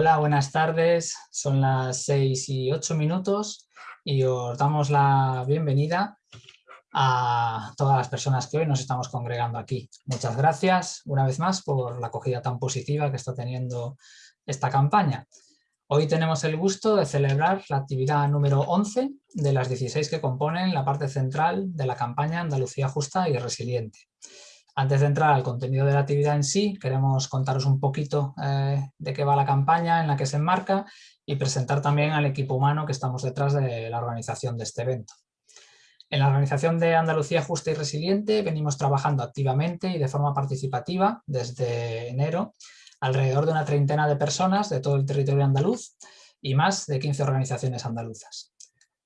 Hola, buenas tardes. Son las 6 y 8 minutos y os damos la bienvenida a todas las personas que hoy nos estamos congregando aquí. Muchas gracias una vez más por la acogida tan positiva que está teniendo esta campaña. Hoy tenemos el gusto de celebrar la actividad número 11 de las 16 que componen la parte central de la campaña Andalucía Justa y Resiliente. Antes de entrar al contenido de la actividad en sí, queremos contaros un poquito eh, de qué va la campaña en la que se enmarca y presentar también al equipo humano que estamos detrás de la organización de este evento. En la organización de Andalucía Justa y Resiliente venimos trabajando activamente y de forma participativa desde enero, alrededor de una treintena de personas de todo el territorio andaluz y más de 15 organizaciones andaluzas.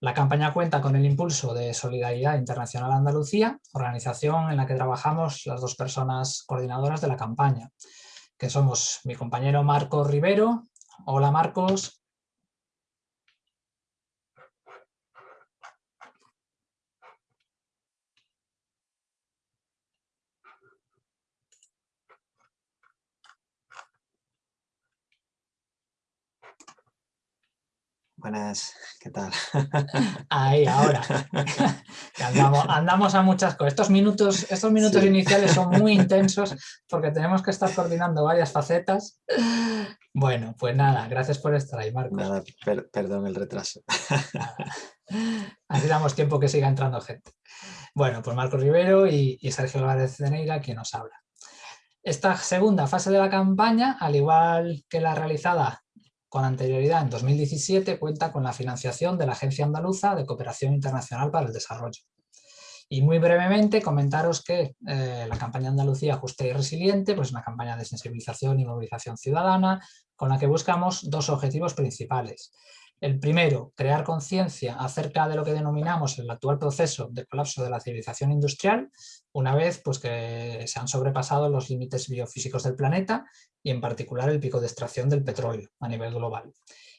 La campaña cuenta con el impulso de Solidaridad Internacional Andalucía, organización en la que trabajamos las dos personas coordinadoras de la campaña, que somos mi compañero Marcos Rivero. Hola Marcos. Buenas, ¿qué tal? Ahí, ahora. andamos, a muchas cosas. Estos minutos, estos minutos iniciales son muy intensos porque tenemos que estar coordinando varias facetas. Bueno, pues nada, gracias por estar ahí, Marcos. Nada, perdón el retraso. Así damos tiempo que siga entrando gente. Bueno, pues Marcos Rivero y, y Sergio Álvarez de Neira quien nos habla. Esta segunda fase de la campaña, al igual que la realizada con anterioridad en 2017 cuenta con la financiación de la Agencia Andaluza de Cooperación Internacional para el Desarrollo. Y muy brevemente comentaros que eh, la campaña Andalucía Justa y Resiliente pues es una campaña de sensibilización y movilización ciudadana con la que buscamos dos objetivos principales. El primero, crear conciencia acerca de lo que denominamos el actual proceso de colapso de la civilización industrial, una vez pues, que se han sobrepasado los límites biofísicos del planeta y en particular el pico de extracción del petróleo a nivel global.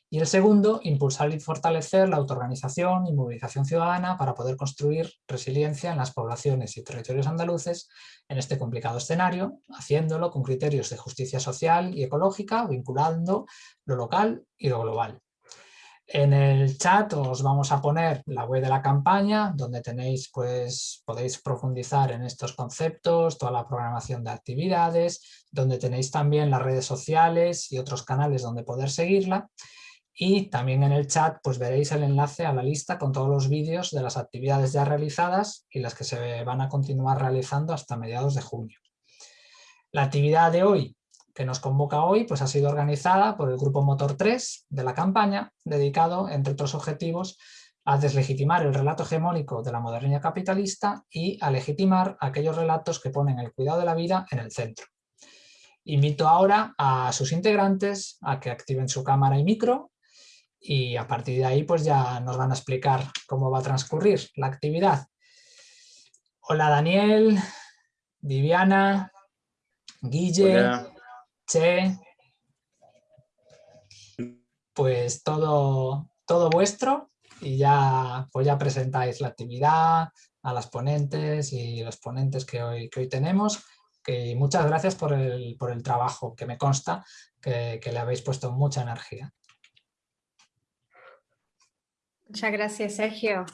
Y el segundo, impulsar y fortalecer la autoorganización y movilización ciudadana para poder construir resiliencia en las poblaciones y territorios andaluces en este complicado escenario, haciéndolo con criterios de justicia social y ecológica, vinculando lo local y lo global. En el chat os vamos a poner la web de la campaña, donde tenéis, pues, podéis profundizar en estos conceptos, toda la programación de actividades, donde tenéis también las redes sociales y otros canales donde poder seguirla. Y también en el chat pues veréis el enlace a la lista con todos los vídeos de las actividades ya realizadas y las que se van a continuar realizando hasta mediados de junio. La actividad de hoy que nos convoca hoy pues ha sido organizada por el Grupo Motor 3 de la campaña, dedicado, entre otros objetivos, a deslegitimar el relato hegemónico de la modernidad capitalista y a legitimar aquellos relatos que ponen el cuidado de la vida en el centro. Invito ahora a sus integrantes a que activen su cámara y micro y a partir de ahí pues ya nos van a explicar cómo va a transcurrir la actividad. Hola Daniel, Viviana, Guille, Che, pues todo, todo vuestro y ya, pues ya presentáis la actividad a las ponentes y los ponentes que hoy, que hoy tenemos. Que muchas gracias por el, trabajo que me consta que, le habéis puesto mucha energía. Muchas gracias, Sergio.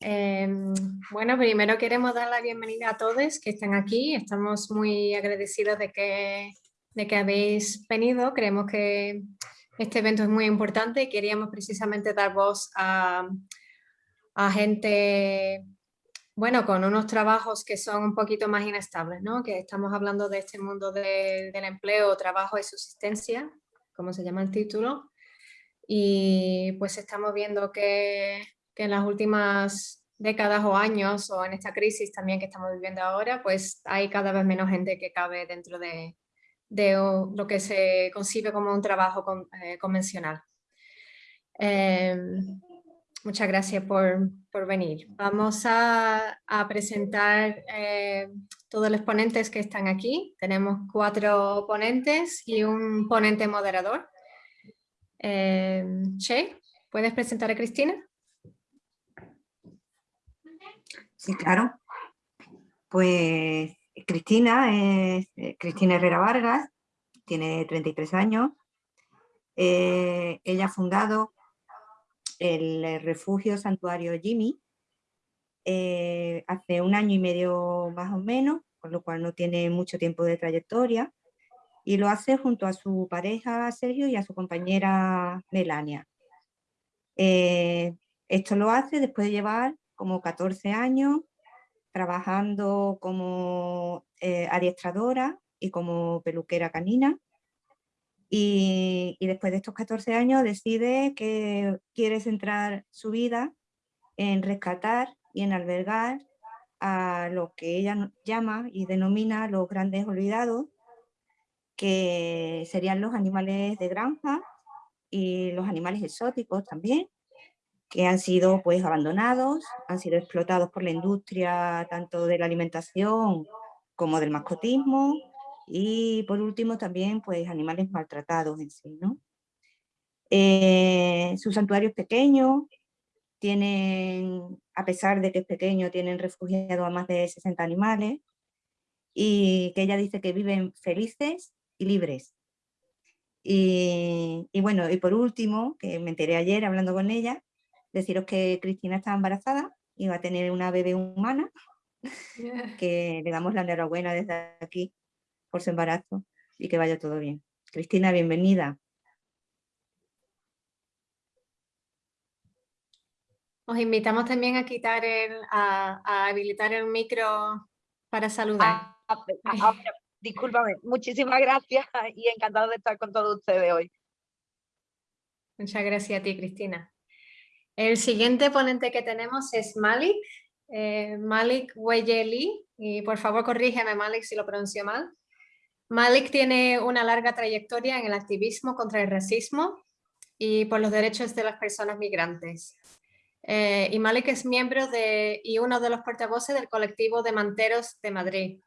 Em, bueno, primero queremos dar la bienvenida a todos que están aquí. Estamos muy agradecidos de que de que habéis venido. Creemos que este evento es muy importante y queríamos precisamente dar voz a, gente, bueno, con unos trabajos que son un poquito más inestables, ¿no? Que estamos hablando de este mundo del empleo, trabajo y subsistencia, como se llama el título. Y pues estamos viendo que, que en las últimas décadas o años, o en esta crisis también que estamos viviendo ahora, pues hay cada vez menos gente que cabe dentro de, de lo que se concibe como un trabajo eh, convencional. Em, muchas gracias por, venir. Vamos a, presentar eh, todos los ponentes que están aquí. Tenemos cuatro ponentes y un ponente moderador. Em, che, ¿puedes presentar a Cristina? Sí, claro. Pues Cristina es eh, Cristina Herrera Vargas, tiene 33 años, Eh, ella ha fundado el refugio santuario Jimmy eh, hace un año y medio más o menos, con lo cual no tiene mucho tiempo de trayectoria, y lo hace junto a su pareja Sergio y a su compañera Melania. Esto lo hace después de llevar como 14 años trabajando como eh, adiestradora y como peluquera canina. Y, y, después de estos 14 años decide que quiere centrar su vida en rescatar y en albergar a lo que ella llama y denomina los grandes olvidados, que serían los animales de granja y los animales exóticos también, que han sido pues abandonados, han sido explotados por la industria tanto de la alimentación como del mascotismo y por último también pues animales maltratados en sí. ¿no? Eh, su santuario es pequeño, tienen, a pesar de que es pequeño, tienen refugiado a más de 60 animales y que ella dice que viven felices y libres. Y, y bueno, y por último, que me enteré ayer hablando con ella, deciros que Cristina está embarazada y va a tener una bebé humana, que le damos la enhorabuena desde aquí por su embarazo y que vaya todo bien. Cristina, bienvenida. Os invitamos también a quitar el, a, habilitar el micro para saludar. Ah, ah, discúlpame, muchísimas gracias y encantado de estar con todos ustedes hoy. Muchas gracias a ti, Cristina. El siguiente ponente que tenemos es Malik, eh, Malik Weyeli, y por favor corrígeme Malik si lo pronuncio mal. Malik tiene una larga trayectoria en el activismo contra el racismo y por los derechos de las personas migrantes. Eh, y Malik es miembro de, y uno de los portavoces del colectivo de Manteros de Madrid.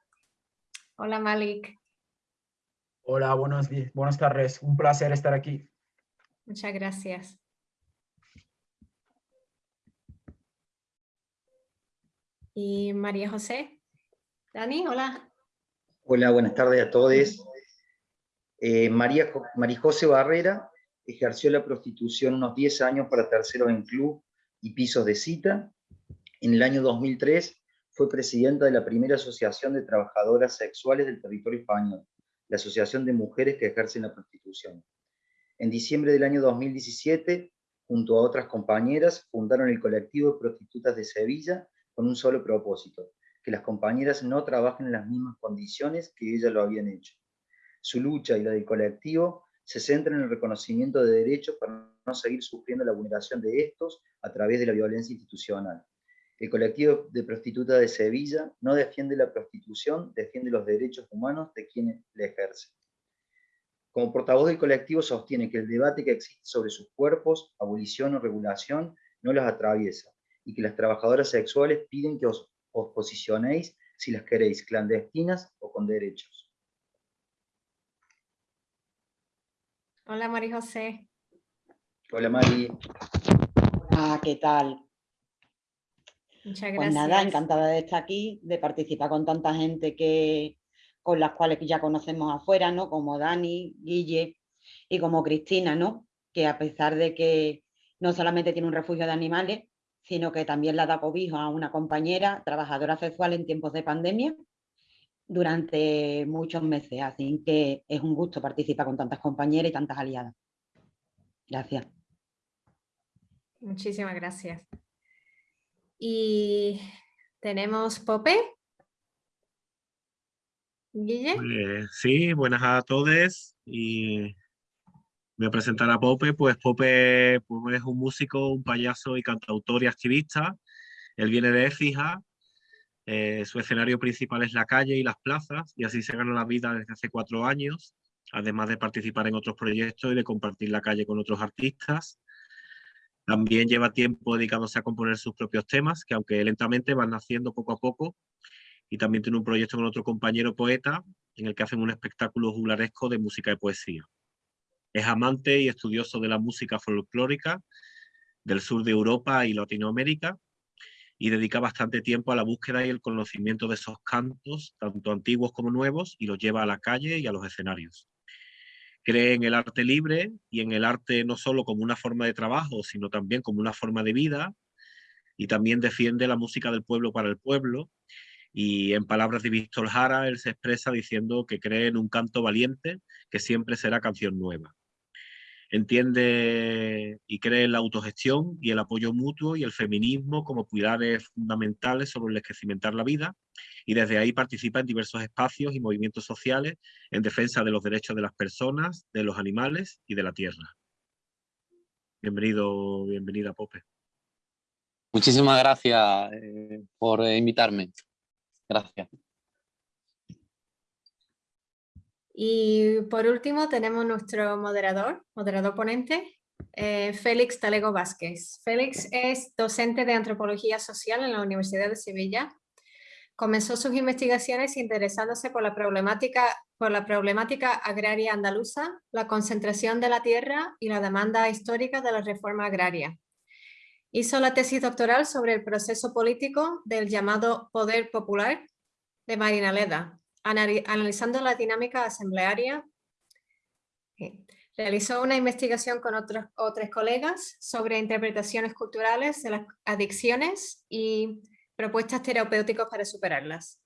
Hola Malik. Hola, buenos, buenas tardes. Un placer estar aquí. Muchas gracias. Y María José. Dani, hola. Hola, buenas tardes a todos. Eh, María, María José Barrera ejerció la prostitución unos 10 años para terceros en club y pisos de cita. En el año 2003 fue presidenta de la primera asociación de trabajadoras sexuales del territorio español, la Asociación de Mujeres que Ejercen la Prostitución. En diciembre del año 2017, junto a otras compañeras, fundaron el colectivo de prostitutas de Sevilla con un solo propósito, que las compañeras no trabajen en las mismas condiciones que ellas lo habían hecho. Su lucha y la del colectivo se centra en el reconocimiento de derechos para no seguir sufriendo la vulneración de estos a través de la violencia institucional. El colectivo de prostitutas de Sevilla no defiende la prostitución, defiende los derechos humanos de quienes la ejercen. Como portavoz del colectivo sostiene que el debate que existe sobre sus cuerpos, abolición o regulación, no los atraviesa, y que las trabajadoras sexuales piden que os, posicionéis si las queréis clandestinas o con derechos. Hola María José. Hola Mari. Hola, ¿qué tal? Muchas gracias. Pues nada, encantada de estar aquí, de participar con tanta gente que con las cuales ya conocemos afuera, ¿no? Como Dani, Guille y como Cristina, ¿no? Que a pesar de que no solamente tiene un refugio de animales, sino que también la da cobijo a una compañera trabajadora sexual en tiempos de pandemia durante muchos meses. Así que es un gusto participar con tantas compañeras y tantas aliadas. Gracias. Muchísimas gracias. Y tenemos Pope. Guille. Pues, sí, buenas a todos y Voy a presentar a Pope, pues Pope es un músico, un payaso y cantautor y activista. Él viene de Écija, eh, su escenario principal es la calle y las plazas, y así se gana la vida desde hace cuatro años, además de participar en otros proyectos y de compartir la calle con otros artistas. También lleva tiempo dedicándose a componer sus propios temas, que aunque lentamente van naciendo poco a poco, y también tiene un proyecto con otro compañero poeta, en el que hacen un espectáculo juglaresco de música y poesía. Es amante y estudioso de la música folclórica del sur de Europa y Latinoamérica y dedica bastante tiempo a la búsqueda y el conocimiento de esos cantos, tanto antiguos como nuevos, y los lleva a la calle y a los escenarios. Cree en el arte libre y en el arte no solo como una forma de trabajo, sino también como una forma de vida. Y también defiende la música del pueblo para el pueblo. Y en palabras de Víctor Jara, él se expresa diciendo que cree en un canto valiente que siempre será canción nueva. Entiende y cree en la autogestión y el apoyo mutuo y el feminismo como pilares fundamentales sobre los que cimentar la vida y desde ahí participa en diversos espacios y movimientos sociales en defensa de los derechos de las personas, de los animales y de la tierra. Bienvenido, bienvenida Pope. Muchísimas gracias eh, por invitarme. Gracias. Y por último tenemos nuestro moderador, moderador ponente, eh, Félix Talego Vázquez. Félix es docente de Antropología Social en la Universidad de Sevilla. Comenzó sus investigaciones interesándose por la problemática, por la problemática agraria andaluza, la concentración de la tierra y la demanda histórica de la reforma agraria. Hizo la tesis doctoral sobre el proceso político del llamado poder popular de Marina Leda, analizando la dinámica asamblearia. Realizó una investigación con otros, otros colegas sobre interpretaciones culturales de las adicciones y propuestas terapéuticas para superarlas.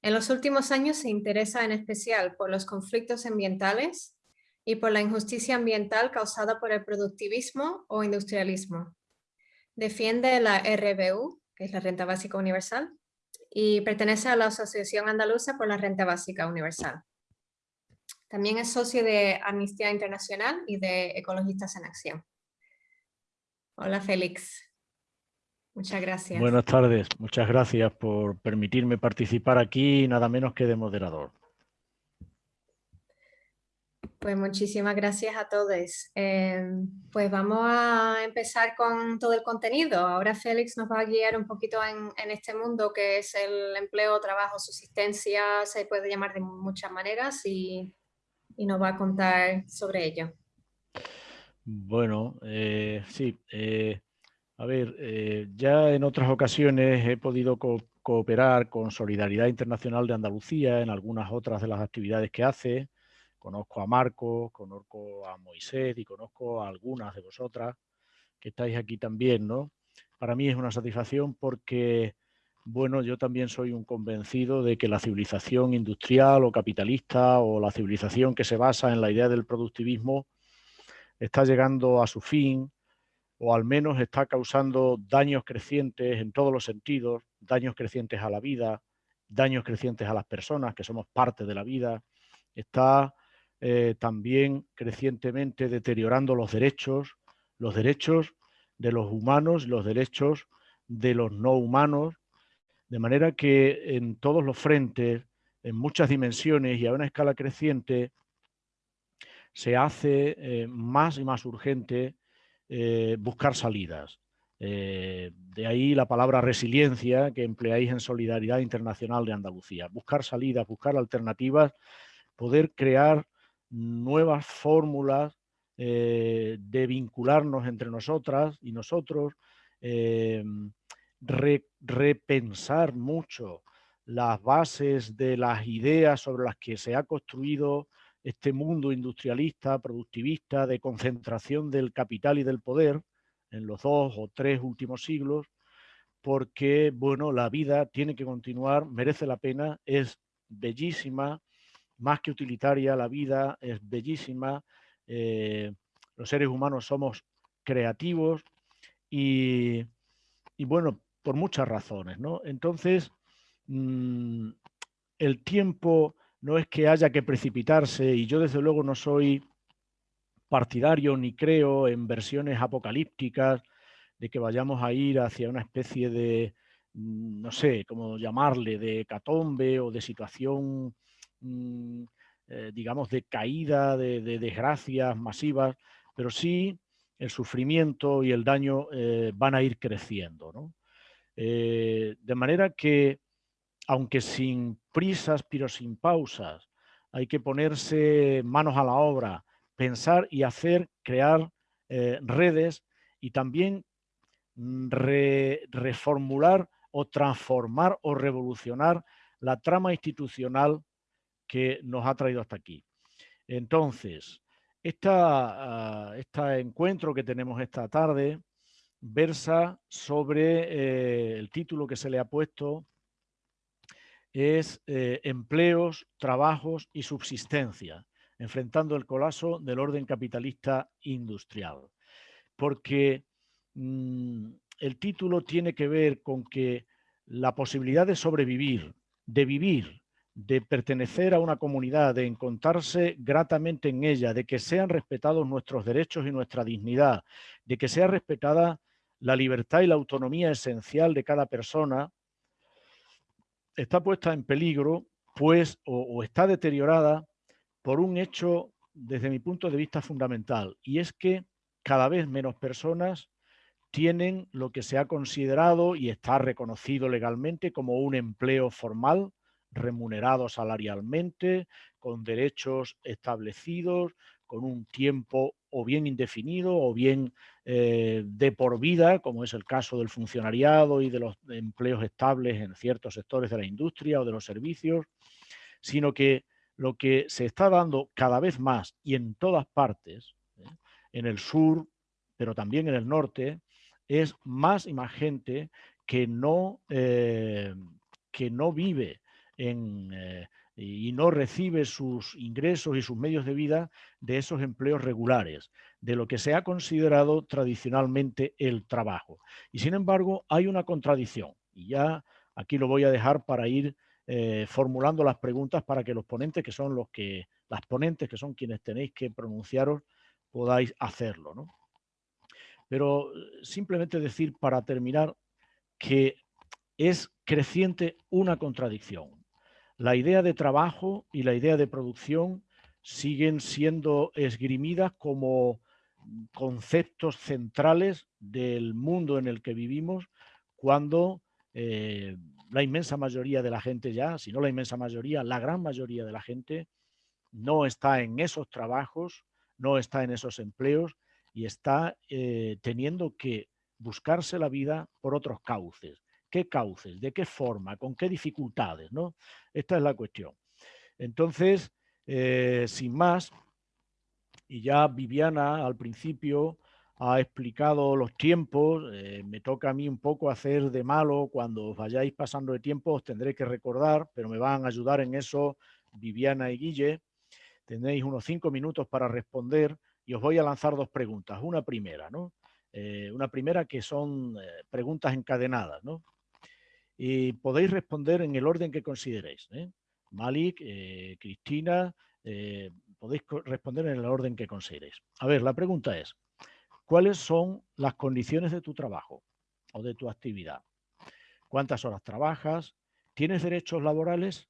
En los últimos años se interesa en especial por los conflictos ambientales y por la injusticia ambiental causada por el productivismo o industrialismo. Defiende la RBU, que es la Renta Básica Universal, y pertenece a la Asociación Andaluza por la Renta Básica Universal. También es socio de Amnistía Internacional y de Ecologistas en Acción. Hola Félix. Muchas gracias. Buenas tardes. Muchas gracias por permitirme participar aquí, nada menos que de moderador. Pues muchísimas gracias a todos. Em, pues vamos a empezar con todo el contenido. Ahora Félix nos va a guiar un poquito en, este mundo que es el empleo, trabajo, subsistencia, se puede llamar de muchas maneras y, nos va a contar sobre ello. Bueno, eh, sí. Eh, a ver, eh, ya en otras ocasiones he podido cooperar con Solidaridad Internacional de Andalucía en algunas otras de las actividades que hace Conozco a Marco, conozco a Moisés y conozco a algunas de vosotras que estáis aquí también, ¿no? Para mí es una satisfacción porque, bueno, yo también soy un convencido de que la civilización industrial o capitalista o la civilización que se basa en la idea del productivismo está llegando a su fin o al menos está causando daños crecientes en todos los sentidos, daños crecientes a la vida, daños crecientes a las personas que somos parte de la vida, está eh, también crecientemente deteriorando los derechos, los derechos de los humanos, los derechos de los no humanos, de manera que en todos los frentes, en muchas dimensiones y a una escala creciente, se hace eh, más y más urgente eh, buscar salidas. de ahí la palabra resiliencia que empleáis en Solidaridad Internacional de Andalucía. Buscar salidas, buscar alternativas, poder crear nuevas fórmulas eh, de vincularnos entre nosotras y nosotros, eh, repensar mucho las bases de las ideas sobre las que se ha construido este mundo industrialista, productivista, de concentración del capital y del poder en los dos o tres últimos siglos, porque bueno, la vida tiene que continuar, merece la pena, es bellísima, más que utilitaria, la vida es bellísima, eh, los seres humanos somos creativos y, bueno, por muchas razones, ¿no? Entonces, mm, el tiempo no es que haya que precipitarse y yo desde luego no soy partidario ni creo en versiones apocalípticas de que vayamos a ir hacia una especie de, mm, no sé, cómo llamarle, de catombe o de situación Mm, eh, digamos, de caída, de, desgracias masivas, pero sí el sufrimiento y el daño eh, van a ir creciendo. Eh, de manera que, aunque sin prisas, pero sin pausas, hay que ponerse manos a la obra, pensar y hacer, crear redes y también mm, reformular o transformar o revolucionar la trama institucional que nos ha traído hasta aquí. Entonces, esta, este encuentro que tenemos esta tarde versa sobre eh, el título que se le ha puesto es eh, empleos, trabajos y subsistencia, enfrentando el colapso del orden capitalista industrial. Porque mm, el título tiene que ver con que la posibilidad de sobrevivir, de vivir, de pertenecer a una comunidad, de encontrarse gratamente en ella, de que sean respetados nuestros derechos y nuestra dignidad, de que sea respetada la libertad y la autonomía esencial de cada persona, está puesta en peligro pues, o, está deteriorada por un hecho desde mi punto de vista fundamental. Y es que cada vez menos personas tienen lo que se ha considerado y está reconocido legalmente como un empleo formal, remunerado salarialmente, con derechos establecidos, con un tiempo o bien indefinido o bien eh, de por vida, como es el caso del funcionariado y de los empleos estables en ciertos sectores de la industria o de los servicios, sino que lo que se está dando cada vez más y en todas partes, ¿eh? en el sur, pero también en el norte, es más y más gente que no, eh, que no vive en, y no recibe sus ingresos y sus medios de vida de esos empleos regulares, de lo que se ha considerado tradicionalmente el trabajo. Y sin embargo, hay una contradicción. Y ya aquí lo voy a dejar para ir eh, formulando las preguntas para que los ponentes, que son los que, las ponentes, que son quienes tenéis que pronunciaros, podáis hacerlo. Pero eh, simplemente decir para terminar que es creciente una contradicción la idea de trabajo y la idea de producción siguen siendo esgrimidas como conceptos centrales del mundo en el que vivimos cuando eh, la inmensa mayoría de la gente ya, si no la inmensa mayoría, la gran mayoría de la gente no está en esos trabajos, no está en esos empleos y está eh, teniendo que buscarse la vida por otros cauces qué cauces, de qué forma, con qué dificultades, ¿no? Esta es la cuestión. Entonces, eh, sin más, y ya Viviana al principio ha explicado los tiempos, eh, me toca a mí un poco hacer de malo, cuando os vayáis pasando de tiempo os tendré que recordar, pero me van a ayudar en eso Viviana y Guille. Tendréis unos cinco minutos para responder y os voy a lanzar dos preguntas. Una primera, ¿no? Eh, una primera que son preguntas encadenadas, ¿no? Y podéis responder en el orden que consideréis. ¿eh? Malik, eh, Cristina, eh, podéis responder en el orden que consideréis. A ver, la pregunta es, ¿cuáles son las condiciones de tu trabajo o de tu actividad? ¿Cuántas horas trabajas? ¿Tienes derechos laborales?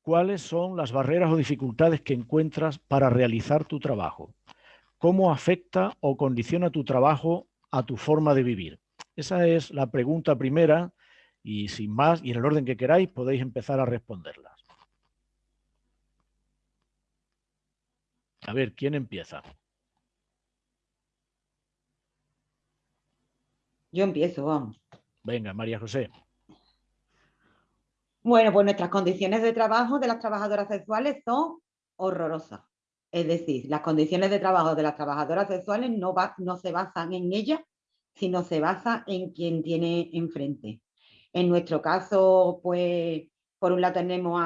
¿Cuáles son las barreras o dificultades que encuentras para realizar tu trabajo? ¿Cómo afecta o condiciona tu trabajo a tu forma de vivir? Esa es la pregunta primera y sin más, y en el orden que queráis, podéis empezar a responderlas. A ver, ¿quién empieza? Yo empiezo, vamos. Venga, María José. Bueno, pues nuestras condiciones de trabajo de las trabajadoras sexuales son horrorosas. Es decir, las condiciones de trabajo de las trabajadoras sexuales no, no se basan en ellas, sino se basan en quien tiene enfrente. En nuestro caso, pues, por un lado tenemos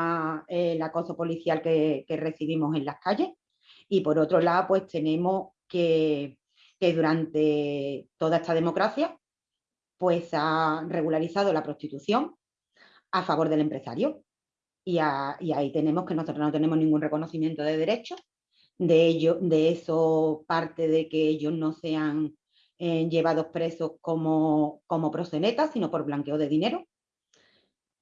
el acoso policial que, recibimos en las calles y por otro lado, pues tenemos que, durante toda esta democracia, pues ha regularizado la prostitución a favor del empresario. Y, ahí tenemos que nosotros no tenemos ningún reconocimiento de derechos. De, ello, de eso parte de que ellos no sean llevados presos como, como sino por blanqueo de dinero.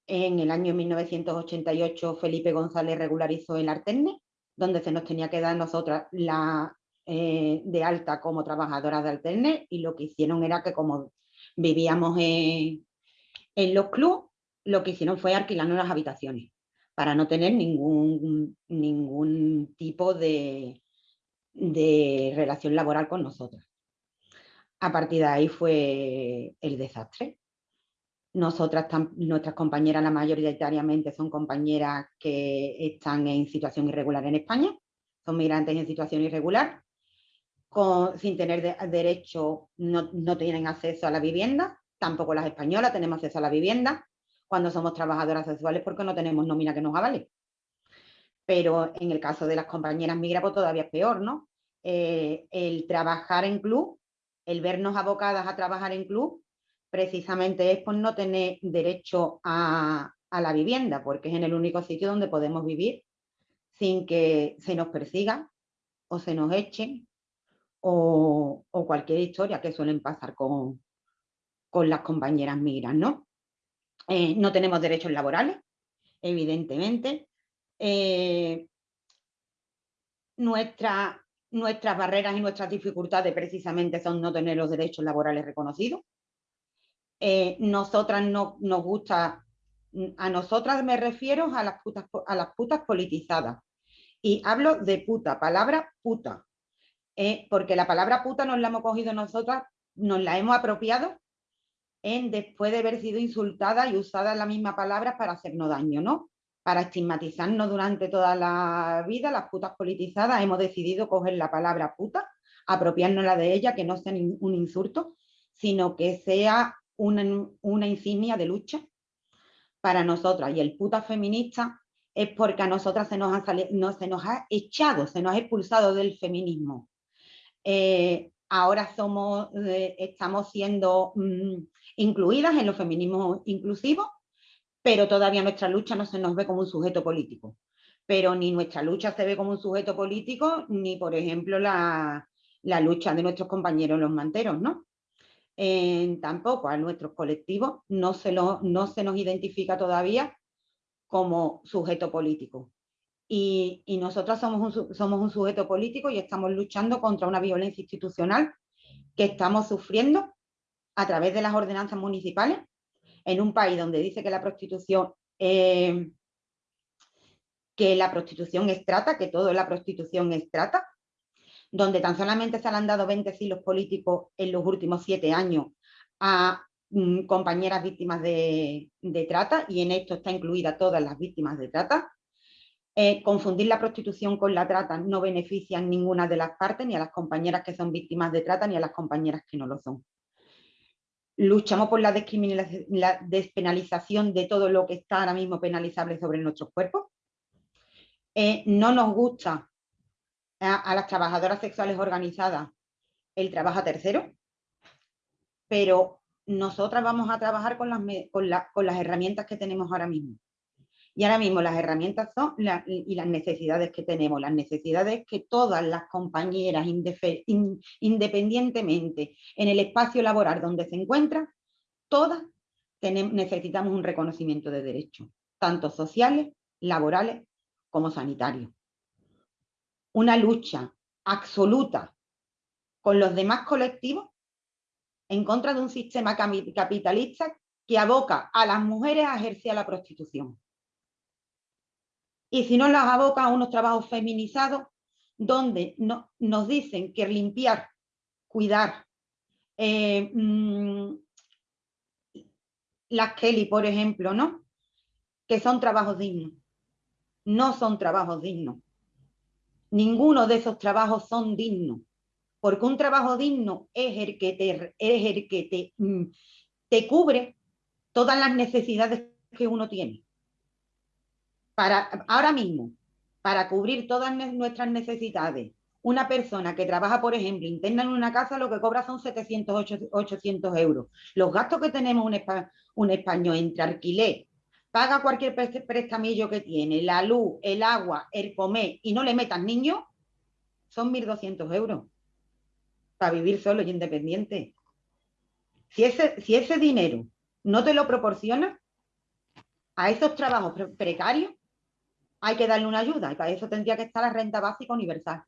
En el año 1988 Felipe González regularizó el Artenne, donde se nos tenía que dar nosotras la eh, de alta como trabajadoras de Artenne y lo que hicieron era que como vivíamos en, los clubes, lo que hicieron fue alquilarnos las habitaciones para no tener ningún, ningún tipo de, de relación laboral con nosotras. A partir de ahí fue el desastre. Nosotras, nuestras compañeras, la mayoritariamente son compañeras que están en situación irregular en España, son migrantes en situación irregular, sin tener derecho, no, no tienen acceso a la vivienda, tampoco las españolas tenemos acceso a la vivienda, cuando somos trabajadoras sexuales porque no tenemos nómina que nos avale. Pero en el caso de las compañeras migra, pues todavía es peor, ¿no? Eh, el trabajar en club, el vernos abocadas a trabajar en club, precisamente es por no tener derecho a, la vivienda, porque es en el único sitio donde podemos vivir sin que se nos persiga o se nos echen o, cualquier historia que suelen pasar con, las compañeras migras, ¿no? Eh, no tenemos derechos laborales, evidentemente. Eh, nuestras barreras y nuestras dificultades precisamente son no tener los derechos laborales reconocidos. Eh, nosotras no nos gusta, a nosotras me refiero a las, putas, a las putas politizadas. Y hablo de puta, palabra puta. porque la palabra puta nos la hemos cogido nosotras, nos la hemos apropiado después de haber sido insultada y usada la misma palabra para hacernos daño, ¿no? Para estigmatizarnos durante toda la vida, las putas politizadas, hemos decidido coger la palabra puta, apropiárnosla de ella, que no sea un insulto, sino que sea una, insignia de lucha para nosotras. Y el puta feminista es porque a nosotras se nos ha, se nos ha echado, se nos ha expulsado del feminismo. Eh, ahora somos, eh, estamos siendo mm, incluidas en los feminismos inclusivos, pero todavía nuestra lucha no se nos ve como un sujeto político. Pero ni nuestra lucha se ve como un sujeto político, ni por ejemplo la, lucha de nuestros compañeros los manteros, ¿no? tampoco a nuestros colectivos no se, no se nos identifica todavía como sujeto político. Y, y nosotras somos un, somos un sujeto político y estamos luchando contra una violencia institucional que estamos sufriendo a través de las ordenanzas municipales en un país donde dice que la prostitución eh, que la prostitución es trata, que todo la prostitución es trata, donde tan solamente se han dado 20 silos políticos en los últimos siete años a mm, compañeras víctimas de, trata, y en esto está incluida todas las víctimas de trata. Eh, confundir la prostitución con la trata no beneficia a ninguna de las partes, ni a las compañeras que son víctimas de trata, ni a las compañeras que no lo son luchamos por la, despenalización de todo lo que está ahora mismo penalizable sobre nuestros cuerpos. Eh, no nos gusta a, las trabajadoras sexuales organizadas el trabajo a tercero, pero nosotras vamos a trabajar con las herramientas que tenemos ahora mismo. Y ahora mismo las herramientas son y las necesidades que tenemos, las necesidades que todas las compañeras, independientemente en el espacio laboral donde se encuentran, todas necesitamos un reconocimiento de derechos, tanto sociales, laborales como sanitarios. Una lucha absoluta con los demás colectivos en contra de un sistema capitalista que aboca a las mujeres a ejercer la prostitución y si no las aboca a unos trabajos feminizados donde no, nos dicen que limpiar, cuidar, eh, mm, las Kelly, por ejemplo, ¿no? Que son trabajos dignos. No son trabajos dignos. Ninguno de esos trabajos son dignos. Porque un trabajo digno es el que te, es el que te, mm, te cubre todas las necesidades que uno tiene para ahora mismo, para cubrir todas nuestras necesidades, una persona que trabaja, por ejemplo, interna en una casa, lo que cobra son 700, 800 euros. Los gastos que tenemos un, un español entre alquiler, paga cualquier prestamillo que tiene, la luz, el agua, el comer y no le metas niños, son 1.200 euros para vivir solo y independiente. Si ese, si ese dinero no te lo proporciona a esos trabajos precarios, hay que darle una ayuda y para eso tendría que estar la renta básica universal,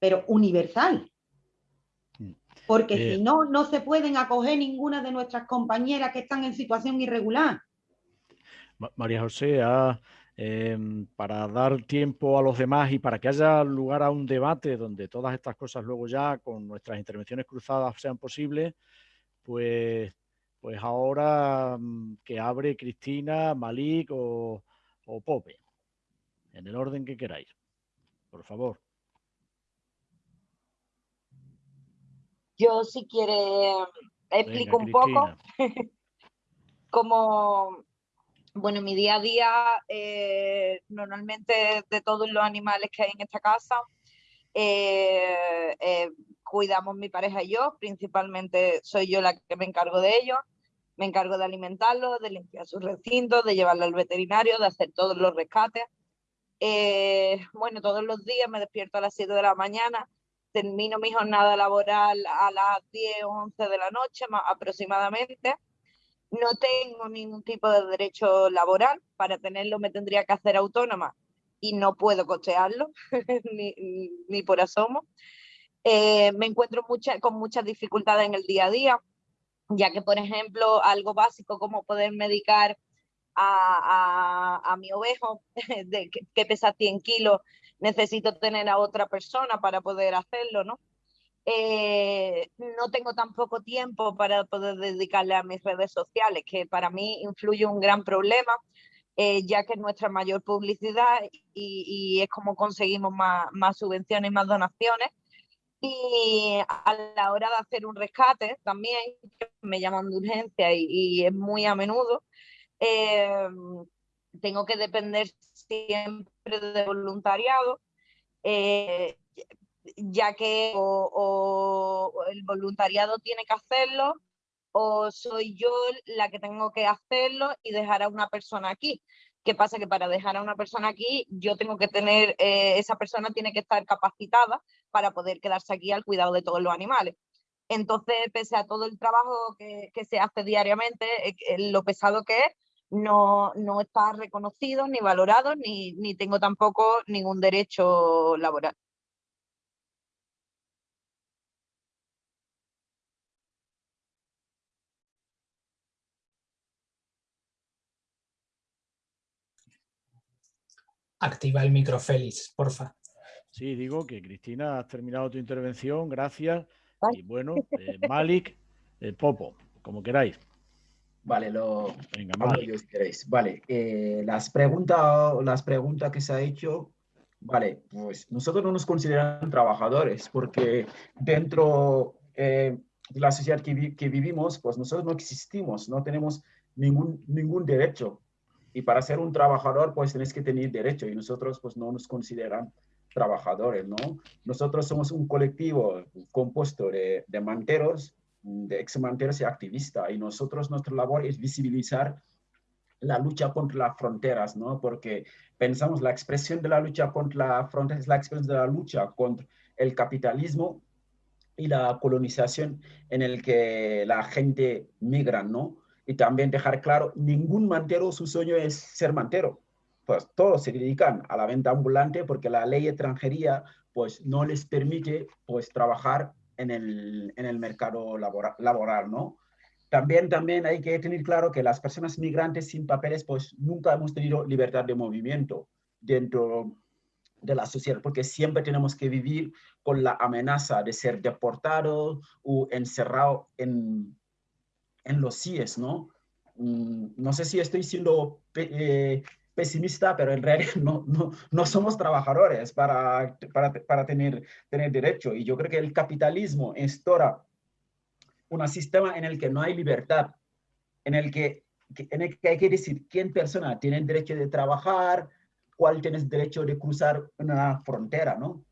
pero universal. Mm. Porque si eh. no, no se pueden acoger ninguna de nuestras compañeras que están en situación irregular. María José, em, para dar tiempo a los demás y para que haya lugar a un debate donde todas estas cosas luego ya con nuestras intervenciones cruzadas sean posibles, pues, pues ahora mm, que abre Cristina, Malik o, o Pope en el orden que queráis. Por favor. Yo si quiere explico un poco cómo, bueno, mi día a día, eh, normalmente de todos los animales que hay en esta casa, eh, eh, cuidamos mi pareja y yo, principalmente soy yo la que me encargo de ellos, me encargo de alimentarlos, de limpiar sus recintos, de llevarlos al veterinario, de hacer todos los rescates bueno, todos los días me despierto a las 7 de la mañana, termino mi jornada laboral a las 10 o 11 de la noche aproximadamente. No tengo ningún tipo de derecho laboral, para tenerlo me tendría que hacer autónoma y no puedo costearlo, ni, por asomo. Eh, me encuentro mucha, con muchas dificultades en el día a día, ya que, por ejemplo, algo básico como poder medicar a, a, mi ovejo de, que, pesa 100 kilos necesito tener a otra persona para poder hacerlo, ¿no? Eh, no tengo tampoco tiempo para poder dedicarle a mis redes sociales, que para mí influye un gran problema, eh, ya que es nuestra mayor publicidad y, es como conseguimos más, más, subvenciones y más donaciones. Y a la hora de hacer un rescate también, me llaman de urgencia y, es muy a menudo, eh, tengo que depender siempre de voluntariado, eh, ya que o, el voluntariado tiene que hacerlo o soy yo la que tengo que hacerlo y dejar a una persona aquí. ¿Qué pasa? Que para dejar a una persona aquí, yo tengo que tener, eh, esa persona tiene que estar capacitada para poder quedarse aquí al cuidado de todos los animales. Entonces, pese a todo el trabajo que, que se hace diariamente, eh, lo pesado que es, no, no está reconocido ni valorado, ni, ni tengo tampoco ningún derecho laboral. Activa el micro, Félix, porfa. Sí, digo que Cristina, has terminado tu intervención, gracias. Y bueno, eh, Malik, eh, Popo, como queráis. Vale, lo hablo yo si queréis. Vale, eh, las preguntas las preguntas que se ha hecho, vale, pues nosotros no nos consideran trabajadores porque dentro eh, de la sociedad que, que, vivimos, pues nosotros no existimos, no tenemos ningún, ningún derecho. Y para ser un trabajador, pues tienes que tener derecho y nosotros pues no nos consideran trabajadores, ¿no? Nosotros somos un colectivo compuesto de, de manteros de y activista. Y nosotros, nuestra labor es visibilizar la lucha contra las fronteras, ¿no? Porque pensamos la expresión de la lucha contra las fronteras es la expresión de la lucha contra el capitalismo y la colonización en el que la gente migra, ¿no? Y también dejar claro, ningún mantero, su sueño es ser mantero. Pues todos se dedican a la venta ambulante porque la ley extranjería pues no les permite pues trabajar en el, en el mercado laboral, laboral, ¿no? También, también hay que tener claro que las personas migrantes sin papeles, pues nunca hemos tenido libertad de movimiento dentro de la sociedad, porque siempre tenemos que vivir con la amenaza de ser deportado o encerrado en, en los CIES, ¿no? Mm, no sé si estoy siendo eh, pesimista, pero en realidad no, no, no somos trabajadores para, para, para, tener, tener derecho. Y yo creo que el capitalismo instaura un sistema en el que no hay libertad, en el que, en el que hay que decir quién persona tiene el derecho de trabajar, cuál tiene el derecho de cruzar una frontera, ¿no?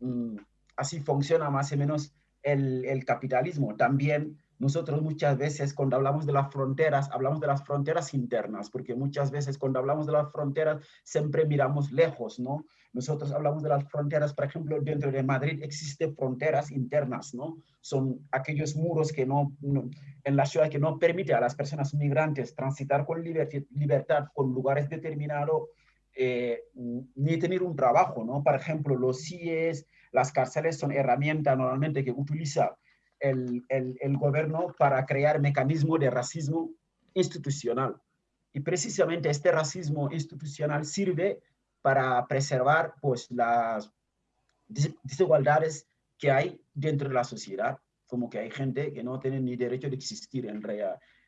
Mm, así funciona más o menos el, el capitalismo. También nosotros muchas veces cuando hablamos de las fronteras, hablamos de las fronteras internas, porque muchas veces cuando hablamos de las fronteras siempre miramos lejos, ¿no? Nosotros hablamos de las fronteras, por ejemplo, dentro de Madrid existen fronteras internas, ¿no? Son aquellos muros que no, en la ciudad que no permite a las personas migrantes transitar con libertad, con lugares determinados, eh, ni tener un trabajo, ¿no? Por ejemplo, los CIES, las cárceles son herramientas normalmente que utiliza el, el, gobierno para crear mecanismos de racismo institucional. Y precisamente este racismo institucional sirve para preservar pues, las desigualdades que hay dentro de la sociedad, como que hay gente que no tiene ni derecho de existir en,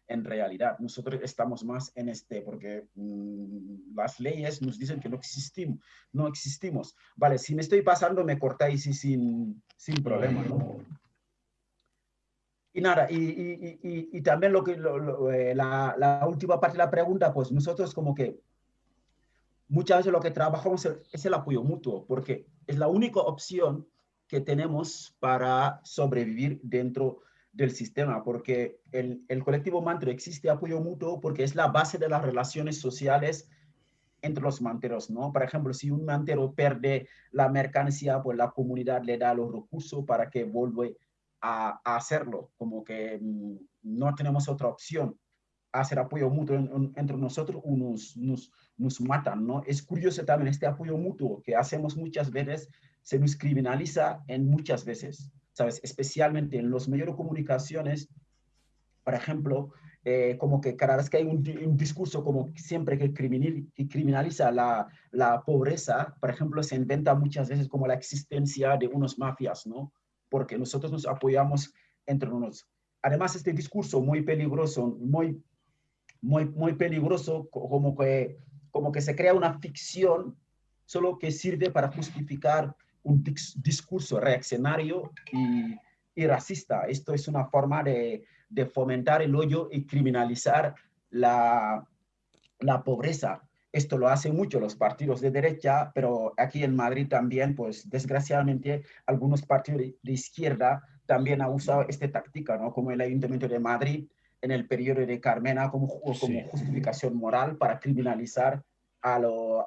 en realidad. Nosotros estamos más en este, porque mm, las leyes nos dicen que no existimos, no existimos. Vale, si me estoy pasando, me cortáis sin, sin problema, ¿no? Y nada, y, y, y, también lo que, eh, la, la, última parte de la pregunta, pues nosotros como que muchas veces lo que trabajamos es el apoyo mutuo, porque es la única opción que tenemos para sobrevivir dentro del sistema, porque el, el colectivo mantero existe apoyo mutuo porque es la base de las relaciones sociales entre los manteros, ¿no? Por ejemplo, si un mantero pierde la mercancía, pues la comunidad le da los recursos para que vuelva a, hacerlo, como que mm, no tenemos otra opción. Hacer apoyo mutuo entre nosotros nos, nos, nos matan, ¿no? Es curioso también este apoyo mutuo que hacemos muchas veces, se nos criminaliza en muchas veces, ¿sabes? Especialmente en los medios de comunicaciones, por ejemplo, eh, como que cada vez que hay un, discurso como siempre que, criminaliza la, la, pobreza, por ejemplo, se inventa muchas veces como la existencia de unos mafias, ¿no? Porque nosotros nos apoyamos entre nosotros. Además, este discurso muy peligroso, muy, muy, muy peligroso, como que, como que se crea una ficción solo que sirve para justificar un discurso reaccionario y, y racista. Esto es una forma de, de fomentar el hoyo y criminalizar la, la pobreza. Esto lo hacen mucho los partidos de derecha, pero aquí en Madrid también, pues desgraciadamente, algunos partidos de izquierda también han usado esta táctica, ¿no? Como el Ayuntamiento de Madrid en el periodo de Carmena como, como justificación moral para criminalizar a,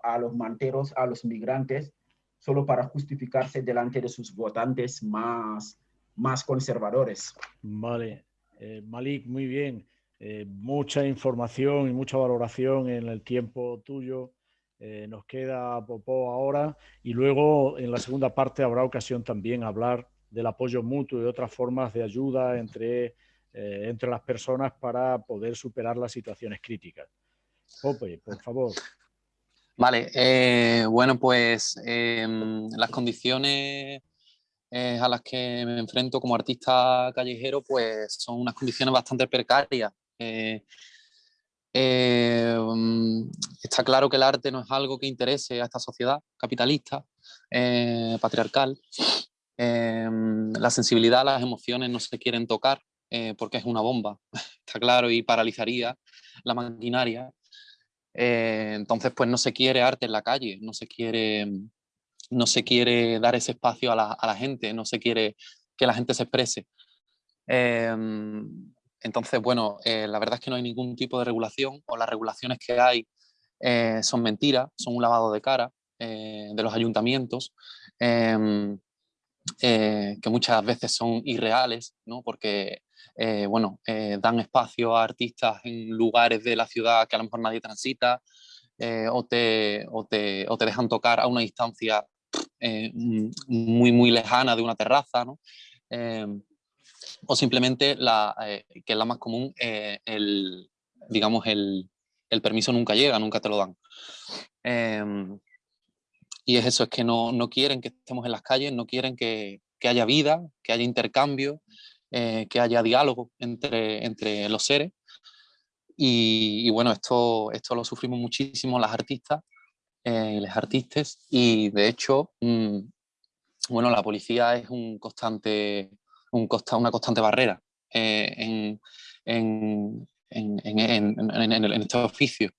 a los manteros, a los migrantes, solo para justificarse delante de sus votantes más, más conservadores. Vale, eh, Malik, muy bien. Eh, mucha información y mucha valoración en el tiempo tuyo. Eh, nos queda Popó ahora y luego en la segunda parte habrá ocasión también hablar del apoyo mutuo y otras formas de ayuda entre, entre las personas para poder superar las situaciones críticas. Pope, por favor. Vale, bueno, pues em, las condiciones a las que me enfrento como artista callejero, pues son unas condiciones bastante precarias. Eh, eh, mm, está claro que el arte no es algo que interese a esta sociedad capitalista, eh, patriarcal. la sensibilidad, las emociones no se quieren tocar porque es una bomba, está claro, y paralizaría la maquinaria. entonces, pues no se quiere arte en la calle, no se quiere no se quiere dar ese espacio a la, gente, no se quiere que la gente se exprese. Em, entonces, bueno, eh, la verdad es que no hay ningún tipo de regulación o las regulaciones que hay eh, son mentiras, son un lavado de cara eh, de los ayuntamientos, em, que muchas veces son irreales, ¿no? porque bueno, dan espacio a artistas en lugares de la ciudad que a lo mejor nadie transita, o, te, o, te, o, te, dejan tocar a una distancia muy, muy lejana de una terraza, ¿no? O simplemente, la, eh, que es la más común, eh, el, digamos, el, el, permiso nunca llega, nunca te lo dan. Em, y es eso, es que no, no, quieren que estemos en las calles, no quieren que, que haya vida, que haya intercambio, que haya diálogo entre, entre los seres. Y, y, bueno, esto, esto lo sufrimos muchísimo las artistas eh, los artistas y de hecho, mm, bueno, la policía es un constante, un costa, una constante barrera eh, en, en, en, en, este oficio.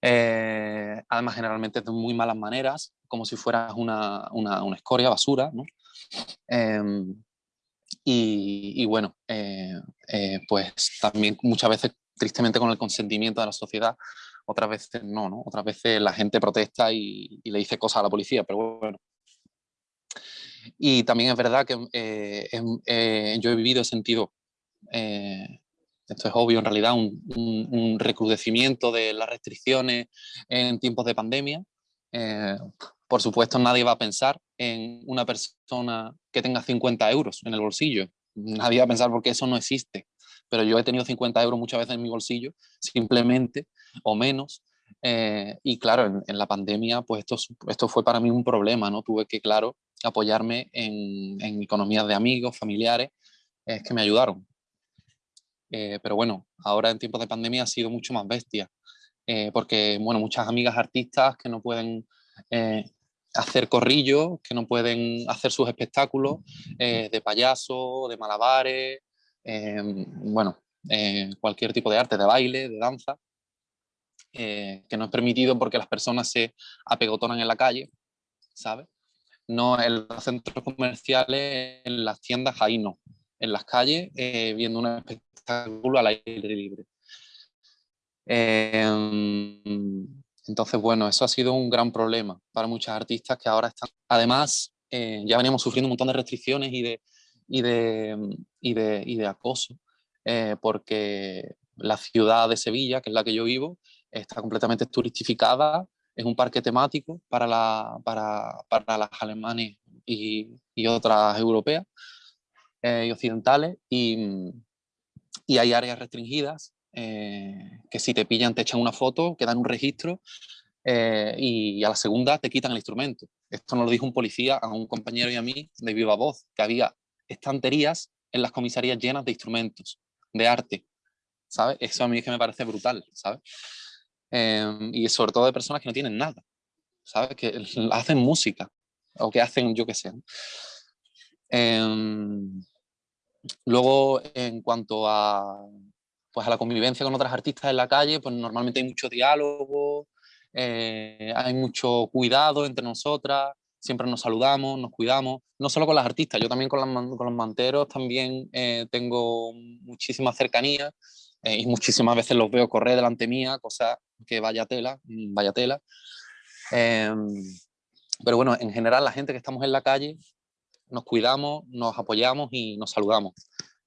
Eh, además, generalmente de muy malas maneras, como si fueras una, una, una escoria, basura, ¿no? Em, y, y, bueno, pues también muchas veces, tristemente, con el consentimiento de la sociedad, otras veces no, ¿no? Otras veces la gente protesta y, le dice cosas a la policía, pero bueno. Y también es verdad que eh, eh, yo he vivido, he sentido, eh, esto es obvio en realidad, un, recrudecimiento de las restricciones en tiempos de pandemia. por supuesto, nadie va a pensar en una persona que tenga 50 euros en el bolsillo. Nadie va a pensar porque eso no existe pero yo he tenido 50 euros muchas veces en mi bolsillo, simplemente, o menos, eh, y claro, en, la pandemia, pues esto, esto fue para mí un problema, ¿no? Tuve que, claro, apoyarme en, en economías de amigos, familiares, es que me ayudaron. Eh, pero bueno, ahora en tiempos de pandemia ha sido mucho más bestia, eh, porque, bueno, muchas amigas artistas que no pueden hacer corrillos, que no pueden hacer sus espectáculos de payaso, de malabares, bueno, cualquier tipo de arte, de baile, de danza, que no es permitido porque las personas se apegotonan en la calle, ¿sabes? No en los centros comerciales, en las tiendas, ahí no. En las calles, viendo un espectáculo al aire libre. Entonces, bueno, eso ha sido un gran problema para muchos artistas que ahora están... Además, eh, ya veníamos sufriendo un montón de restricciones y de, y de, y de, y de acoso, eh, porque la ciudad de Sevilla, que es la que yo vivo, está completamente turistificada, es un parque temático para, la, para, para las alemanes y, y otras europeas eh, y occidentales, y, y hay áreas restringidas eh, que si te pillan te echan una foto, quedan un registro eh, y a la segunda te quitan el instrumento. Esto nos lo dijo un policía a un compañero y a mí de viva voz, que había estanterías en las comisarías llenas de instrumentos, de arte, ¿sabes? Eso a mí es que me parece brutal, ¿sabes? Em, y sobre todo de personas que no tienen nada, ¿sabes? Que hacen música o que hacen, yo qué sé. Em, luego, en cuanto a pues a la convivencia con otras artistas en la calle, pues normalmente hay mucho diálogo, eh, hay mucho cuidado entre nosotras, siempre nos saludamos, nos cuidamos, no solo con las artistas, yo también con, con los manteros también eh, tengo muchísima cercanía eh, y muchísimas veces los veo correr delante mía, cosa que vaya tela, mm, vaya tela. Em, pero bueno, en general la gente que estamos en la calle nos cuidamos, nos apoyamos y nos saludamos.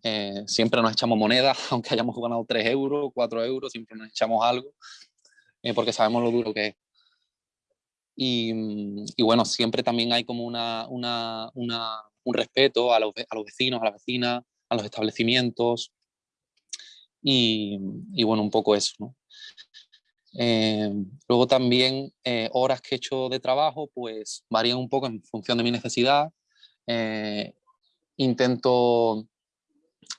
Eh, siempre nos echamos monedas, aunque hayamos ganado 3 euros, 4 euros, siempre nos echamos algo, eh, porque sabemos lo duro que es. Y, mm, y, bueno, siempre también hay como una, una, una, un respeto a los, a los, vecinos, a las vecinas, a los establecimientos. Y, bueno, un poco eso. Eh, luego también horas que he hecho de trabajo, pues varían un poco en función de mi necesidad. intento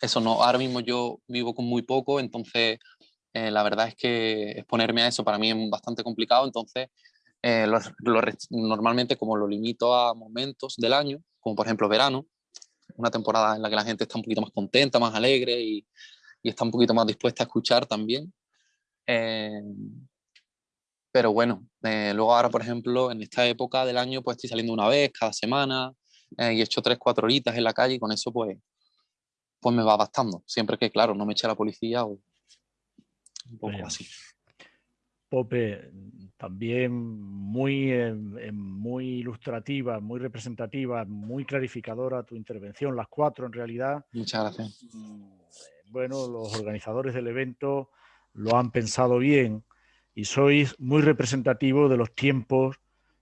eso no, ahora mismo yo vivo con muy poco, entonces eh, la verdad es que exponerme a eso para mí es bastante complicado, entonces eh, normalmente como lo limito a momentos del año, como por ejemplo verano, una temporada en la que la gente está un poquito más contenta, más alegre y, y está un poquito más dispuesta a escuchar también. Eh, pero bueno, luego ahora, por ejemplo, en esta época del año, pues estoy saliendo una vez cada semana y he hecho tres, cuatro horitas en la calle y con eso pues pues me va bastando. Siempre que, claro, no me eche la policía o un poco así. Pope, también muy, muy ilustrativa, muy representativa, muy clarificadora tu intervención, las cuatro en realidad. Muchas gracias. Bueno, los organizadores del evento lo han pensado bien y sois muy representativo de los tiempos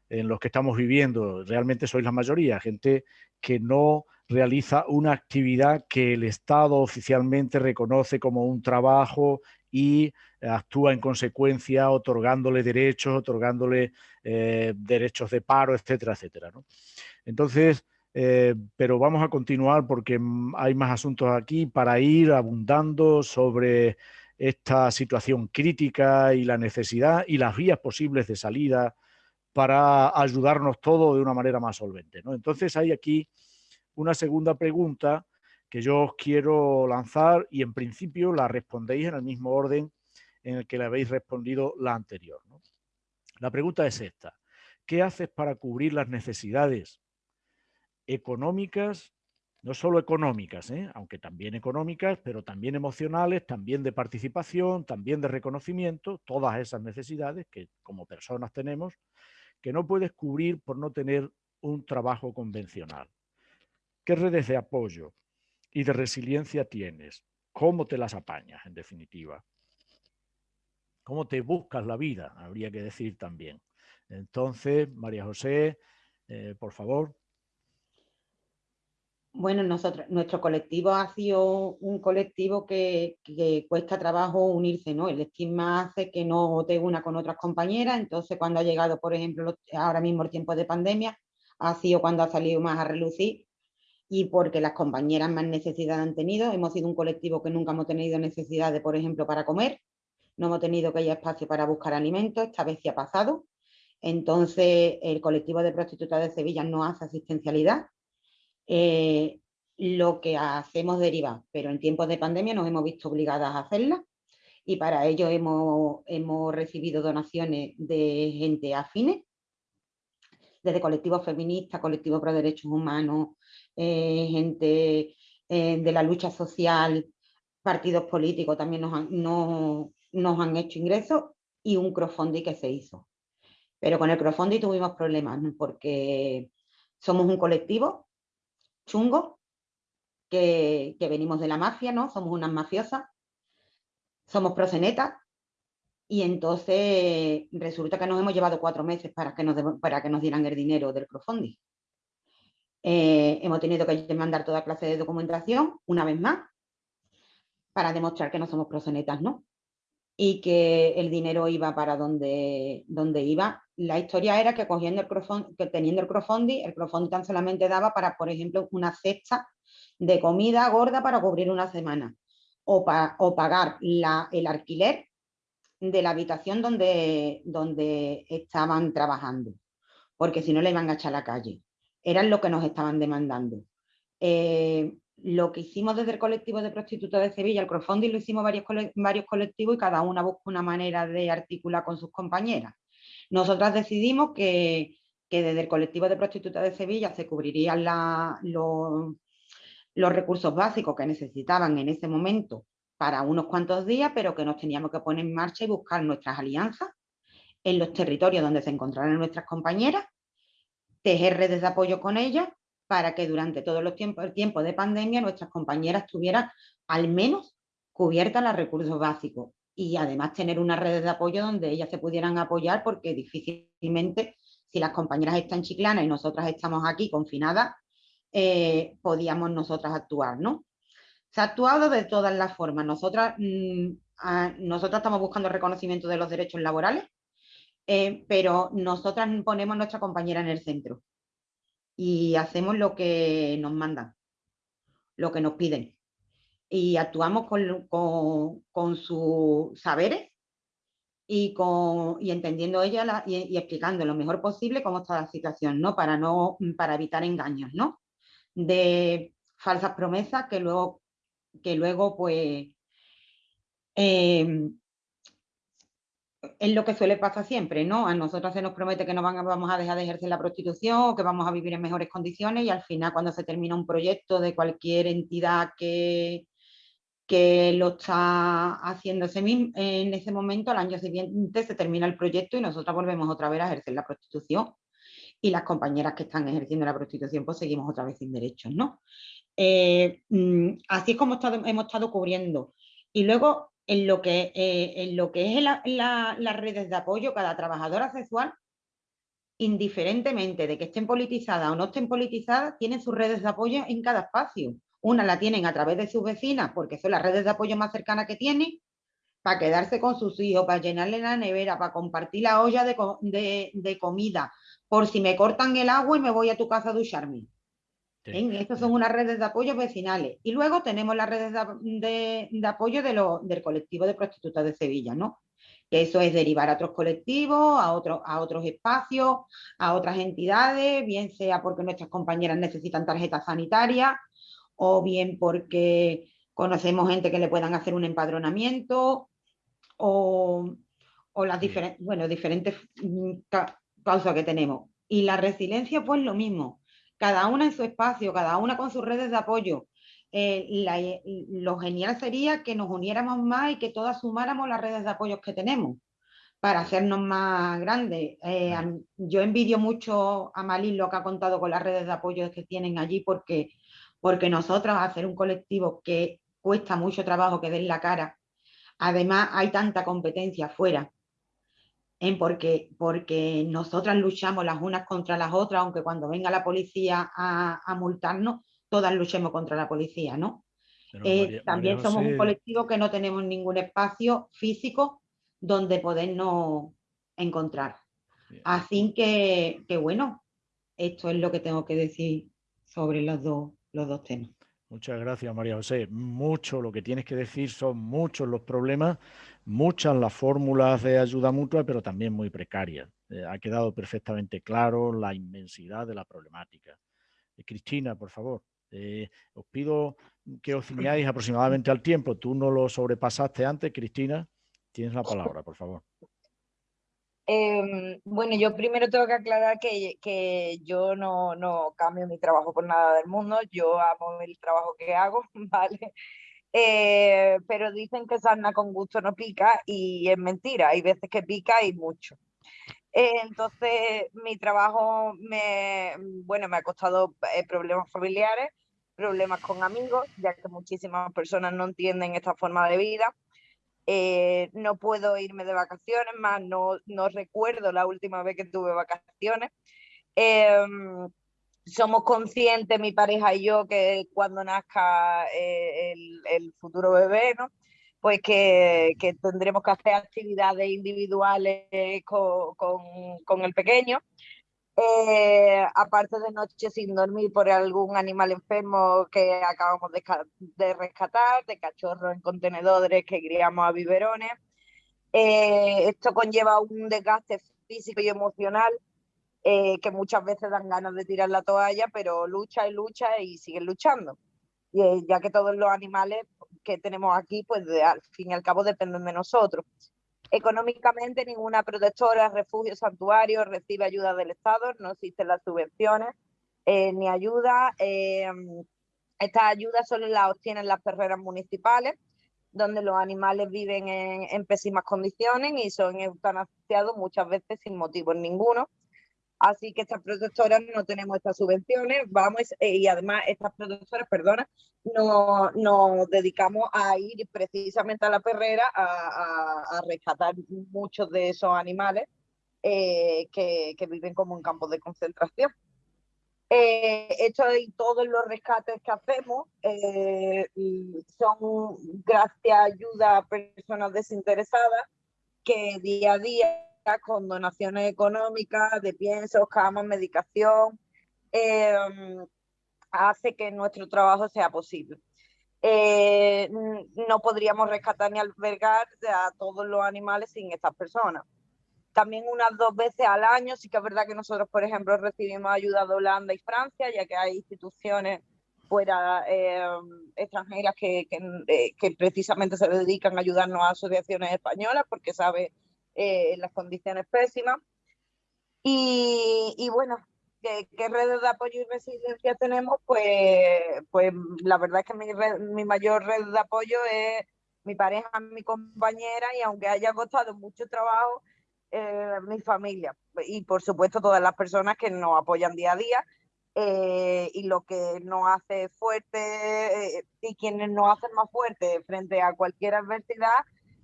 en los que estamos viviendo. Realmente sois la mayoría, gente que no realiza una actividad que el Estado oficialmente reconoce como un trabajo y actúa en consecuencia otorgándole derechos, otorgándole eh, derechos de paro, etcétera, etcétera. Entonces, eh, pero vamos a continuar porque hay más asuntos aquí para ir abundando sobre esta situación crítica y la necesidad y las vías posibles de salida para ayudarnos todos de una manera más solvente. Entonces hay aquí una segunda pregunta que yo os quiero lanzar y en principio la respondéis en el mismo orden en el que le habéis respondido la anterior. La pregunta es esta. ¿Qué haces para cubrir las necesidades económicas, no solo económicas, ¿eh? aunque también económicas, pero también emocionales, también de participación, también de reconocimiento, todas esas necesidades que como personas tenemos, que no puedes cubrir por no tener un trabajo convencional. ¿Qué redes de apoyo y de resiliencia tienes? ¿Cómo te las apañas, en definitiva? ¿Cómo te buscas la vida? Habría que decir también. Entonces, María José, eh, por favor. Bueno, nosotros, nuestro colectivo ha sido un colectivo que, cuesta trabajo unirse, ¿no? El estigma hace que no te una con otras compañeras, entonces cuando ha llegado, por ejemplo, ahora mismo el tiempo de pandemia, ha sido cuando ha salido más a relucir y porque las compañeras más necesidad han tenido. Hemos sido un colectivo que nunca hemos tenido necesidad de, por ejemplo, para comer. No hemos tenido que haya espacio para buscar alimentos, esta vez sí ha pasado. Entonces, el colectivo de prostitutas de Sevilla no hace asistencialidad. Eh, lo que hacemos deriva, pero en tiempos de pandemia nos hemos visto obligadas a hacerla y para ello hemos, hemos recibido donaciones de gente afines, desde colectivos feministas, colectivos pro derechos humanos, eh, gente eh, de la lucha social, partidos políticos también nos han, nos han hecho ingresos y un crowdfunding que se hizo. Pero con el crowdfunding tuvimos problemas porque somos un colectivo chungo que, venimos de la mafia, ¿no? Somos unas mafiosas, somos procenetas y entonces resulta que nos hemos llevado cuatro meses para que nos, para que nos dieran el dinero del crowdfunding. Eh, hemos tenido que mandar toda clase de documentación, una vez más, para demostrar que no somos procenetas, ¿no? Y que el dinero iba para donde, donde iba. La historia era que cogiendo el que teniendo el crowdfunding, el crowdfunding tan solamente daba para, por ejemplo, una cesta de comida gorda para cubrir una semana o, o pagar el alquiler de la habitación donde, donde estaban trabajando, porque si no le iban a echar a la calle. Eran lo que nos estaban demandando. Eh, lo que hicimos desde el colectivo de prostitutas de Sevilla, el crowdfunding lo hicimos varios, varios colectivos y cada una busca una manera de articular con sus compañeras. Nosotras decidimos que, que desde el colectivo de prostitutas de Sevilla se cubrirían la, los, los recursos básicos que necesitaban en ese momento para unos cuantos días, pero que nos teníamos que poner en marcha y buscar nuestras alianzas en los territorios donde se encontraran nuestras compañeras, tejer redes de apoyo con ellas para que durante todo los tiempos, el tiempo de pandemia nuestras compañeras tuvieran al menos cubiertas los recursos básicos y además tener unas redes de apoyo donde ellas se pudieran apoyar porque difícilmente si las compañeras están chiclanas y nosotras estamos aquí confinadas, eh, podíamos nosotras actuar, ¿no? Se ha actuado de todas las formas. Nosotras, mm, nosotras estamos buscando reconocimiento de los derechos laborales, eh, pero nosotras ponemos a nuestra compañera en el centro y hacemos lo que nos mandan, lo que nos piden. Y actuamos con, con, sus saberes y, con, y entendiendo ella y, y, explicando lo mejor posible cómo está la situación, ¿no? Para, no, para evitar engaños, ¿no? de falsas promesas que luego, que luego pues, em, es lo que suele pasar siempre, ¿no? A nosotros se nos promete que no vamos a dejar de ejercer la prostitución, que vamos a vivir en mejores condiciones y al final cuando se termina un proyecto de cualquier entidad que, que lo está haciendo en ese momento, al año siguiente se termina el proyecto y nosotros volvemos otra vez a ejercer la prostitución y las compañeras que están ejerciendo la prostitución pues seguimos otra vez sin derechos, ¿no? Eh, mm, así es como hemos estado cubriendo. Y luego, en lo que, eh, en lo que es las redes de apoyo, cada trabajadora sexual, indiferentemente de que estén politizadas o no estén politizadas, tienen sus redes de apoyo en cada espacio. Una la tienen a través de sus vecinas, porque son las redes de apoyo más cercanas que tienen, para quedarse con sus hijos, para llenarle la nevera, para compartir la olla de comida, por si me cortan el agua y me voy a tu casa a ducharme. Estas son unas redes de apoyo vecinales. Y luego tenemos las redes de, apoyo de del colectivo de prostitutas de Sevilla, ¿no? Que eso es derivar a otros colectivos, a, otros a otros espacios, a otras entidades, bien sea porque nuestras compañeras necesitan tarjetas sanitarias o bien porque conocemos gente que le puedan hacer un empadronamiento o, las diferentes, bueno, diferentes mm, pausa que tenemos. Y la resiliencia, pues lo mismo, cada una en su espacio, cada una con sus redes de apoyo. Eh, lo genial sería que nos uniéramos más y que todas sumáramos las redes de apoyo que tenemos para hacernos más grandes. Eh, yo envidio mucho a Malin lo que ha contado con las redes de apoyo que tienen allí porque, porque nosotras hacer un colectivo que cuesta mucho trabajo que den la cara, además hay tanta competencia afuera porque, porque nosotras luchamos las unas contra las otras, aunque cuando venga la policía a, multarnos, todas luchemos contra la policía, ¿no? Eh, también somos un colectivo que no tenemos ningún espacio físico donde podernos encontrar. Así que, que, bueno, esto es lo que tengo que decir sobre los dos, los dos temas. Muchas gracias, María José. Mucho lo que tienes que decir, son muchos los problemas, muchas las fórmulas de ayuda mutua, pero también muy precarias. Eh, ha quedado perfectamente claro la inmensidad de la problemática. Eh, Cristina, por favor. os pido que os ciñáis aproximadamente al tiempo. Tú no lo sobrepasaste antes, Cristina. Tienes la palabra, por favor. Em, bueno, yo primero tengo que aclarar que, que yo no, no, cambio mi trabajo por nada del mundo. Yo amo el trabajo que hago, ¿vale? Eh, pero dicen que sarna con gusto no pica y es mentira. Hay veces que pica y mucho. Eh, entonces, mi trabajo me, bueno, me ha costado eh, problemas familiares, problemas con amigos, ya que muchísimas personas no entienden esta forma de vida. Eh, no puedo irme de vacaciones, más no, no, recuerdo la última vez que tuve vacaciones. Em, somos conscientes, mi pareja y yo, que cuando nazca eh, el, futuro bebé, ¿no? pues que, que, tendremos que hacer actividades individuales con, con, con el pequeño eh, aparte de noches sin dormir por algún animal enfermo que acabamos de, de rescatar, de cachorros en contenedores que criamos a biberones. Eh, esto conlleva un desgaste físico y emocional eh, que muchas veces dan ganas de tirar la toalla, pero lucha y lucha y siguen luchando. Y, ya que todos los animales que tenemos aquí, pues al fin y al cabo dependen de nosotros. Económicamente ninguna protectora, refugio, santuario recibe ayuda del Estado, no existen las subvenciones eh, ni ayuda. Eh, estas ayudas solo las obtienen las perreras municipales, donde los animales viven en, en pésimas condiciones y son eutanasiados muchas veces sin motivo ninguno. Así que estas protectoras no tenemos estas subvenciones, vamos, eh, y además estas protectoras, perdona, nos no dedicamos a ir precisamente a la perrera a, a, rescatar muchos de esos animales eh, que, que, viven como en campos de concentración. Eh, esto y todos los rescates que hacemos eh, son gracias a ayuda a personas desinteresadas que día a día con donaciones económicas, de piensos, camas, medicación, eh, hace que nuestro trabajo sea posible. Eh, no podríamos rescatar ni albergar a todos los animales sin estas personas. También unas dos veces al año, sí que es verdad que nosotros, por ejemplo, recibimos ayuda de Holanda y Francia, ya que hay instituciones fuera eh, extranjeras que, que, que, precisamente se dedican a ayudarnos a asociaciones españolas, porque sabe eh, las condiciones pésimas. Y, y bueno, ¿qué, ¿qué, redes de apoyo y resiliencia tenemos? Pues, pues la verdad es que mi, red, mi mayor red de apoyo es mi pareja, mi compañera y aunque haya costado mucho trabajo, eh, mi familia y por supuesto todas las personas que nos apoyan día a día eh, y lo que nos hace fuerte eh, y quienes nos hacen más fuerte frente a cualquier adversidad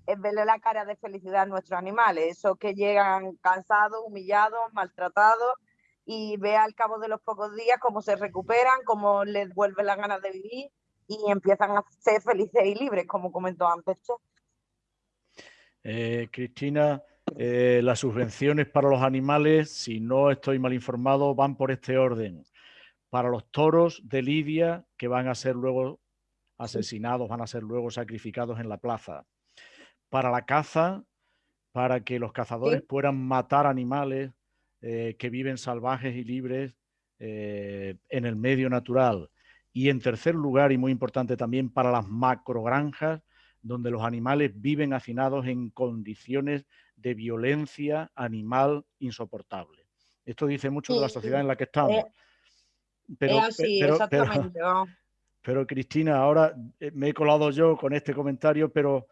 es verle la cara de felicidad a nuestros animales, esos que llegan cansados, humillados, maltratados y ve al cabo de los pocos días cómo se recuperan, cómo les vuelve las ganas de vivir y empiezan a ser felices y libres, como comentó antes. Eh, Cristina, eh, las subvenciones para los animales, si no estoy mal informado, van por este orden. Para los toros de Lidia, que van a ser luego asesinados, van a ser luego sacrificados en la plaza para la caza, para que los cazadores sí. puedan matar animales eh, que viven salvajes y libres eh, en el medio natural. Y en tercer lugar, y muy importante también, para las macrogranjas, donde los animales viven hacinados en condiciones de violencia animal insoportable. Esto dice mucho sí, de la sociedad sí. en la que estamos. Eh, pero, así, pero, exactamente. Pero, pero, Cristina, ahora me he colado yo con este comentario, pero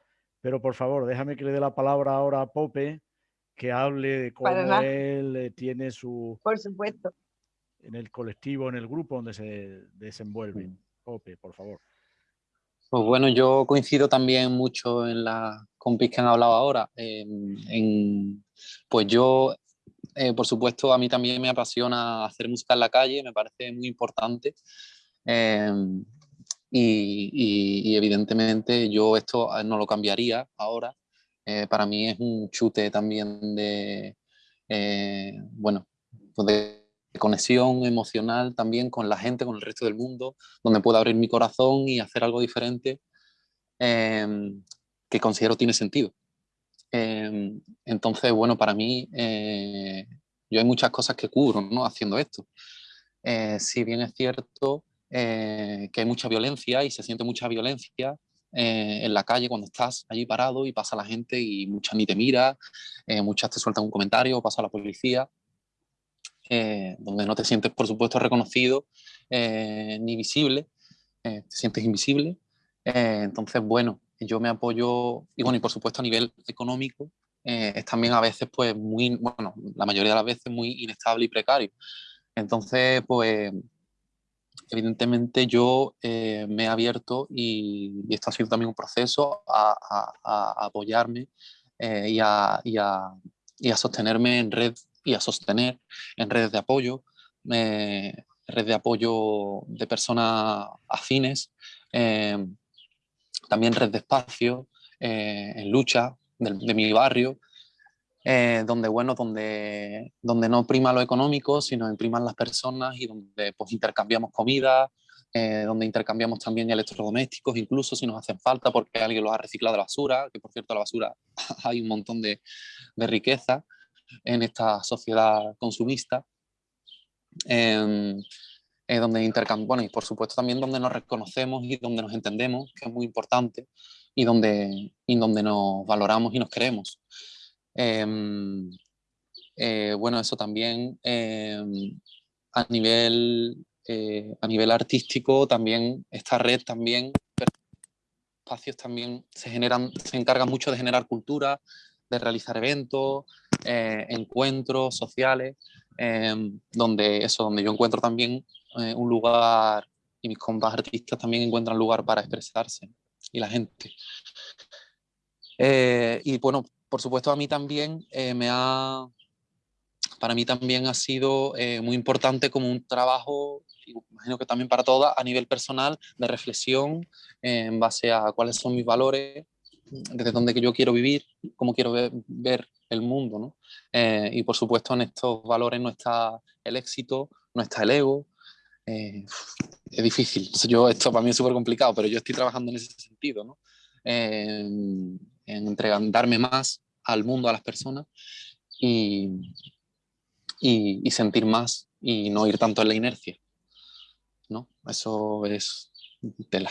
pero por favor, déjame que le dé la palabra ahora a Pope, que hable de cómo él eh, tiene su... Por supuesto. En el colectivo, en el grupo donde se desenvuelve. Pope, por favor. Pues bueno, yo coincido también mucho en las compis que han hablado ahora. Eh, en, pues yo, eh, por supuesto, a mí también me apasiona hacer música en la calle, me parece muy importante. Eh, y, y, y, evidentemente yo esto ah, no lo cambiaría ahora. Eh, para mí es un chute también de, eh, bueno, pues de conexión emocional también con la gente, con el resto del mundo, donde puedo abrir mi corazón y hacer algo diferente eh, que considero tiene sentido. Em, entonces, bueno, para mí eh, yo hay muchas cosas que cubro ¿no? haciendo esto. Eh, si bien es cierto, que hay mucha violencia y se siente mucha violencia en la calle cuando estás allí parado y pasa la gente y muchas ni te mira, muchas te sueltan un comentario, pasa la policía, donde no te sientes, por supuesto, reconocido ni visible, te sientes invisible. entonces, bueno, yo me apoyo, y bueno, y por supuesto a nivel económico, eh, es también a veces, pues, muy, bueno, la mayoría de las veces muy inestable y precario. Entonces, pues, evidentemente yo eh, me he abierto y, esto ha sido también un proceso a, apoyarme eh, y, a, sostenerme en red y a sostener en redes de apoyo, red de apoyo de personas afines, también red de espacio, en lucha de, mi barrio, eh, donde, bueno, donde, donde no prima lo económico, sino priman las personas y donde pues, intercambiamos comida, eh, donde intercambiamos también electrodomésticos, incluso si nos hacen falta porque alguien los ha reciclado de basura, que por cierto la basura hay un montón de, de riqueza en esta sociedad consumista. Em, eh, donde intercambiamos, bueno, y por supuesto también donde nos reconocemos y donde nos entendemos, que es muy importante, y donde, y donde nos valoramos y nos queremos. Em, eh, bueno, eso también em, a, nivel, eh, a nivel artístico, también esta red también, espacios también se generan, se encargan mucho de generar cultura, de realizar eventos, eh, encuentros sociales, em, donde eso, donde yo encuentro también un lugar y mis compas artistas también encuentran lugar para expresarse y la gente. Y bueno, por supuesto a mí también eh, me ha, para mí también ha sido eh, muy importante como un trabajo, imagino que también para todas, a nivel personal, de reflexión en base a cuáles son mis valores, desde dónde yo quiero vivir, cómo quiero ver, el mundo. ¿no? y por supuesto en estos valores no está el éxito, no está el ego, es difícil. Yo, esto para mí es súper complicado, pero yo estoy trabajando en ese sentido, ¿no? en, entregar, darme más al mundo, a las personas y, y, sentir más y no ir tanto en la inercia. ¿no? Eso es tela.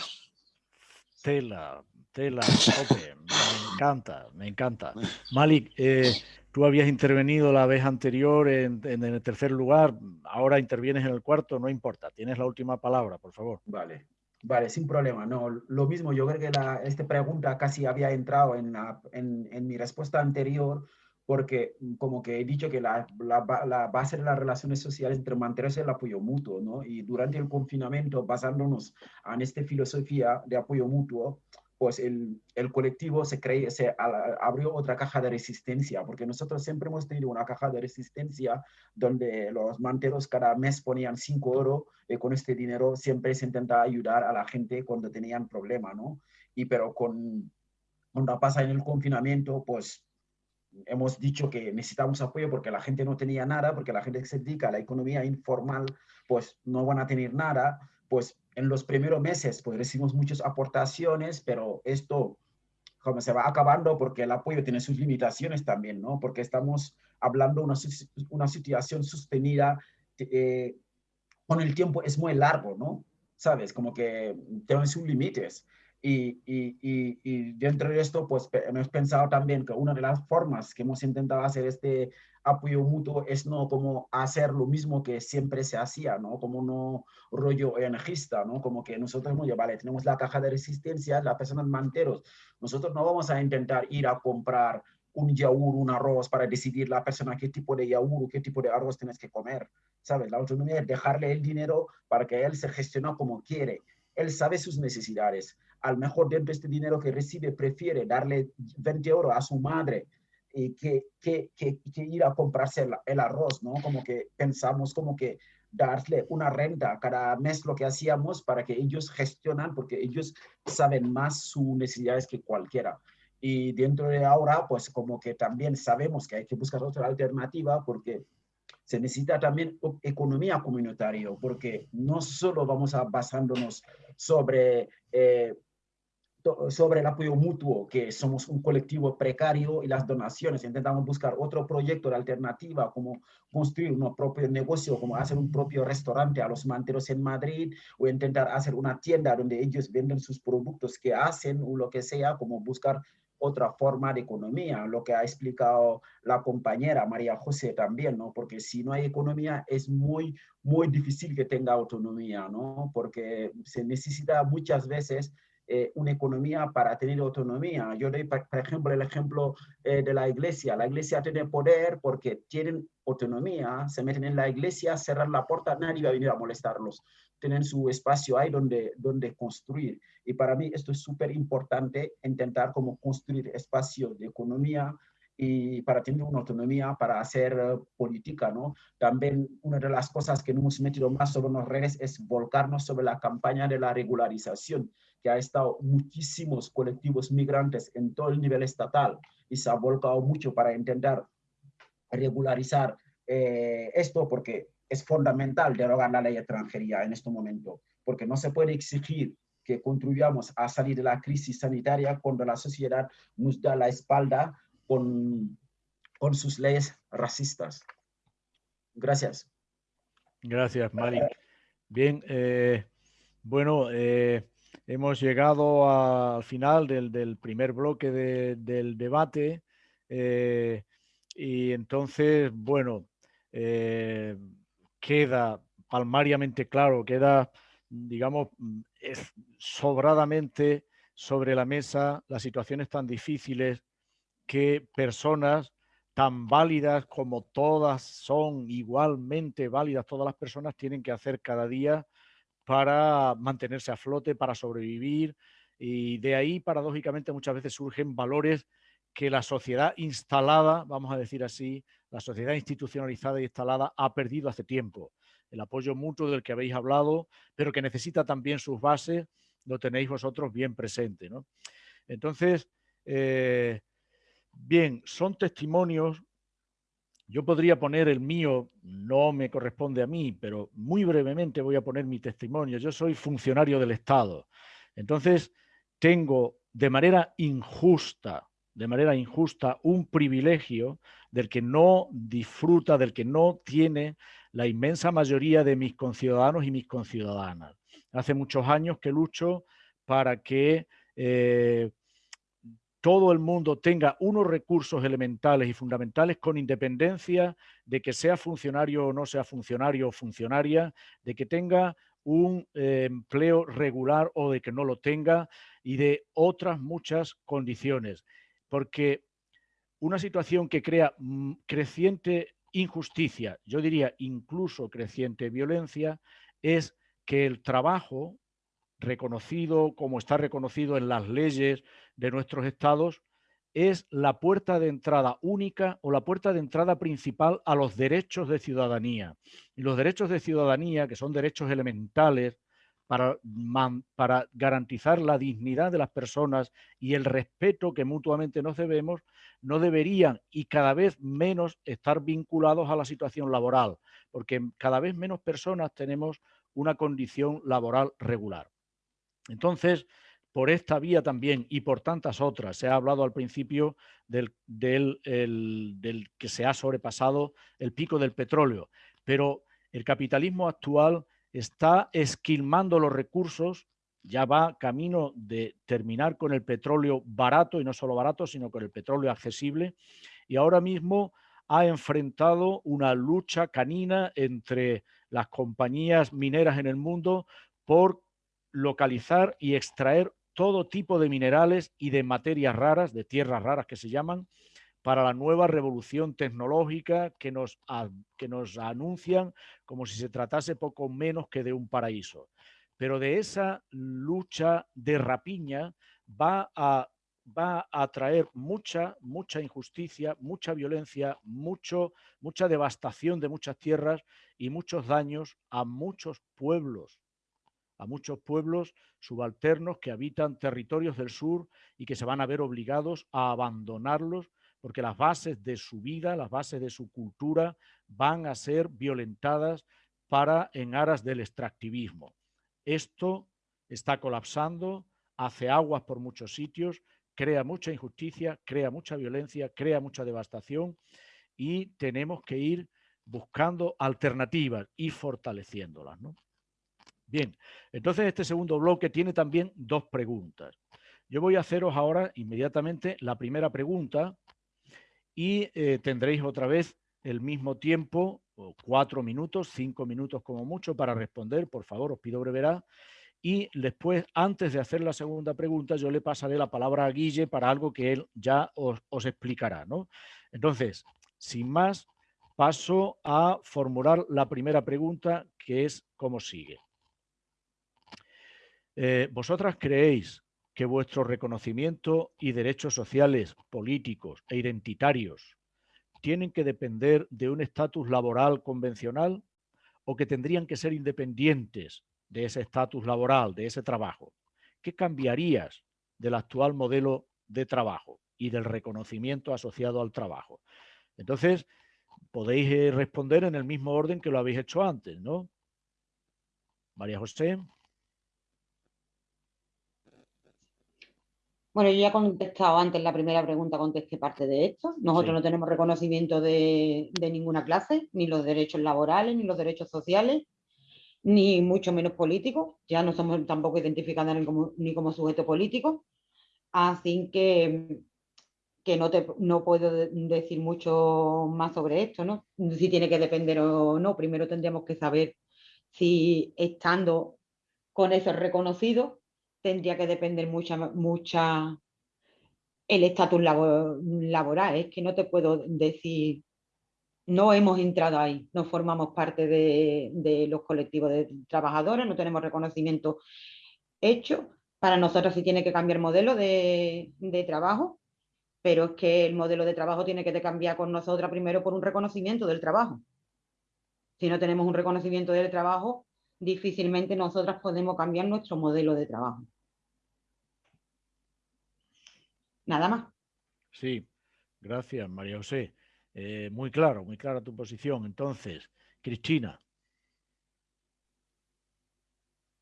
Tela, tela, me encanta, me encanta. Malik, eh, Tú habías intervenido la vez anterior en, el tercer lugar, ahora intervienes en el cuarto, no importa, tienes la última palabra, por favor. Vale, vale, sin problema. No, lo mismo, yo creo que la, esta pregunta casi había entrado en, en, mi respuesta anterior, porque como que he dicho que la, la, base de las relaciones sociales entre mantenerse el apoyo mutuo, ¿no? Y durante el confinamiento, basándonos en esta filosofía de apoyo mutuo, pues el, el colectivo se, cree, se abrió otra caja de resistencia, porque nosotros siempre hemos tenido una caja de resistencia donde los manteros cada mes ponían 5 euros y con este dinero siempre se intentaba ayudar a la gente cuando tenían problema, ¿no? Y pero con, cuando pasa en el confinamiento, pues hemos dicho que necesitamos apoyo porque la gente no tenía nada, porque la gente que se dedica a la economía informal, pues no van a tener nada, pues en los primeros meses pues recibimos muchas aportaciones, pero esto como se va acabando porque el apoyo tiene sus limitaciones también, ¿no? Porque estamos hablando de una, una situación sostenida eh, con el tiempo es muy largo, ¿no? ¿Sabes? Como que tiene sus límites. Y, y, y, y, dentro de esto, pues hemos pensado también que una de las formas que hemos intentado hacer este apoyo mutuo es no como hacer lo mismo que siempre se hacía, ¿no? Como no rollo energista, ¿no? Como que nosotros, hemos vale, tenemos la caja de resistencia, las personas manteros, nosotros no vamos a intentar ir a comprar un yaur, un arroz para decidir la persona qué tipo de yaur, qué tipo de arroz tienes que comer, ¿sabes? La autonomía es dejarle el dinero para que él se gestione como quiere. Él sabe sus necesidades. Al mejor dentro de este dinero que recibe, prefiere darle 20 euros a su madre que, que, que, ir a comprarse el, arroz, ¿no? Como que pensamos como que darle una renta cada mes lo que hacíamos para que ellos gestionan, porque ellos saben más sus necesidades que cualquiera. Y dentro de ahora, pues como que también sabemos que hay que buscar otra alternativa porque se necesita también economía comunitaria, porque no solo vamos a basándonos sobre eh, sobre el apoyo mutuo, que somos un colectivo precario y las donaciones. Intentamos buscar otro proyecto de alternativa, como construir un propio negocio, como hacer un propio restaurante a los manteros en Madrid, o intentar hacer una tienda donde ellos venden sus productos que hacen o lo que sea, como buscar otra forma de economía, lo que ha explicado la compañera María José también, ¿no? Porque si no hay economía es muy, muy difícil que tenga autonomía, ¿no? Porque se necesita muchas veces eh, una economía para tener autonomía. Yo doy, por ejemplo, el ejemplo eh, de la iglesia. La iglesia tiene poder porque tienen autonomía, se meten en la iglesia, cerrar la puerta, nadie va a venir a molestarlos. Tienen su espacio ahí donde, donde construir. Y para mí esto es súper importante, intentar como construir espacios de economía y para tener una autonomía para hacer eh, política, ¿no? También una de las cosas que nos hemos metido más sobre las redes es volcarnos sobre la campaña de la regularización que ha estado muchísimos colectivos migrantes en todo el nivel estatal y se ha volcado mucho para intentar regularizar eh, esto porque es fundamental derogar la ley de extranjería en este momento, porque no se puede exigir que contribuyamos a salir de la crisis sanitaria cuando la sociedad nos da la espalda con, con sus leyes racistas. Gracias. Gracias, Mari. Bien, eh, bueno, eh, Hemos llegado al final del, primer bloque del debate eh, y entonces, bueno, eh, queda palmariamente claro, queda, digamos, sobradamente sobre la mesa las situaciones tan difíciles que personas tan válidas como todas son igualmente válidas, todas las personas tienen que hacer cada día para mantenerse a flote, para sobrevivir. Y de ahí, paradójicamente, muchas veces surgen valores que la sociedad instalada, vamos a decir así, la sociedad institucionalizada e instalada ha perdido hace tiempo. El apoyo mutuo del que habéis hablado, pero que necesita también sus bases, lo tenéis vosotros bien presente. Entonces, eh, bien, son testimonios yo podría poner el mío, no me corresponde a mí, pero muy brevemente voy a poner mi testimonio. Yo soy funcionario del Estado. Entonces, tengo de manera injusta, de manera injusta, un privilegio del que no disfruta, del que no tiene la inmensa mayoría de mis conciudadanos y mis conciudadanas. Hace muchos años que lucho para que eh, todo el mundo tenga unos recursos elementales y fundamentales con independencia de que sea funcionario o no sea funcionario o funcionaria, de que tenga un eh, empleo regular o de que no lo tenga y de otras muchas condiciones. Porque una situación que crea mm, creciente injusticia, yo diría incluso creciente violencia, es que el trabajo reconocido como está reconocido en las leyes de nuestros estados, es la puerta de entrada única o la puerta de entrada principal a los derechos de ciudadanía. Y los derechos de ciudadanía, que son derechos elementales para, para garantizar la dignidad de las personas y el respeto que mutuamente nos debemos, no deberían y cada vez menos estar vinculados a la situación laboral, porque cada vez menos personas tenemos una condición laboral regular. Entonces, por esta vía también y por tantas otras, se ha hablado al principio del, del, que se ha sobrepasado el pico del petróleo, pero el capitalismo actual está esquilmando los recursos, ya va camino de terminar con el petróleo barato, y no solo barato, sino con el petróleo accesible, y ahora mismo ha enfrentado una lucha canina entre las compañías mineras en el mundo por localizar y extraer todo tipo de minerales y de materias raras, de tierras raras que se llaman, para la nueva revolución tecnológica que nos, que nos anuncian como si se tratase poco menos que de un paraíso. Pero de esa lucha de rapiña va a, va a traer mucha, mucha injusticia, mucha violencia, mucho, mucha devastación de muchas tierras y muchos daños a muchos pueblos a muchos pueblos subalternos que habitan territorios del sur y que se van a ver obligados a abandonarlos porque las bases de su vida, las bases de su cultura van a ser violentadas para en aras del extractivismo. Esto está colapsando hace aguas por muchos sitios, crea mucha injusticia, crea mucha violencia, crea mucha devastación y tenemos que ir buscando alternativas y fortaleciéndolas. Bien, entonces este segundo bloque tiene también dos preguntas. Yo voy a haceros ahora inmediatamente la primera pregunta y eh, tendréis otra vez el mismo tiempo, cuatro minutos, cinco minutos como mucho para responder. Por favor, os pido brevedad. Y después, antes de hacer la segunda pregunta, yo le pasaré la palabra a Guille para algo que él ya os, explicará. ¿no? Entonces, sin más, paso a formular la primera pregunta, que es como sigue. Eh, ¿Vosotras creéis que vuestro reconocimiento y derechos sociales, políticos e identitarios tienen que depender de un estatus laboral convencional o que tendrían que ser independientes de ese estatus laboral, de ese trabajo? ¿Qué cambiarías del actual modelo de trabajo y del reconocimiento asociado al trabajo? Entonces, podéis eh, responder en el mismo orden que lo habéis hecho antes, ¿no? María José. Bueno, yo ya he contestado antes la primera pregunta, contesté parte de esto. Nosotros no tenemos reconocimiento de, ninguna clase, ni los derechos laborales, ni los derechos sociales, ni mucho menos políticos. Ya no somos tampoco identificados ni como, ni como sujeto político. Así que, que no, te, no puedo decir mucho más sobre esto, ¿no? Si tiene que depender o no. Primero tendríamos que saber si estando con eso reconocido tendría que depender mucha, mucha el estatus laboral. Es que no te puedo decir, no hemos entrado ahí, no formamos parte de, los colectivos de trabajadores, no tenemos reconocimiento hecho. Para nosotros sí tiene que cambiar modelo de, de trabajo, pero es que el modelo de trabajo tiene que cambiar con nosotras primero por un reconocimiento del trabajo. Si no tenemos un reconocimiento del trabajo, difícilmente nosotras podemos cambiar nuestro modelo de trabajo. Nada más. Sí, gracias María José. Eh, muy claro, muy clara tu posición. Entonces, Cristina.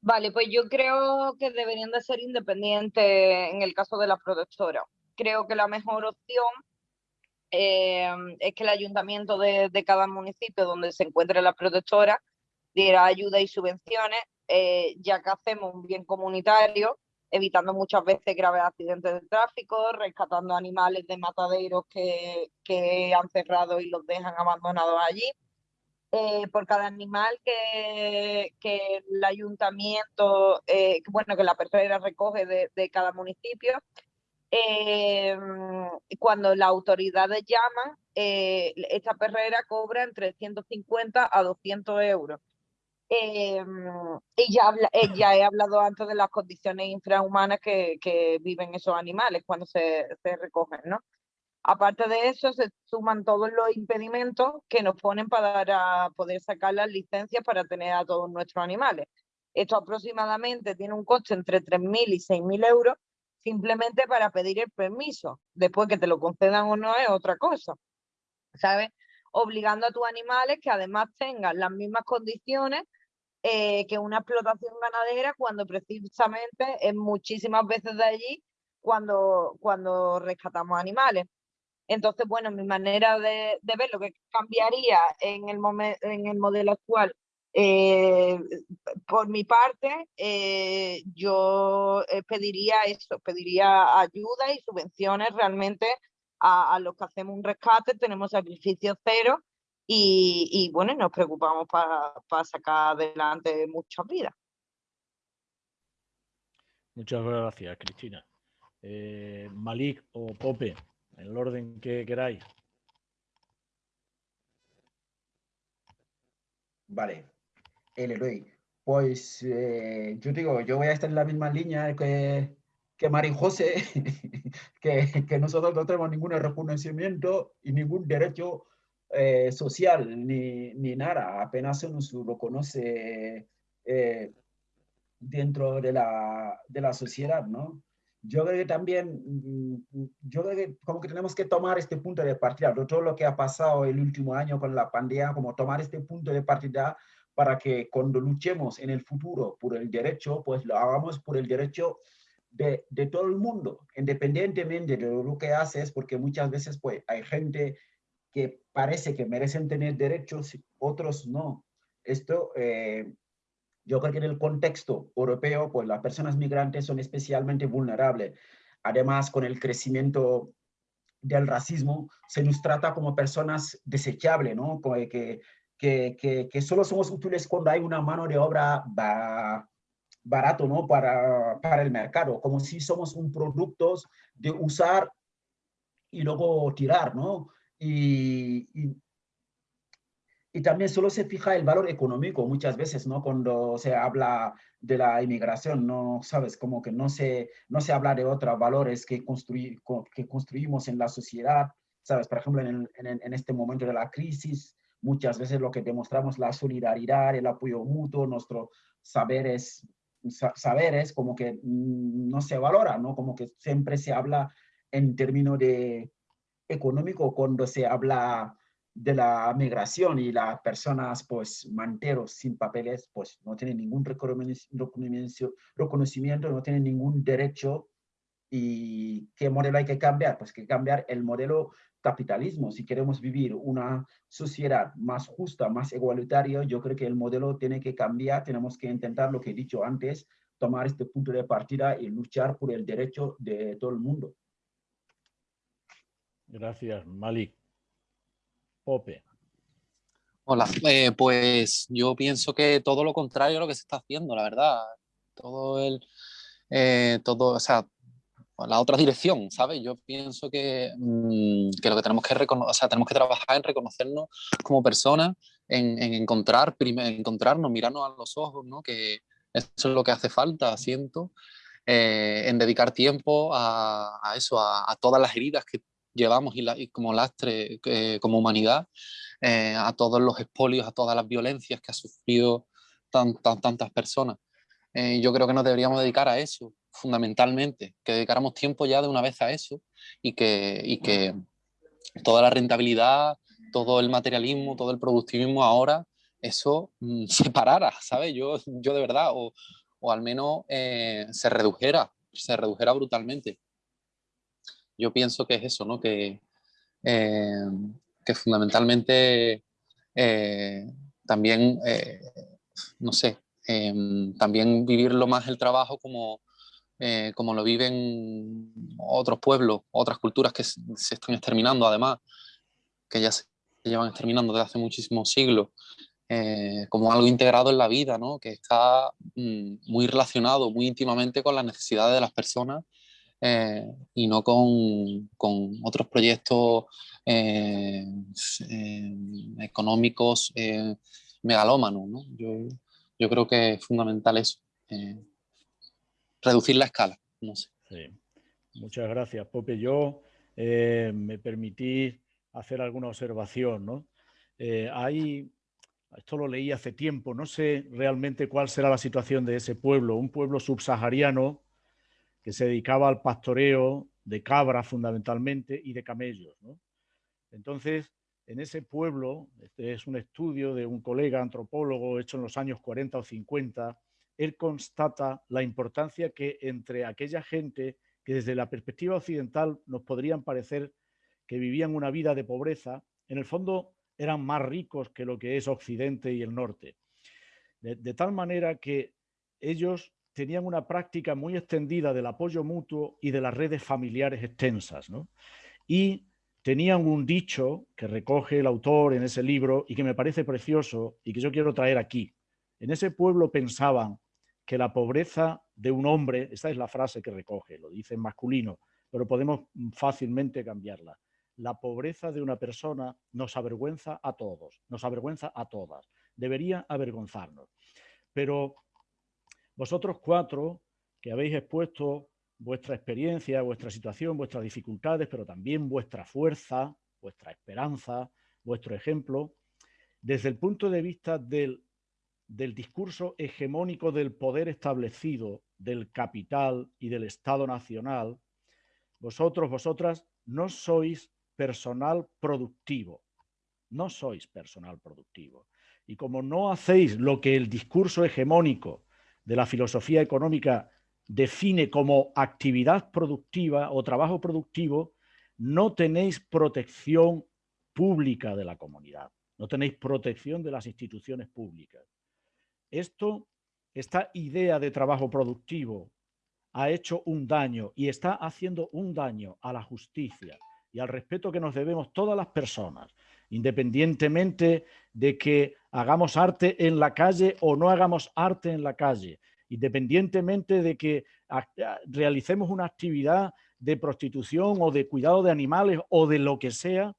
Vale, pues yo creo que deberían de ser independientes en el caso de las productoras. Creo que la mejor opción eh, es que el ayuntamiento de, cada municipio donde se encuentre la productora diera ayuda y subvenciones, eh, ya que hacemos un bien comunitario evitando muchas veces graves accidentes de tráfico, rescatando animales de mataderos que, han cerrado y los dejan abandonados allí. Eh, por cada animal que, el ayuntamiento, eh, bueno, que la perrera recoge de, cada municipio, eh, cuando las autoridades llaman, esta perrera cobra entre 150 a 200 euros. Eh, y ya, eh, ya, he hablado antes de las condiciones infrahumanas que, que viven esos animales cuando se, se, recogen, ¿no? Aparte de eso, se suman todos los impedimentos que nos ponen para poder sacar las licencias para tener a todos nuestros animales. Esto aproximadamente tiene un coste entre 3.000 y 6.000 euros simplemente para pedir el permiso. Después que te lo concedan o no es otra cosa, ¿sabes? Obligando a tus animales que además tengan las mismas condiciones eh, que una explotación ganadera cuando precisamente es muchísimas veces de allí cuando, cuando rescatamos animales. Entonces, bueno, mi manera de, ver lo que cambiaría en el, en el modelo actual, eh, por mi parte, eh, yo pediría eso, pediría ayuda y subvenciones realmente a, a los que hacemos un rescate, tenemos sacrificio cero y, bueno, nos preocupamos para sacar adelante muchas vidas. Muchas gracias, Cristina. Eh, Malik o Pope, en el orden que queráis. Vale, el Pues eh, yo digo, yo voy a estar en la misma línea que, que Mari José, que, que nosotros no tenemos ningún reconocimiento y ningún derecho eh, social ni, ni, nada, apenas se nos lo conoce eh, dentro de la, de la sociedad, ¿no? Yo creo que también, mm, yo creo que como que tenemos que tomar este punto de partida, todo lo que ha pasado el último año con la pandemia, como tomar este punto de partida para que cuando luchemos en el futuro por el derecho, pues lo hagamos por el derecho de, de, todo el mundo, independientemente de lo que haces, porque muchas veces pues, hay gente que parece que merecen tener derechos, otros no. Esto, eh, yo creo que en el contexto europeo, pues las personas migrantes son especialmente vulnerables. Además, con el crecimiento del racismo, se nos trata como personas desechables, ¿no? Que, que, que, que solo somos útiles cuando hay una mano de obra barato, ¿no? Para, para el mercado, como si somos un producto de usar y luego tirar, ¿no? Y, y, y, también solo se fija el valor económico muchas veces, ¿no? Cuando se habla de la inmigración, ¿no? Sabes, como que no se, no se habla de otros valores que, construir, que construimos en la sociedad, ¿sabes? Por ejemplo, en, en, en este momento de la crisis, muchas veces lo que demostramos la solidaridad, el apoyo mutuo, nuestros saberes saberes como que mm, no se valora, ¿no? Como que siempre se habla en términos de económico cuando se habla de la migración y las personas pues manteros sin papeles pues no tienen ningún reconocimiento, reconocimiento no tienen ningún derecho. Y qué modelo hay que cambiar pues que cambiar el modelo capitalismo. Si queremos vivir una sociedad más justa más igualitaria yo creo que el modelo tiene que cambiar. Tenemos que intentar lo que he dicho antes tomar este punto de partida y luchar por el derecho de todo el mundo Gracias, Malik. Pope. Hola, eh, pues yo pienso que todo lo contrario a lo que se está haciendo, la verdad. Todo el, eh, todo, o sea, la otra dirección, ¿sabes? Yo pienso que, mmm, que lo que tenemos que o sea, tenemos que trabajar en reconocernos como personas, en, en encontrar, encontrarnos, mirarnos a los ojos, ¿no? Que eso es lo que hace falta, siento, eh, en dedicar tiempo a, a eso, a, todas las heridas que llevamos y, la, y como lastre, eh, como humanidad, eh, a todos los expolios, a todas las violencias que ha sufrido tan, tan, tantas personas. Eh, yo creo que nos deberíamos dedicar a eso, fundamentalmente, que dedicáramos tiempo ya de una vez a eso y que, y que toda la rentabilidad, todo el materialismo, todo el productivismo ahora, eso mm, se parara, ¿sabes? Yo, yo de verdad, o, o al menos eh, se redujera, se redujera brutalmente yo pienso que es eso, ¿no? Que, eh, que fundamentalmente eh, también, eh, no sé, em, también vivirlo más el trabajo como, como lo viven otros pueblos, otras culturas que se, están exterminando además, que ya se llevan exterminando desde hace muchísimos siglos, como algo integrado en la vida, ¿no? que está mm, muy relacionado muy íntimamente con las necesidades de las personas eh, y no con, con otros proyectos eh, eh, económicos megalómanos. ¿no? Yo, yo, creo que es fundamental eso, reducir la escala. No sé. Muchas gracias, Pope. Yo me permití hacer alguna observación. ¿no? hay, esto lo leí hace tiempo, no sé realmente cuál será la situación de ese pueblo, un pueblo subsahariano que se dedicaba al pastoreo de cabras fundamentalmente y de camellos. ¿no? Entonces, en ese pueblo, este es un estudio de un colega antropólogo hecho en los años 40 o 50, él constata la importancia que entre aquella gente que desde la perspectiva occidental nos podrían parecer que vivían una vida de pobreza, en el fondo eran más ricos que lo que es Occidente y el Norte. De, de tal manera que ellos tenían una práctica muy extendida del apoyo mutuo y de las redes familiares extensas. ¿no? Y tenían un dicho que recoge el autor en ese libro y que me parece precioso y que yo quiero traer aquí. En ese pueblo pensaban que la pobreza de un hombre, esta es la frase que recoge, lo dice en masculino, pero podemos fácilmente cambiarla. La pobreza de una persona nos avergüenza a todos, nos avergüenza a todas, debería avergonzarnos. Pero vosotros cuatro que habéis expuesto vuestra experiencia, vuestra situación, vuestras dificultades, pero también vuestra fuerza, vuestra esperanza, vuestro ejemplo, desde el punto de vista del, del discurso hegemónico del poder establecido, del capital y del Estado nacional, vosotros, vosotras, no sois personal productivo, no sois personal productivo. Y como no hacéis lo que el discurso hegemónico de la filosofía económica define como actividad productiva o trabajo productivo, no tenéis protección pública de la comunidad, no tenéis protección de las instituciones públicas. Esto, esta idea de trabajo productivo ha hecho un daño y está haciendo un daño a la justicia y al respeto que nos debemos todas las personas, independientemente de que hagamos arte en la calle o no hagamos arte en la calle, independientemente de que realicemos una actividad de prostitución o de cuidado de animales o de lo que sea,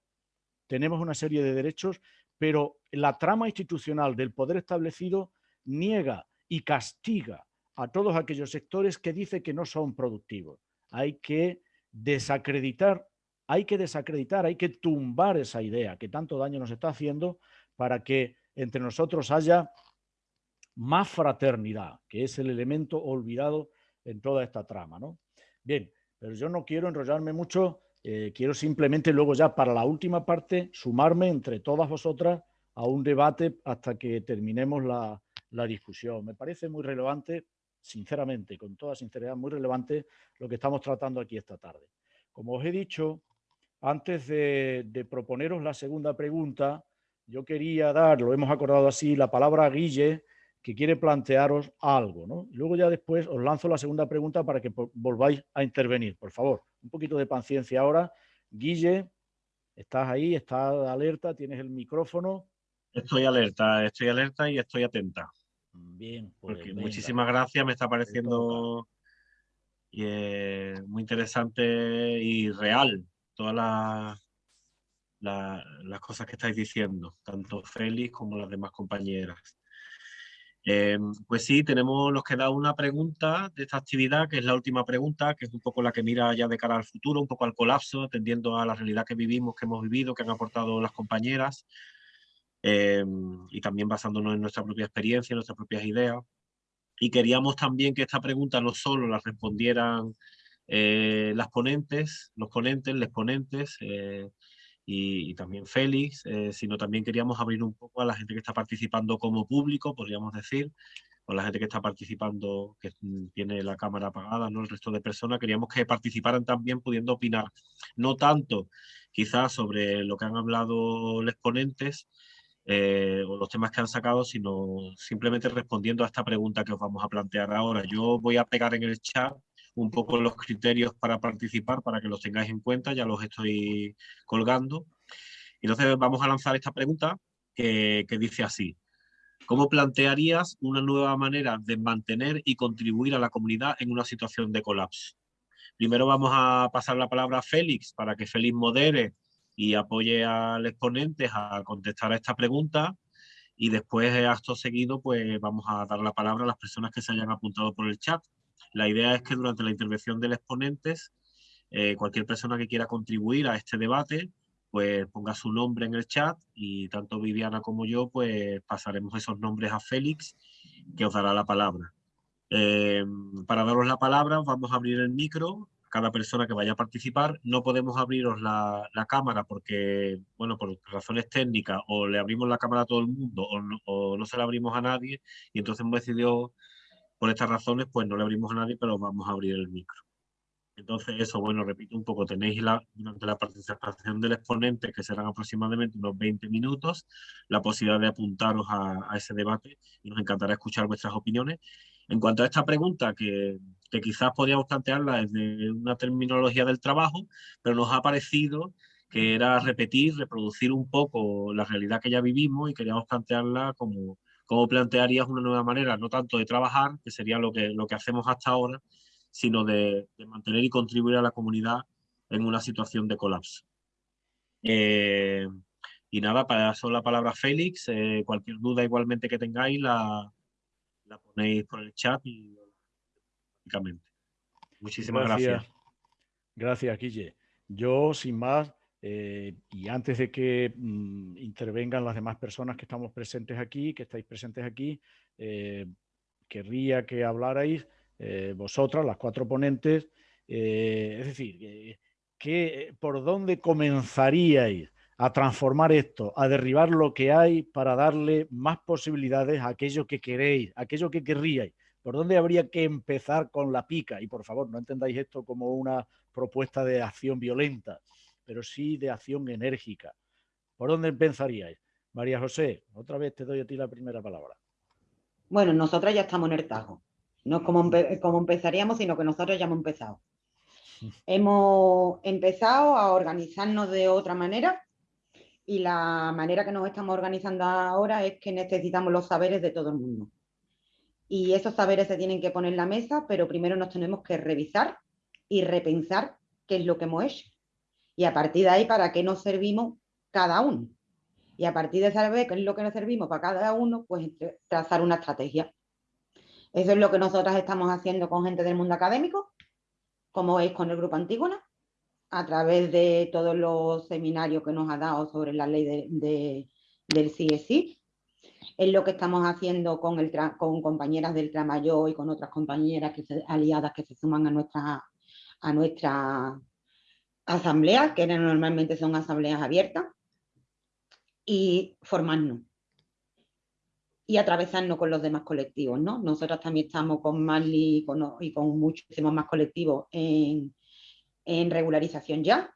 tenemos una serie de derechos, pero la trama institucional del poder establecido niega y castiga a todos aquellos sectores que dice que no son productivos. Hay que desacreditar, hay que desacreditar, hay que tumbar esa idea que tanto daño nos está haciendo para que entre nosotros haya más fraternidad, que es el elemento olvidado en toda esta trama. ¿no? Bien, pero yo no quiero enrollarme mucho, eh, quiero simplemente luego ya para la última parte sumarme entre todas vosotras a un debate hasta que terminemos la, la discusión. Me parece muy relevante, sinceramente, con toda sinceridad, muy relevante lo que estamos tratando aquí esta tarde. Como os he dicho, antes de, de proponeros la segunda pregunta, yo quería dar, lo hemos acordado así, la palabra a Guille, que quiere plantearos algo. ¿no? Luego ya después os lanzo la segunda pregunta para que volváis a intervenir. Por favor, un poquito de paciencia ahora. Guille, estás ahí, estás alerta, tienes el micrófono. Estoy alerta, estoy alerta y estoy atenta. Bien, pues muchísimas gracias, me está pareciendo eh, muy interesante y real todas las, cosas que estáis diciendo, tanto Félix como las demás compañeras. Eh, pues sí, tenemos, nos queda una pregunta de esta actividad, que es la última pregunta, que es un poco la que mira ya de cara al futuro, un poco al colapso, atendiendo a la realidad que vivimos, que hemos vivido, que han aportado las compañeras, eh, y también basándonos en nuestra propia experiencia, en nuestras propias ideas. Y queríamos también que esta pregunta no solo la respondieran eh, las ponentes, los ponentes, les ponentes, y, también Félix, eh, sino también queríamos abrir un poco a la gente que está participando como público, podríamos decir, o la gente que está participando, que tiene la cámara apagada, ¿no? el resto de personas, queríamos que participaran también pudiendo opinar, no tanto quizás sobre lo que han hablado los ponentes, eh, o los temas que han sacado, sino simplemente respondiendo a esta pregunta que os vamos a plantear ahora. Yo voy a pegar en el chat un poco los criterios para participar, para que los tengáis en cuenta, ya los estoy colgando. Entonces vamos a lanzar esta pregunta que, dice así. ¿Cómo plantearías una nueva manera de mantener y contribuir a la comunidad en una situación de colapso? Primero vamos a pasar la palabra a Félix para que Félix modere y apoye al exponente a contestar a esta pregunta y después, acto seguido, pues vamos a dar la palabra a las personas que se hayan apuntado por el chat. La idea es que durante la intervención del exponentes, eh, cualquier persona que quiera contribuir a este debate, pues ponga su nombre en el chat y tanto Viviana como yo, pues pasaremos esos nombres a Félix, que os dará la palabra. Eh, para daros la palabra, vamos a abrir el micro cada persona que vaya a participar. No podemos abriros la, cámara porque, bueno, por razones técnicas, o le abrimos la cámara a todo el mundo no, o no se la abrimos a nadie, y entonces hemos decidido por estas razones, pues no le abrimos a nadie, pero vamos a abrir el micro. Entonces, eso, bueno, repito un poco, tenéis la, durante la participación del exponente, que serán aproximadamente unos 20 minutos, la posibilidad de apuntaros a, ese debate y nos encantará escuchar vuestras opiniones. En cuanto a esta pregunta, que, que quizás podríamos plantearla desde una terminología del trabajo, pero nos ha parecido que era repetir, reproducir un poco la realidad que ya vivimos y queríamos plantearla como, ¿Cómo plantearías una nueva manera, no tanto de trabajar, que sería lo que, lo que hacemos hasta ahora, sino de, mantener y contribuir a la comunidad en una situación de colapso? Eh, y nada, para eso la palabra Félix, eh, cualquier duda igualmente que tengáis la, la ponéis por el chat y Muchísimas gracias. Gracias, gracias Guille. Yo, sin más, eh, y antes de que mm, intervengan las demás personas que estamos presentes aquí, que estáis presentes aquí, eh, querría que hablarais eh, vosotras, las cuatro ponentes, es decir, que, ¿por dónde comenzaríais a transformar esto, a derribar lo que hay para darle más posibilidades a aquello que queréis, a aquello que querríais? ¿Por dónde habría que empezar con la pica? Y por favor, no entendáis esto como una propuesta de acción violenta, pero sí de acción enérgica. ¿Por dónde empezaríais? María José, otra vez te doy a ti la primera palabra. Bueno, nosotras ya estamos en el tajo. No es como, como empezaríamos, sino que nosotros ya hemos empezado. Hemos empezado a organizarnos de otra manera y la manera que nos estamos organizando ahora es que necesitamos los saberes de todo el mundo. Y esos saberes se tienen que poner en la mesa, pero primero nos tenemos que revisar y repensar qué es lo que hemos hecho. Y a partir de ahí, ¿para qué nos servimos cada uno? Y a partir de saber qué es lo que nos servimos para cada uno, pues trazar una estrategia. Eso es lo que nosotras estamos haciendo con gente del mundo académico, como es con el Grupo Antígona, a través de todos los seminarios que nos ha dado sobre la ley de, del CSI. Es lo que estamos haciendo con, el con compañeras del Tramayo y con otras compañeras que aliadas que se suman a nuestra, a nuestra asamblea, que normalmente son asambleas abiertas, y formarnos y atravesarnos con los demás colectivos. ¿no? Nosotros también estamos con Marley y con, y con muchísimos más colectivos en, en regularización ya.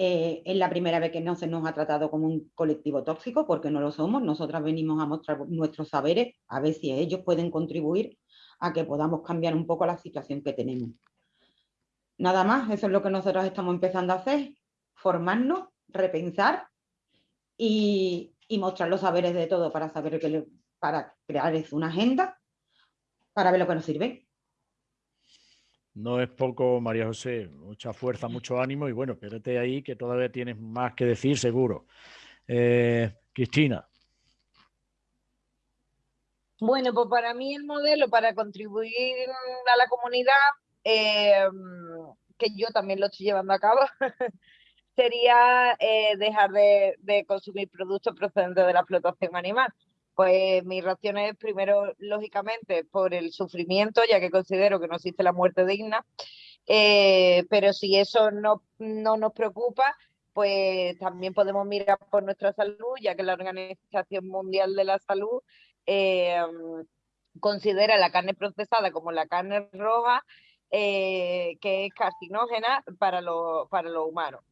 Eh, es la primera vez que no se nos ha tratado como un colectivo tóxico, porque no lo somos. Nosotras venimos a mostrar nuestros saberes, a ver si ellos pueden contribuir a que podamos cambiar un poco la situación que tenemos. Nada más, eso es lo que nosotros estamos empezando a hacer, formarnos, repensar y, y mostrar los saberes de todo para saber que para crear una agenda para ver lo que nos sirve. No es poco, María José, mucha fuerza, mucho ánimo y bueno, espérate ahí que todavía tienes más que decir seguro. Eh, Cristina. Bueno, pues para mí el modelo para contribuir a la comunidad, eh, que yo también lo estoy llevando a cabo, sería eh, dejar de, consumir productos procedentes de la explotación animal. Pues mi reacción es primero, lógicamente, por el sufrimiento, ya que considero que no existe la muerte digna, eh, pero si eso no, no nos preocupa, pues también podemos mirar por nuestra salud, ya que la Organización Mundial de la Salud eh, considera la carne procesada como la carne roja, que es carcinógena para, para los humanos.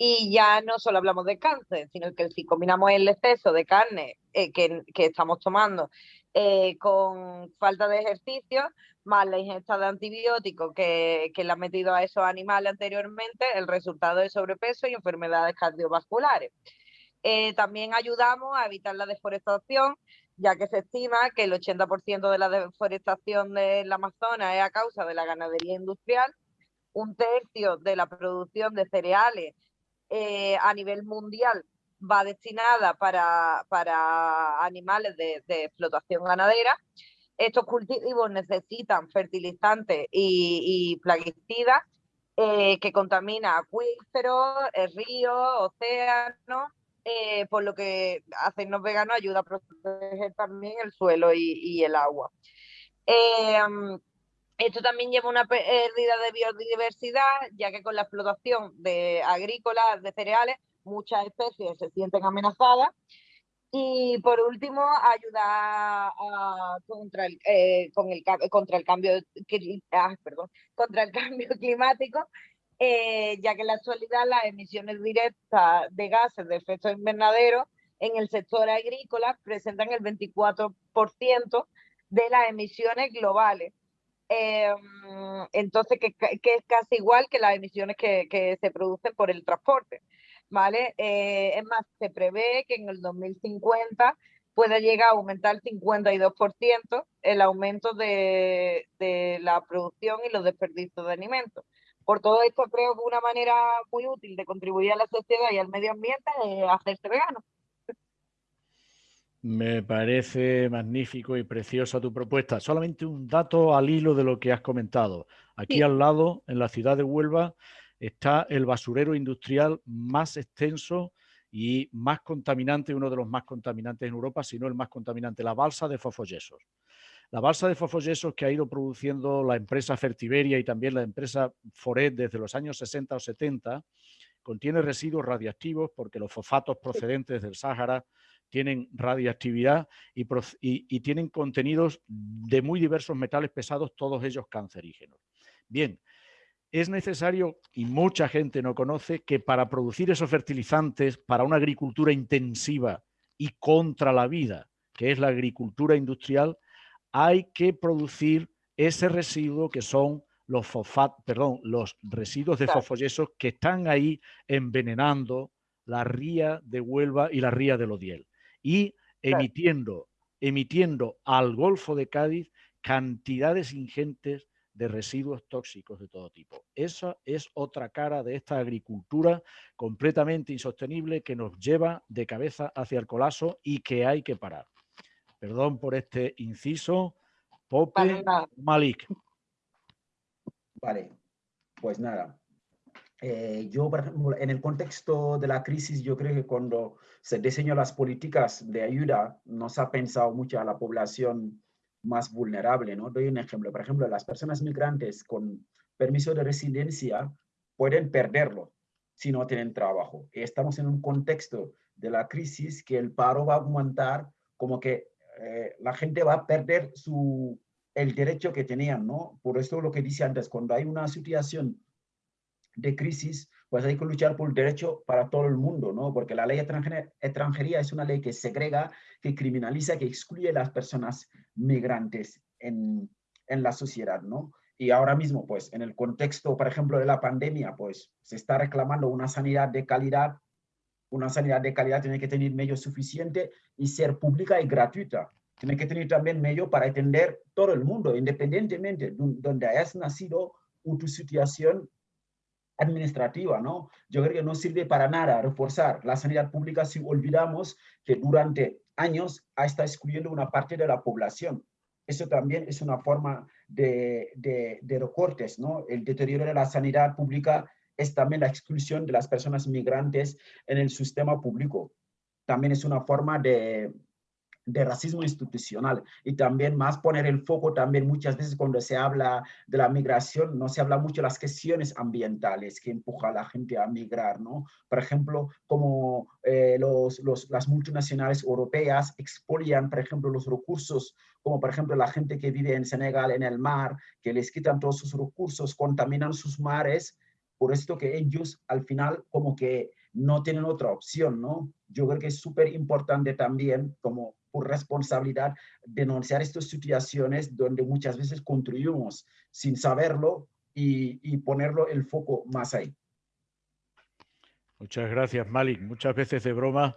Y ya no solo hablamos de cáncer, sino que si combinamos el exceso de carne eh, que, estamos tomando eh, con falta de ejercicio, más la ingesta de antibióticos que, le han metido a esos animales anteriormente, el resultado es sobrepeso y enfermedades cardiovasculares. Eh, también ayudamos a evitar la deforestación, ya que se estima que el 80% de la deforestación del Amazonas es a causa de la ganadería industrial, un tercio de la producción de cereales eh, a nivel mundial va destinada para, para animales de, explotación ganadera. Estos cultivos necesitan fertilizantes y, plaguicidas eh, que contaminan acuíferos, eh, ríos, océanos, por lo que hacernos veganos ayuda a proteger también el suelo y, el agua. Esto también lleva una pérdida de biodiversidad, ya que con la explotación de agrícolas, de cereales, muchas especies se sienten amenazadas. Y por último, ayudar eh, contra, el cambio, contra el cambio climático, eh, ya que en la actualidad las emisiones directas de gases de efecto invernadero en el sector agrícola presentan el 24% de las emisiones globales Em, entonces, que, es casi igual que las emisiones que, se producen por el transporte. ¿vale? Eh, es más, se prevé que en el 2050 pueda llegar a aumentar el 52% el aumento de, la producción y los desperdicios de alimentos. Por todo esto, creo que una manera muy útil de contribuir a la sociedad y al medio ambiente es hacerse vegano. Me parece magnífico y preciosa tu propuesta. Solamente un dato al hilo de lo que has comentado. Aquí al lado, en la ciudad de Huelva, está el basurero industrial más extenso y más contaminante, uno de los más contaminantes en Europa, si no el más contaminante, la balsa de Fofollesos. La balsa de Fofollesos que ha ido produciendo la empresa Fertiberia y también la empresa Foret desde los años 60 o 70, contiene residuos radiactivos porque los fosfatos procedentes del Sáhara tienen radiactividad y, y, tienen contenidos de muy diversos metales pesados, todos ellos cancerígenos. Bien, es necesario, y mucha gente no conoce, que para producir esos fertilizantes, para una agricultura intensiva y contra la vida, que es la agricultura industrial, hay que producir ese residuo que son los fosfat, perdón, los residuos de fosfoyesos que están ahí envenenando la ría de Huelva y la ría de Lodiel y emitiendo, emitiendo al Golfo de Cádiz cantidades ingentes de residuos tóxicos de todo tipo. Esa es otra cara de esta agricultura completamente insostenible que nos lleva de cabeza hacia el colapso y que hay que parar. Perdón por este inciso. Pope Malik. Vale, pues nada. Eh, yo, por ejemplo, en el contexto de la crisis, yo creo que cuando se diseñan las políticas de ayuda, no se ha pensado mucho a la población más vulnerable, ¿no? Doy un ejemplo. Por ejemplo, las personas migrantes con permiso de residencia pueden perderlo si no tienen trabajo. Estamos en un contexto de la crisis que el paro va a aumentar, como que eh, la gente va a perder su, el derecho que tenían, ¿no? Por eso lo que dice antes, cuando hay una situación de crisis, pues hay que luchar por el derecho para todo el mundo, ¿no? Porque la ley extranjería es una ley que segrega, que criminaliza, que excluye a las personas migrantes en, en la sociedad, ¿no? Y ahora mismo, pues, en el contexto, por ejemplo, de la pandemia, pues, se está reclamando una sanidad de calidad. Una sanidad de calidad tiene que tener medios suficientes y ser pública y gratuita tiene que tener también medio para atender todo el mundo, independientemente de donde hayas nacido o tu situación administrativa, ¿no? Yo creo que no sirve para nada reforzar la sanidad pública si olvidamos que durante años ha estado excluyendo una parte de la población. Eso también es una forma de, de, de recortes, ¿no? El deterioro de la sanidad pública es también la exclusión de las personas migrantes en el sistema público. También es una forma de, de racismo institucional y también más poner el foco también muchas veces cuando se habla de la migración no se habla mucho de las cuestiones ambientales que empuja a la gente a migrar, ¿no? Por ejemplo, como eh, los, los, las multinacionales europeas expolian, por ejemplo, los recursos, como por ejemplo la gente que vive en Senegal en el mar, que les quitan todos sus recursos, contaminan sus mares, por esto que ellos al final como que no tienen otra opción, ¿no? Yo creo que es súper importante también como por responsabilidad denunciar estas situaciones donde muchas veces construimos sin saberlo y, ponerlo el foco más ahí. Muchas gracias, Malik. Muchas veces de broma,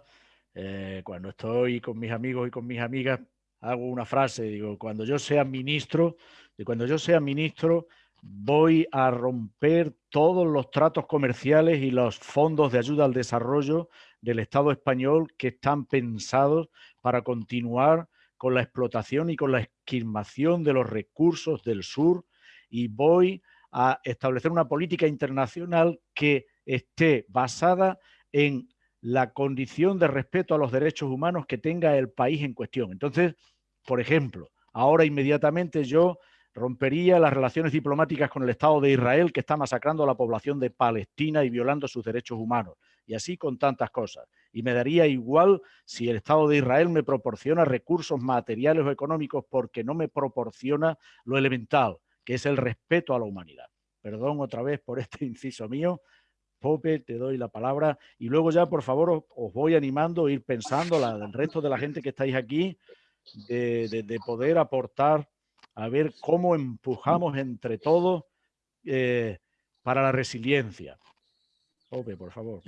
eh, cuando estoy con mis amigos y con mis amigas, hago una frase, digo, cuando yo sea ministro, y cuando yo sea ministro, voy a romper todos los tratos comerciales y los fondos de ayuda al desarrollo del Estado español que están pensados para continuar con la explotación y con la esquilmación de los recursos del sur y voy a establecer una política internacional que esté basada en la condición de respeto a los derechos humanos que tenga el país en cuestión. Entonces, por ejemplo, ahora inmediatamente yo rompería las relaciones diplomáticas con el Estado de Israel que está masacrando a la población de Palestina y violando sus derechos humanos. Y así con tantas cosas. Y me daría igual si el Estado de Israel me proporciona recursos materiales o económicos porque no me proporciona lo elemental, que es el respeto a la humanidad. Perdón otra vez por este inciso mío. Pope, te doy la palabra. Y luego ya, por favor, os, voy animando a ir pensando, la, el resto de la gente que estáis aquí, de poder aportar a ver cómo empujamos entre todos eh, para la resiliencia. Ope, por favor.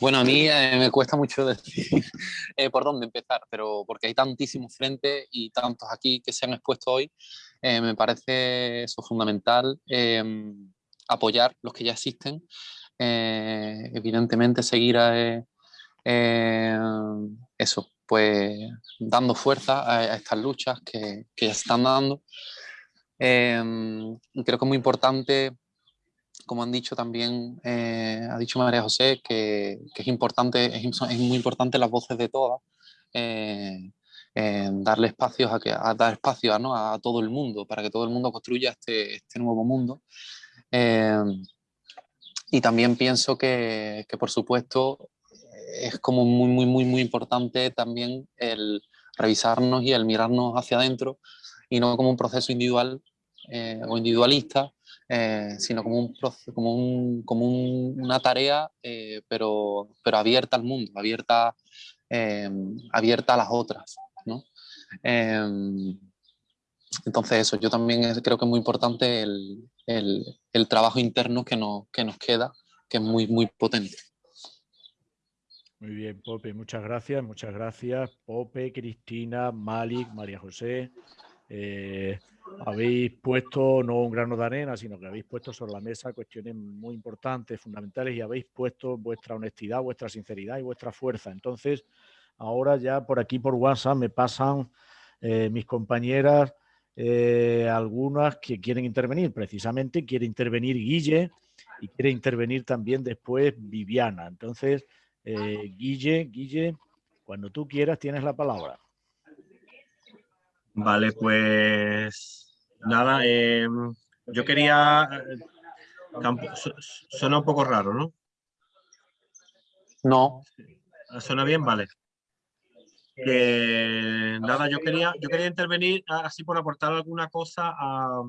Bueno, a mí eh, me cuesta mucho decir eh, por dónde empezar, pero porque hay tantísimos frentes y tantos aquí que se han expuesto hoy, me parece eso fundamental em, apoyar los que ya existen, evidentemente seguir a, eso, pues dando fuerza a, estas luchas que, que, ya se están dando. Em, creo que es muy importante, como han dicho también, eh, ha dicho María José, que, que es importante, es, es, muy importante las voces de todas, eh, darle espacios a, que, a dar espacio a, ¿no? a todo el mundo, para que todo el mundo construya este, este nuevo mundo. Em, y también pienso que, que por supuesto, es como muy, muy, muy, muy importante también el revisarnos y el mirarnos hacia adentro y no como un proceso individual eh, o individualista, eh, sino como, un, como, un, como una tarea, eh, pero, pero abierta al mundo, abierta, abierta a las otras. ¿no? entonces eso, yo también creo que es muy importante el, el, el trabajo interno que, no, que nos queda, que es muy, muy potente. Muy bien, Pope, muchas gracias, muchas gracias. Pope, Cristina, Malik, María José, eh, habéis puesto no un grano de arena, sino que habéis puesto sobre la mesa cuestiones muy importantes, fundamentales, y habéis puesto vuestra honestidad, vuestra sinceridad y vuestra fuerza. Entonces, ahora ya por aquí por WhatsApp me pasan eh, mis compañeras eh, algunas que quieren intervenir. Precisamente quiere intervenir Guille y quiere intervenir también después Viviana. Entonces, eh, Guille, Guille, cuando tú quieras tienes la palabra. Vale, pues nada, em, yo quería... Suena un poco raro, ¿no? No. ¿Suena bien? Vale. Que nada, yo quería, yo quería intervenir así por aportar alguna cosa a,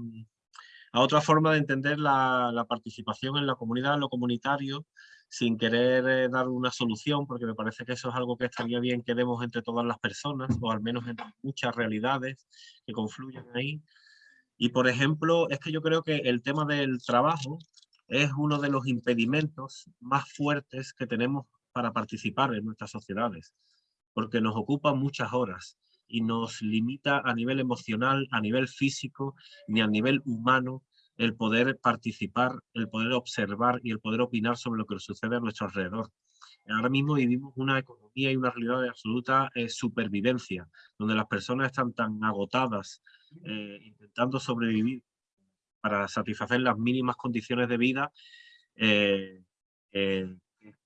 otra forma de entender la, la, participación en la comunidad, lo comunitario, sin querer eh, dar una solución, porque me parece que eso es algo que estaría bien que demos entre todas las personas, o al menos entre muchas realidades que confluyen ahí. Y por ejemplo, es que yo creo que el tema del trabajo es uno de los impedimentos más fuertes que tenemos para participar en nuestras sociedades, porque nos ocupa muchas horas y nos limita a nivel emocional, a nivel físico, ni a nivel humano el poder participar, el poder observar y el poder opinar sobre lo que sucede a nuestro alrededor. Ahora mismo vivimos una economía y una realidad de absoluta eh, supervivencia, donde las personas están tan agotadas eh, intentando sobrevivir para satisfacer las mínimas condiciones de vida, eh,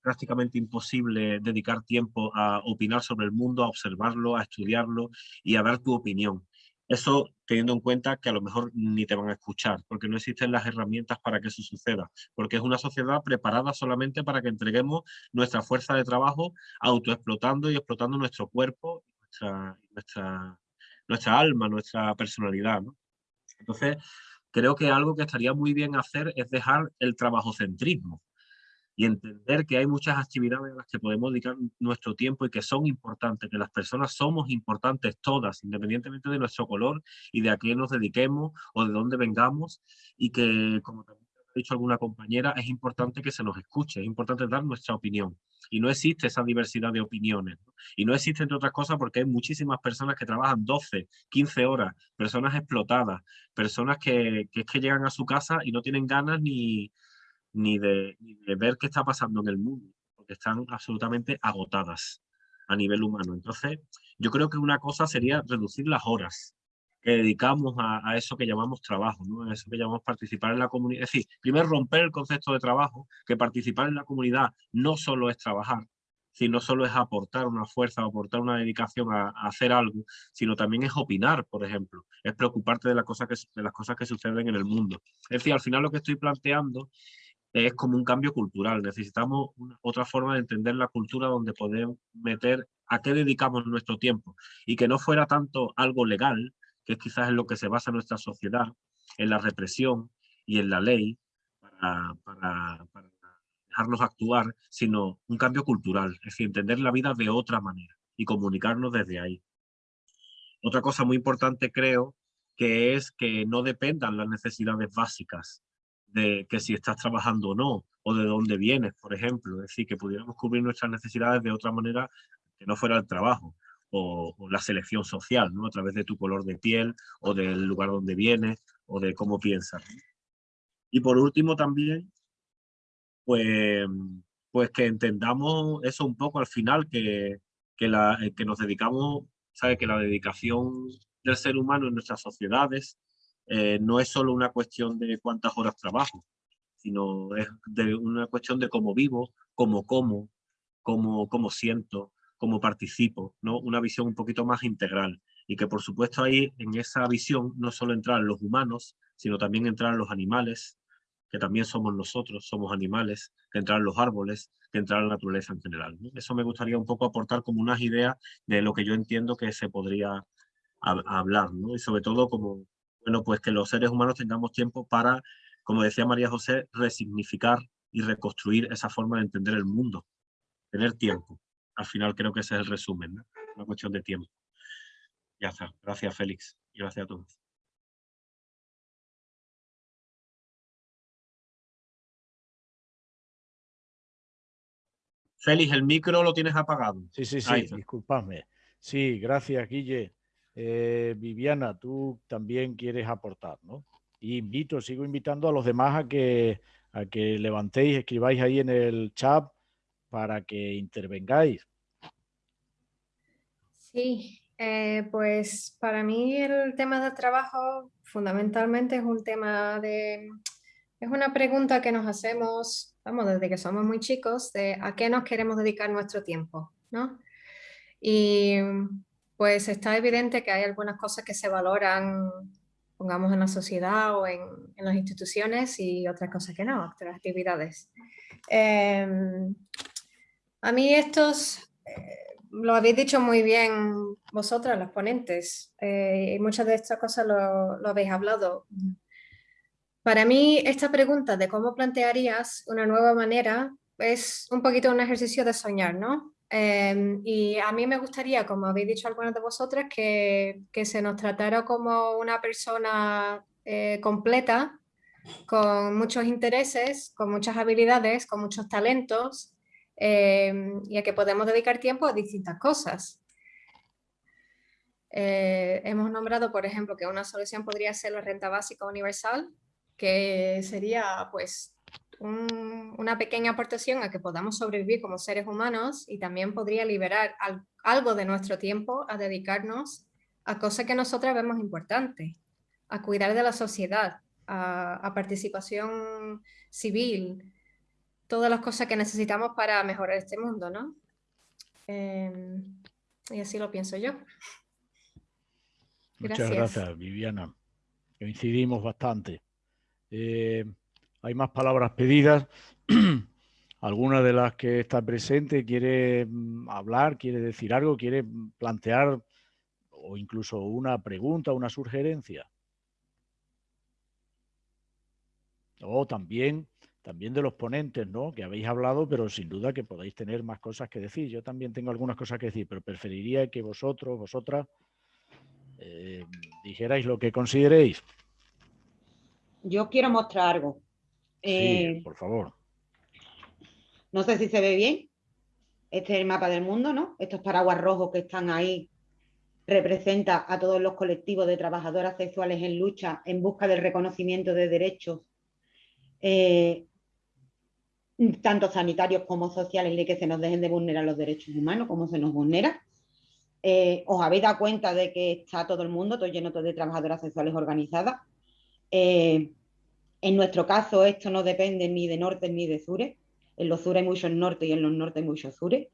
prácticamente imposible dedicar tiempo a opinar sobre el mundo, a observarlo, a estudiarlo y a dar tu opinión. Eso teniendo en cuenta que a lo mejor ni te van a escuchar, porque no existen las herramientas para que eso suceda, porque es una sociedad preparada solamente para que entreguemos nuestra fuerza de trabajo autoexplotando y explotando nuestro cuerpo, nuestra alma, nuestra personalidad. Entonces, creo que algo que estaría muy bien hacer es dejar el trabajocentrismo y entender que hay muchas actividades a las que podemos dedicar nuestro tiempo y que son importantes, que las personas somos importantes todas, independientemente de nuestro color y de a qué nos dediquemos o de dónde vengamos y que, como también ha dicho alguna compañera, es importante que se nos escuche, es importante dar nuestra opinión. Y no existe esa diversidad de opiniones. Y no existe, entre otras cosas, porque hay muchísimas personas que trabajan 12, 15 horas, personas explotadas, personas que, que es que llegan a su casa y no tienen ganas ni, ni de, ver qué está pasando en el mundo, porque están absolutamente agotadas a nivel humano. Entonces, yo creo que una cosa sería reducir las horas que dedicamos a, eso que llamamos trabajo, ¿no? a eso que llamamos participar en la comunidad. Es decir, primero romper el concepto de trabajo, que participar en la comunidad no solo es trabajar, sino solo es aportar una fuerza, aportar una dedicación a, hacer algo, sino también es opinar, por ejemplo, es preocuparte de, la cosa que, de las cosas que suceden en el mundo. Es decir, al final lo que estoy planteando es como un cambio cultural. Necesitamos otra forma de entender la cultura donde podemos meter a qué dedicamos nuestro tiempo y que no fuera tanto algo legal, que es quizás en lo que se basa nuestra sociedad, en la represión y en la ley para, para, dejarnos actuar, sino un cambio cultural, es decir, entender la vida de otra manera y comunicarnos desde ahí. Otra cosa muy importante creo que es que no dependan las necesidades básicas de que si estás trabajando o no, o de dónde vienes, por ejemplo. Es decir, que pudiéramos cubrir nuestras necesidades de otra manera que no fuera el trabajo o, la selección social, ¿no? A través de tu color de piel o del lugar donde vienes o de cómo piensas. Y por último también, pues, pues que entendamos eso un poco al final, que, que, la, que nos dedicamos, ¿sabe? que la dedicación del ser humano en nuestras sociedades eh, no es solo una cuestión de cuántas horas trabajo, sino es de una cuestión de cómo vivo, cómo como, cómo, cómo siento, cómo participo, ¿no? Una visión un poquito más integral y que por supuesto ahí en esa visión no solo entran los humanos, sino también entran los animales, que también somos nosotros, somos animales, que entrar en los árboles, que entrar en la naturaleza en general. Eso me gustaría un poco aportar como unas ideas de lo que yo entiendo que se podría hablar, ¿no? y sobre todo como, bueno, pues que los seres humanos tengamos tiempo para, como decía María José, resignificar y reconstruir esa forma de entender el mundo, tener tiempo. Al final creo que ese es el resumen, ¿no? una cuestión de tiempo. Ya está. Gracias, Félix. Y gracias a todos. Félix, el micro lo tienes apagado. Sí, sí, sí, disculpadme. Sí, gracias, Guille. Eh, Viviana, tú también quieres aportar, ¿no? Y invito, sigo invitando a los demás a que, levantéis, escribáis ahí en el chat para que intervengáis. Sí, eh, pues para mí el tema del trabajo fundamentalmente es un tema de... Es una pregunta que nos hacemos, vamos, desde que somos muy chicos, de a qué nos queremos dedicar nuestro tiempo, ¿no? Y pues está evidente que hay algunas cosas que se valoran, pongamos en la sociedad o en, las instituciones y otras cosas que no, otras actividades. Em, a mí estos, eh, lo habéis dicho muy bien vosotras, los ponentes, eh, y muchas de estas cosas lo, lo habéis hablado. Para mí esta pregunta de cómo plantearías una nueva manera es un poquito un ejercicio de soñar, ¿no? Em, y a mí me gustaría, como habéis dicho algunos de vosotras, que, que se nos tratara como una persona eh, completa, con muchos intereses, con muchas habilidades, con muchos talentos, em, y a que podemos dedicar tiempo a distintas cosas. Eh, hemos nombrado, por ejemplo, que una solución podría ser la renta básica universal, que sería pues una pequeña aportación a que podamos sobrevivir como seres humanos y también podría liberar algo de nuestro tiempo a dedicarnos a cosas que nosotras vemos importantes, a cuidar de la sociedad, a, participación civil, todas las cosas que necesitamos para mejorar este mundo, ¿no? Em, y así lo pienso yo. Muchas gracias, Viviana. Coincidimos bastante. Eh, hay más palabras pedidas. ¿Alguna de las que está presente quiere mm, hablar, quiere decir algo, quiere plantear o incluso una pregunta, una sugerencia? O también, también de los ponentes, ¿no? Que habéis hablado, pero sin duda que podéis tener más cosas que decir. Yo también tengo algunas cosas que decir, pero preferiría que vosotros, vosotras, eh, dijerais lo que consideréis. Yo quiero mostrar algo. Eh, por favor. No sé si se ve bien. Este es el mapa del mundo, ¿no? Estos paraguas rojos que están ahí representa a todos los colectivos de trabajadoras sexuales en lucha en busca del reconocimiento de derechos, eh, tanto sanitarios como sociales, de que se nos dejen de vulnerar los derechos humanos, como se nos vulnera. Eh, ¿Os habéis dado cuenta de que está todo el mundo, todo lleno de trabajadoras sexuales organizadas? En nuestro caso, esto no depende ni de norte ni de sures. En los sures hay muchos norte y en los norte hay muchos sures.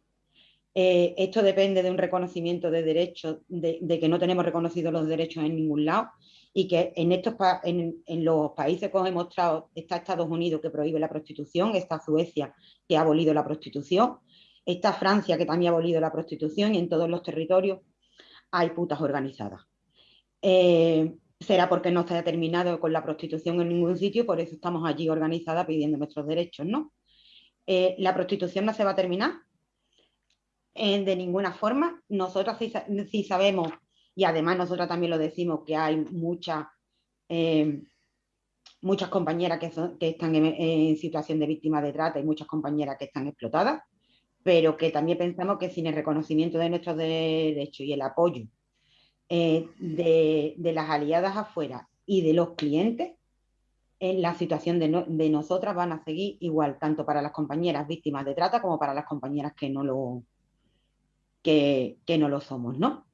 Eh, esto depende de un reconocimiento de derechos, de, que no tenemos reconocidos los derechos en ningún lado y que en, estos en, los países que os he mostrado está Estados Unidos que prohíbe la prostitución, está Suecia que ha abolido la prostitución, está Francia que también ha abolido la prostitución y en todos los territorios hay putas organizadas. Eh, será porque no se ha terminado con la prostitución en ningún sitio, por eso estamos allí organizadas pidiendo nuestros derechos, ¿no? Eh, la prostitución no se va a terminar eh, de ninguna forma. Nosotras sí, sabemos, y además nosotras también lo decimos, que hay muchas, eh, muchas compañeras que, están en, situación de víctima de trata y muchas compañeras que están explotadas, pero que también pensamos que sin el reconocimiento de nuestros derechos y el apoyo eh, de, las aliadas afuera y de los clientes, en la situación de, nosotras van a seguir igual, tanto para las compañeras víctimas de trata como para las compañeras que no lo, que, no lo somos, ¿no?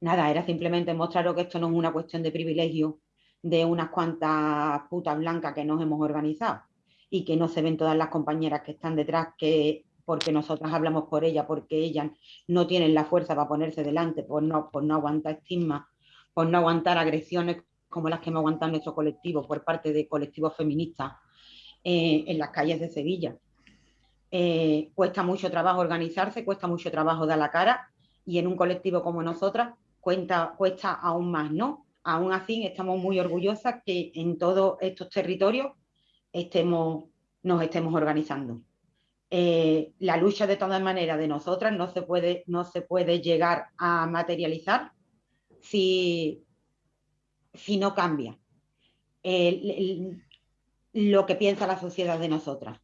Nada, era simplemente mostraros que esto no es una cuestión de privilegio de unas cuantas putas blancas que nos hemos organizado y que no se ven todas las compañeras que están detrás que porque nosotras hablamos por ella, porque ellas no tienen la fuerza para ponerse delante, por no, por no aguantar estigma, por no aguantar agresiones como las que hemos aguantado nuestro colectivo por parte de colectivos feministas eh, en las calles de Sevilla. Eh, cuesta mucho trabajo organizarse, cuesta mucho trabajo dar la cara y en un colectivo como nosotras cuesta aún más, ¿no? Aún así estamos muy orgullosas que en todos estos territorios estemos, nos estemos organizando. Eh, la lucha de todas maneras de nosotras no se puede, no se puede llegar a materializar si, si no cambia lo que piensa la sociedad de nosotras.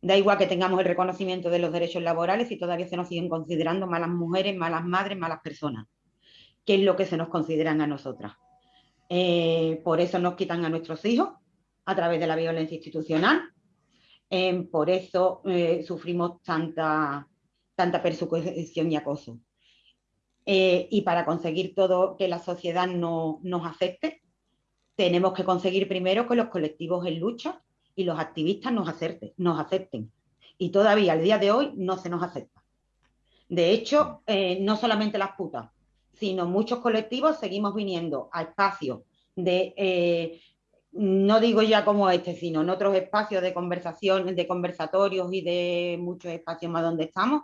Da igual que tengamos el reconocimiento de los derechos laborales y todavía se nos siguen considerando malas mujeres, malas madres, malas personas, que es lo que se nos consideran a nosotras. Eh, por eso nos quitan a nuestros hijos a través de la violencia institucional, por eso eh, sufrimos tanta, tanta persecución y acoso. Eh, y para conseguir todo que la sociedad no, nos acepte, tenemos que conseguir primero que los colectivos en lucha y los activistas nos, nos acepten. Y todavía al día de hoy no se nos acepta. De hecho, eh, no solamente las putas, sino muchos colectivos seguimos viniendo a espacios de no digo ya como este, sino en otros espacios de conversación, de conversatorios y de muchos espacios más donde estamos,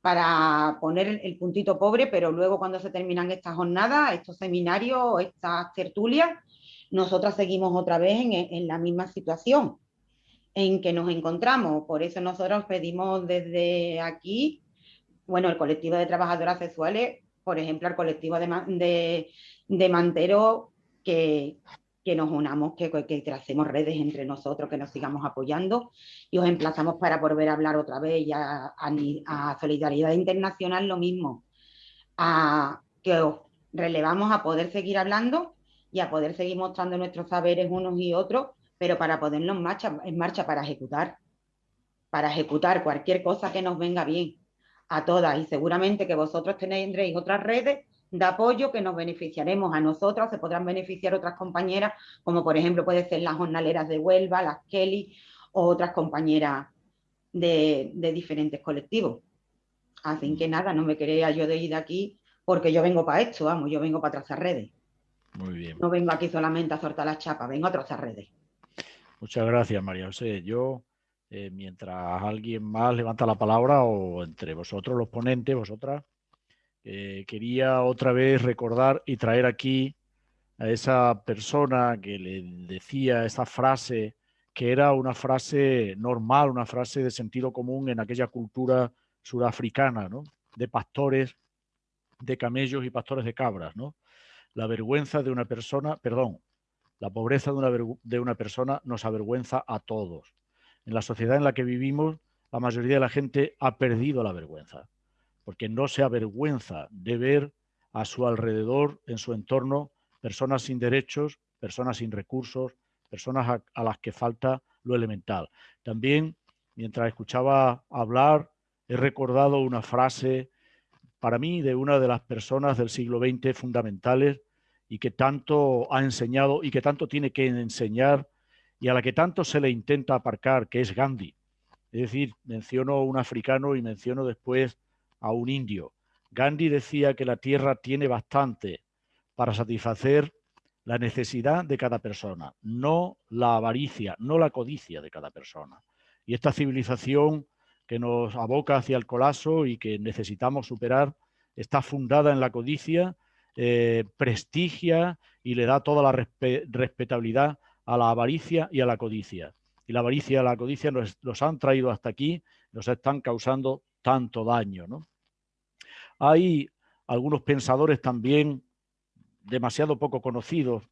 para poner el puntito pobre, pero luego cuando se terminan estas jornadas, estos seminarios, estas tertulias, nosotras seguimos otra vez en, la misma situación en que nos encontramos. Por eso nosotros pedimos desde aquí, bueno, el colectivo de trabajadoras sexuales, por ejemplo, el colectivo de, de, de Mantero, que, que nos unamos, que, que, tracemos redes entre nosotros, que nos sigamos apoyando y os emplazamos para volver a hablar otra vez y a, Solidaridad Internacional lo mismo, a que os relevamos a poder seguir hablando y a poder seguir mostrando nuestros saberes unos y otros, pero para ponernos en marcha, en marcha para ejecutar, para ejecutar cualquier cosa que nos venga bien a todas. Y seguramente que vosotros tendréis otras redes de apoyo que nos beneficiaremos a nosotros, se podrán beneficiar otras compañeras, como por ejemplo puede ser las jornaleras de Huelva, las Kelly o otras compañeras de, diferentes colectivos. Así que nada, no me quería yo de ir de aquí porque yo vengo para esto, vamos, yo vengo para trazar redes. Muy bien. No vengo aquí solamente a soltar las chapas, vengo a trazar redes. Muchas gracias, María José. Yo, eh, mientras alguien más levanta la palabra o entre vosotros los ponentes, vosotras, eh, quería otra vez recordar y traer aquí a esa persona que le decía esa frase que era una frase normal, una frase de sentido común en aquella cultura surafricana, ¿no? de pastores, de camellos y pastores de cabras. ¿no? La vergüenza de una persona, perdón, la pobreza de una, de una persona nos avergüenza a todos. En la sociedad en la que vivimos, la mayoría de la gente ha perdido la vergüenza porque no se avergüenza de ver a su alrededor, en su entorno, personas sin derechos, personas sin recursos, personas a, las que falta lo elemental. También, mientras escuchaba hablar, he recordado una frase para mí de una de las personas del siglo XX fundamentales y que tanto ha enseñado y que tanto tiene que enseñar y a la que tanto se le intenta aparcar, que es Gandhi. Es decir, menciono un africano y menciono después a un indio. Gandhi decía que la tierra tiene bastante para satisfacer la necesidad de cada persona, no la avaricia, no la codicia de cada persona. Y esta civilización que nos aboca hacia el colapso y que necesitamos superar está fundada en la codicia, eh, prestigia y le da toda la respetabilidad a la avaricia y a la codicia. Y la avaricia y la codicia nos, los han traído hasta aquí, nos están causando tanto daño. ¿no? Hay algunos pensadores también demasiado poco conocidos,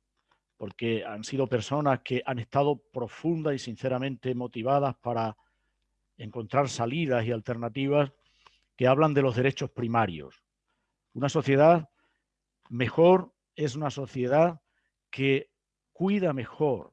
porque han sido personas que han estado profunda y sinceramente motivadas para encontrar salidas y alternativas que hablan de los derechos primarios. Una sociedad mejor es una sociedad que cuida mejor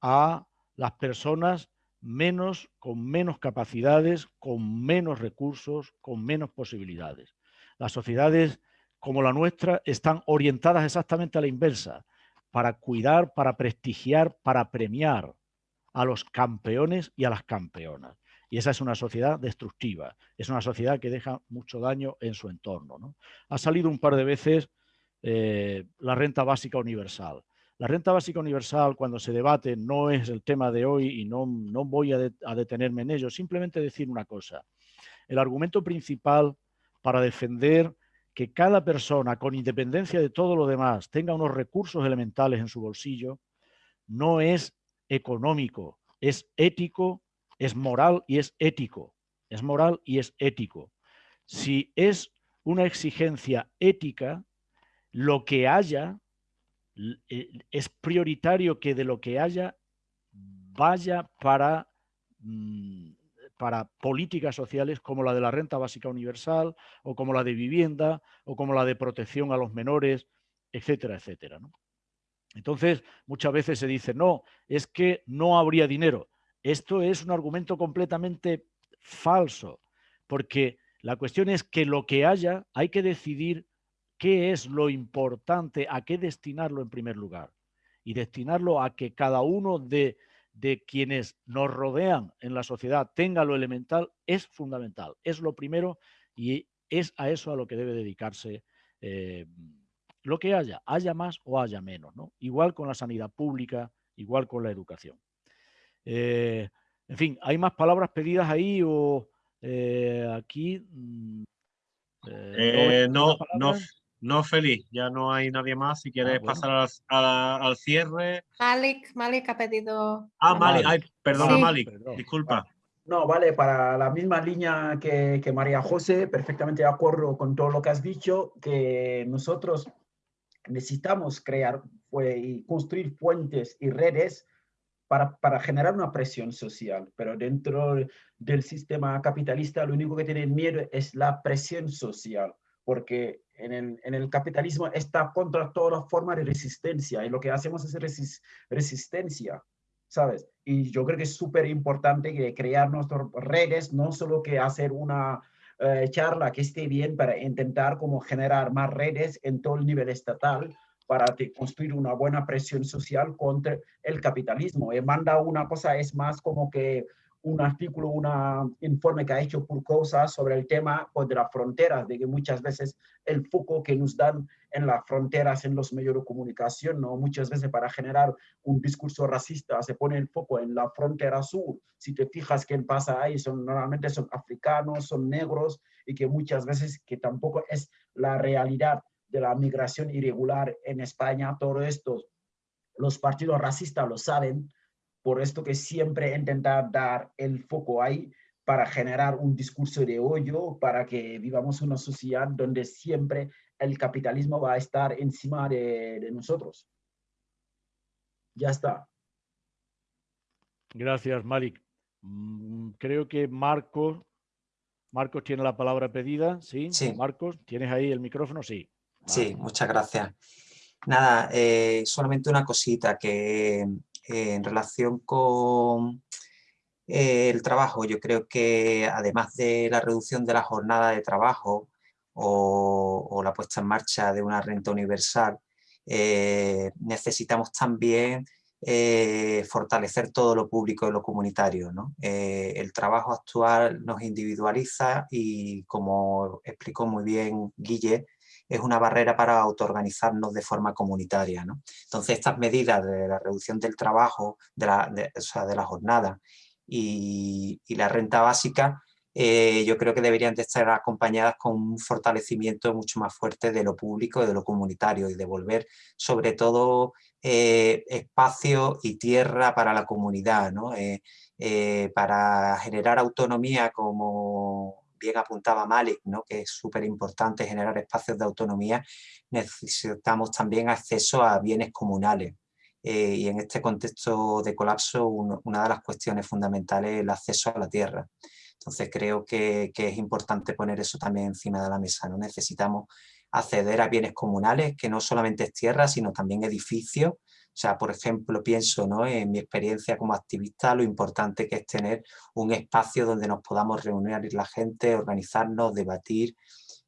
a las personas menos, con menos capacidades, con menos recursos, con menos posibilidades. Las sociedades como la nuestra están orientadas exactamente a la inversa, para cuidar, para prestigiar, para premiar a los campeones y a las campeonas. Y esa es una sociedad destructiva, es una sociedad que deja mucho daño en su entorno. Ha salido un par de veces eh, la renta básica universal. La renta básica universal, cuando se debate, no es el tema de hoy y no, no voy a, a detenerme en ello, simplemente decir una cosa. El argumento principal para defender que cada persona, con independencia de todo lo demás, tenga unos recursos elementales en su bolsillo, no es económico, es ético, es moral y es ético. Es moral y es ético. Si es una exigencia ética, lo que haya, eh, es prioritario que de lo que haya vaya para, mm, para políticas sociales como la de la renta básica universal o como la de vivienda o como la de protección a los menores, etcétera, etcétera. Entonces, muchas veces se dice, no, es que no habría dinero. Esto es un argumento completamente falso, porque la cuestión es que lo que haya hay que decidir qué es lo importante, a qué destinarlo en primer lugar. Y destinarlo a que cada uno de, quienes nos rodean en la sociedad tenga lo elemental es fundamental, es lo primero y es a eso a lo que debe dedicarse eh, lo que haya, haya más o haya menos. ¿no? Igual con la sanidad pública, igual con la educación. Eh, en fin, ¿hay más palabras pedidas ahí o eh, aquí... Mm, no, no, no, feliz, ya no hay nadie más. Si quieres ah, pasar al, cierre. Malik, Malik ha pedido. Ah, Malik, perdona, Malik, disculpa. No, vale, para la misma línea que, que, María José, perfectamente de acuerdo con todo lo que has dicho, que nosotros necesitamos crear y construir puentes y redes para, para, generar una presión social, pero dentro del sistema capitalista lo único que tienen miedo es la presión social, porque en el, en el capitalismo está contra toda forma de resistencia y lo que hacemos es resistencia, ¿sabes? Y yo creo que es súper importante crear nuestras redes, no solo que hacer una eh, charla que esté bien para intentar como generar más redes en todo el nivel estatal, para construir una buena presión social contra el capitalismo. Y manda una cosa, es más como que un artículo, un informe que ha hecho por cosas sobre el tema pues, de las fronteras, de que muchas veces el foco que nos dan en las fronteras, en los medios de comunicación, ¿no? muchas veces para generar un discurso racista se pone el foco en la frontera sur. Si te fijas quién pasa ahí, son, normalmente son africanos, son negros y que muchas veces que tampoco es la realidad de la migración irregular en España, todo esto, los partidos racistas lo saben, por esto que siempre intentar dar el foco ahí para generar un discurso de hoyo, para que vivamos una sociedad donde siempre el capitalismo va a estar encima de, de nosotros. Ya está. Gracias, Malik. Mm, creo que Marcos, Marcos tiene la palabra pedida, ¿sí? Sí. Marcos, ¿tienes ahí el micrófono? Sí. Sí, muchas gracias. Nada, eh, solamente una cosita que eh, en relación con eh, el trabajo, yo creo que además de la reducción de la jornada de trabajo o, la puesta en marcha de una renta universal, necesitamos también fortalecer todo lo público y lo comunitario. el trabajo actual nos individualiza y como explicó muy bien Guille, es una barrera para autoorganizarnos de forma comunitaria. ¿no? Entonces estas medidas de la reducción del trabajo, de la, o sea, de la jornada y, la renta básica, eh, yo creo que deberían de estar acompañadas con un fortalecimiento mucho más fuerte de lo público y de lo comunitario y devolver sobre todo eh, espacio y tierra para la comunidad, ¿no? Eh, para generar autonomía como bien apuntaba Malik, ¿no? que es súper importante generar espacios de autonomía, necesitamos también acceso a bienes comunales. Eh, y en este contexto de colapso, una de las cuestiones fundamentales es el acceso a la tierra. Entonces creo que, que, es importante poner eso también encima de la mesa. ¿no? Necesitamos acceder a bienes comunales, que no solamente es tierra, sino también edificios, o sea, por ejemplo, pienso ¿no? en mi experiencia como activista, lo importante que es tener un espacio donde nos podamos reunir la gente, organizarnos, debatir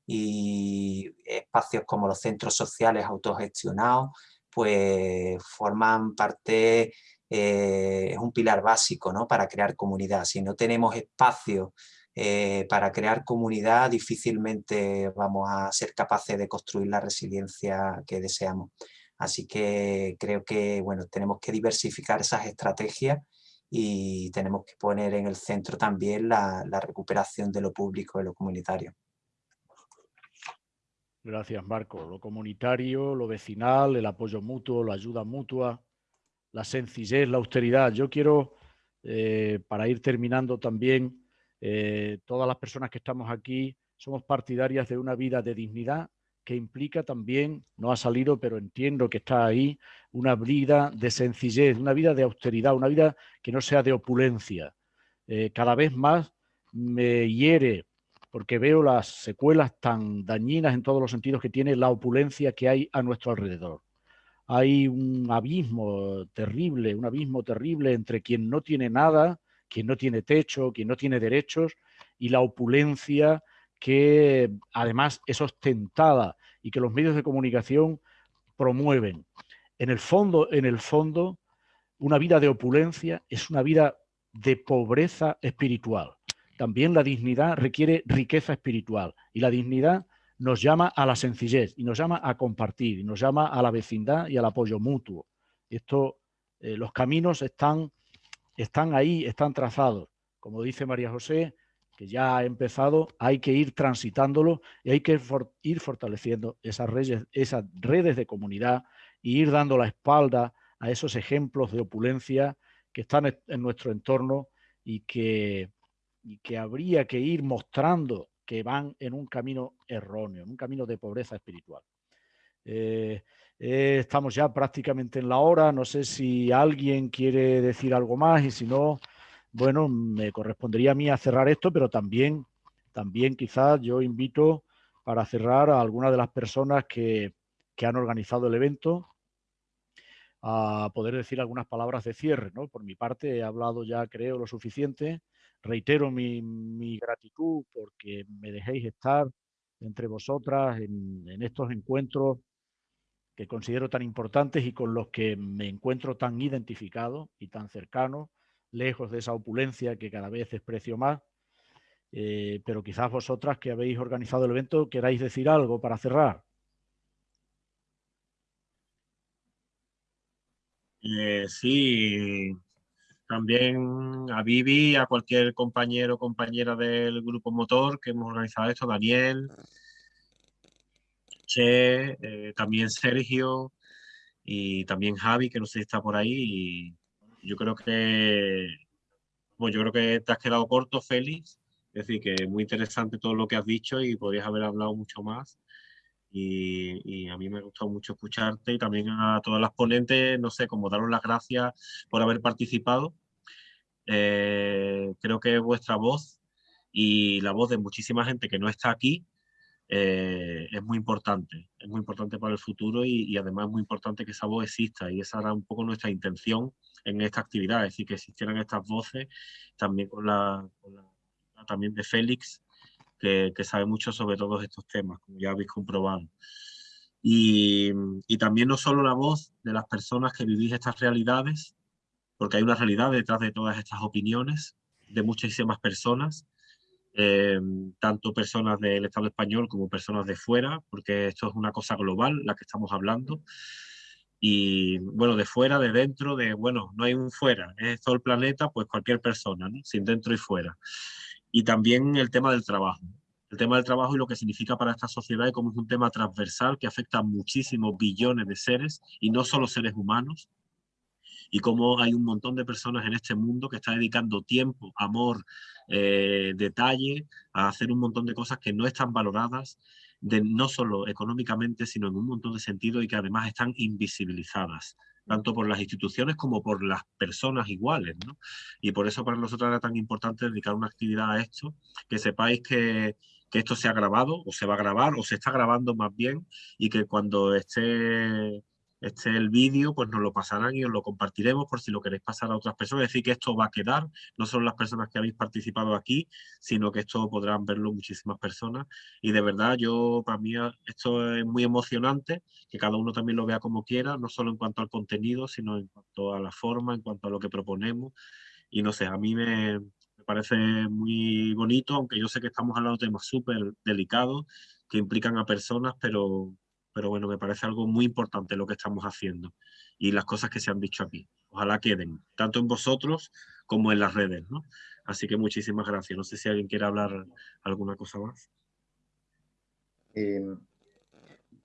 y espacios como los centros sociales autogestionados, pues forman parte, eh, es un pilar básico ¿no? para crear comunidad. Si no tenemos espacio eh, para crear comunidad, difícilmente vamos a ser capaces de construir la resiliencia que deseamos. Así que creo que bueno, tenemos que diversificar esas estrategias y tenemos que poner en el centro también la, recuperación de lo público y lo comunitario. Gracias, Marco. Lo comunitario, lo vecinal, el apoyo mutuo, la ayuda mutua, la sencillez, la austeridad. Yo quiero, eh, para ir terminando también, eh, todas las personas que estamos aquí somos partidarias de una vida de dignidad que implica también, no ha salido, pero entiendo que está ahí, una vida de sencillez, una vida de austeridad, una vida que no sea de opulencia. Eh, cada vez más me hiere porque veo las secuelas tan dañinas en todos los sentidos que tiene la opulencia que hay a nuestro alrededor. Hay un abismo terrible, un abismo terrible entre quien no tiene nada, quien no tiene techo, quien no tiene derechos y la opulencia que además es ostentada y que los medios de comunicación promueven. En el fondo, en el fondo, una vida de opulencia es una vida de pobreza espiritual. También la dignidad requiere riqueza espiritual y la dignidad nos llama a la sencillez y nos llama a compartir y nos llama a la vecindad y al apoyo mutuo. Esto, eh, los caminos están, están ahí, están trazados. Como dice María José, que ya ha empezado, hay que ir transitándolo y hay que ir fortaleciendo esas redes, esas redes de comunidad e ir dando la espalda a esos ejemplos de opulencia que están en nuestro entorno y que, que habría que ir mostrando que van en un camino erróneo, en un camino de pobreza espiritual. Eh, eh, estamos ya prácticamente en la hora, no sé si alguien quiere decir algo más y si no, bueno, me correspondería a mí a cerrar esto, pero también, también quizás yo invito para cerrar a algunas de las personas que, han organizado el evento a poder decir algunas palabras de cierre. ¿no? Por mi parte he hablado ya creo lo suficiente. Reitero mi, gratitud porque me dejéis estar entre vosotras en, estos encuentros que considero tan importantes y con los que me encuentro tan identificado y tan cercano lejos de esa opulencia que cada vez desprecio más. Eh, pero quizás vosotras que habéis organizado el evento queráis decir algo para cerrar. Eh, sí, también a Vivi, a cualquier compañero o compañera del grupo motor que hemos organizado esto, Daniel, Che, eh, también Sergio y también Javi, que no sé si está por ahí. Yo creo que, bueno, yo creo que te has quedado corto, Félix. Es decir, que muy interesante todo lo que has dicho y podrías haber hablado mucho más. Y, a mí me ha gustado mucho escucharte y también a todas las ponentes, no sé, como daros las gracias por haber participado. Eh, creo que vuestra voz y la voz de muchísima gente que no está aquí eh, es muy importante, es muy importante para el futuro y, además es muy importante que esa voz exista y esa era un poco nuestra intención en esta actividad, es decir, que existieran estas voces también con la, también de Félix, que, sabe mucho sobre todos estos temas, como ya habéis comprobado. Y, y también no solo la voz de las personas que vivís estas realidades, porque hay una realidad detrás de todas estas opiniones de muchísimas personas, eh, tanto personas del Estado español como personas de fuera, porque esto es una cosa global, la que estamos hablando. Y bueno, de fuera, de dentro, de bueno, no hay un fuera, es todo el planeta, pues cualquier persona, sin dentro y fuera. Y también el tema del trabajo. El tema del trabajo y lo que significa para esta sociedad y como es un tema transversal que afecta a muchísimos billones de seres y no solo seres humanos, y cómo hay un montón de personas en este mundo que están dedicando tiempo, amor, eh, detalle a hacer un montón de cosas que no están valoradas, de, no solo económicamente, sino en un montón de sentidos y que además están invisibilizadas tanto por las instituciones como por las personas iguales. Y por eso para nosotros era tan importante dedicar una actividad a esto, que sepáis que, que esto se ha grabado o se va a grabar o se está grabando más bien y que cuando esté este el vídeo, pues nos lo pasarán y os lo compartiremos por si lo queréis pasar a otras personas. Es decir, que esto va a quedar, no solo las personas que habéis participado aquí, sino que esto podrán verlo muchísimas personas. Y de verdad, yo, para mí, esto es muy emocionante, que cada uno también lo vea como quiera, no solo en cuanto al contenido, sino en cuanto a la forma, en cuanto a lo que proponemos. Y no sé, a mí me, me parece muy bonito, aunque yo sé que estamos hablando de temas súper delicados que implican a personas, pero pero bueno, me parece algo muy importante lo que estamos haciendo y las cosas que se han dicho aquí. Ojalá queden, tanto en vosotros como en las redes. Así que muchísimas gracias. No sé si alguien quiere hablar alguna cosa más. Eh,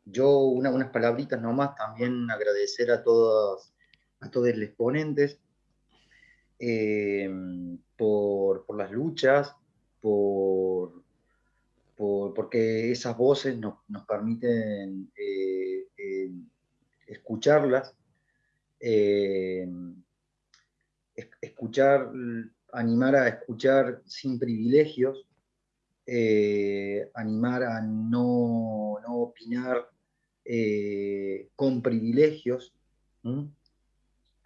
yo unas palabritas nomás, también agradecer a todos, a todos los exponentes eh, por, las luchas, por, porque esas voces nos, permiten eh, escucharlas, escuchar, animar a escuchar sin privilegios, eh, animar a no, opinar eh, con privilegios